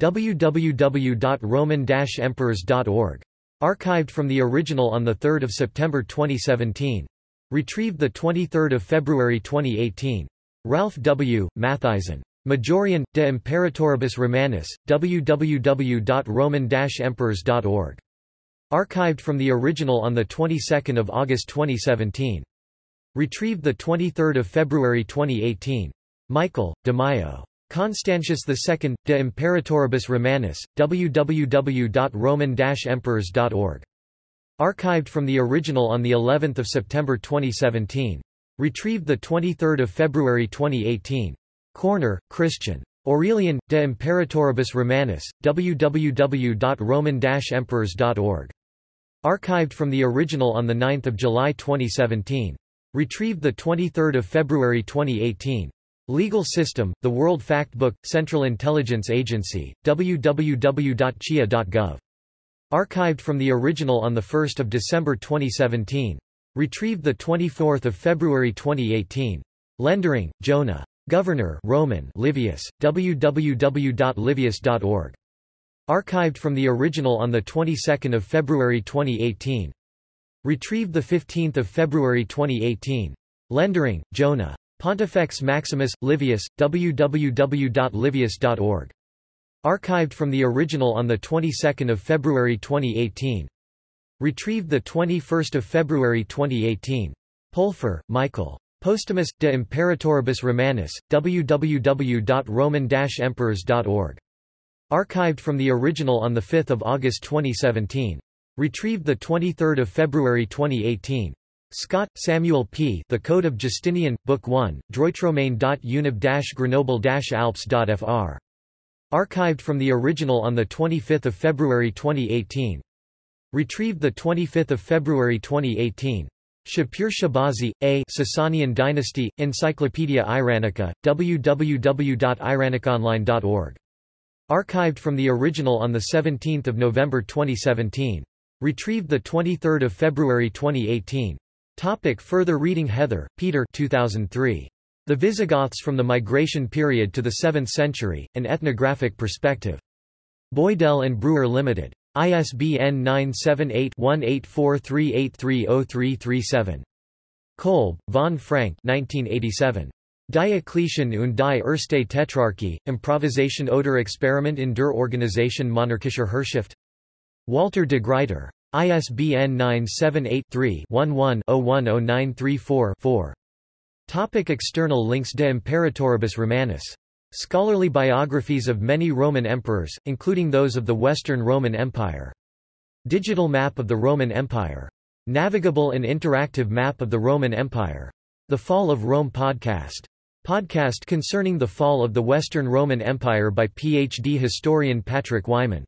www.roman-emperors.org. Archived from the original on 3 September 2017. Retrieved 23 February 2018. Ralph W. Mathisen. Majorian, de Imperatoribus Romanis, www.roman-emperors.org. Archived from the original on the 22nd of August 2017. Retrieved the 23rd of February 2018. Michael DiMaio. Constantius II, De Imperatoribus Romanis, www.roman-emperors.org. Archived from the original on the 11th of September 2017. Retrieved the 23rd of February 2018. Körner, Christian. Aurelian, De Imperatoribus Romanis, www.roman-emperors.org. Archived from the original on 9 July 2017. Retrieved 23 February 2018. Legal System, The World Factbook, Central Intelligence Agency, www.cia.gov. Archived from the original on 1 December 2017. Retrieved 24 February 2018. Lendering, Jonah. Governor Roman Livius, www.livius.org. Archived from the original on the 22nd of February 2018. Retrieved the 15th of February 2018. Lendering, Jonah. Pontifex Maximus Livius, www.livius.org. Archived from the original on the 22nd of February 2018. Retrieved the 21st of February 2018. Polfer, Michael. Postumus, de Imperatoribus Romanis, www.roman-emperors.org. Archived from the original on 5 August 2017. Retrieved 23 February 2018. Scott, Samuel P. The Code of Justinian, Book 1, Droitromain.univ-Grenoble-Alps.fr. Archived from the original on 25 February 2018. Retrieved 25 February 2018. Shapur Shahbazi, A. Sasanian Dynasty, Encyclopedia Iranica, www.iranicaonline.org. Archived from the original on 17 November 2017. Retrieved 23 February 2018. Topic further reading Heather, Peter 2003. The Visigoths from the Migration Period to the 7th Century, An Ethnographic Perspective. Boydell and Brewer Limited. ISBN 978-1843830337. Kolb, von Frank 1987. Diocletian und die erste Tetrarchie, Improvisation oder Experiment in der Organisation monarchischer Herrschaft. Walter de Gruyter. ISBN 978-3-11-010934-4. Topic external links De Imperatoribus Romanis Scholarly biographies of many Roman emperors, including those of the Western Roman Empire. Digital map of the Roman Empire Navigable and interactive map of the Roman Empire. The Fall of Rome podcast. Podcast concerning the fall of the Western Roman Empire by PhD historian Patrick Wyman.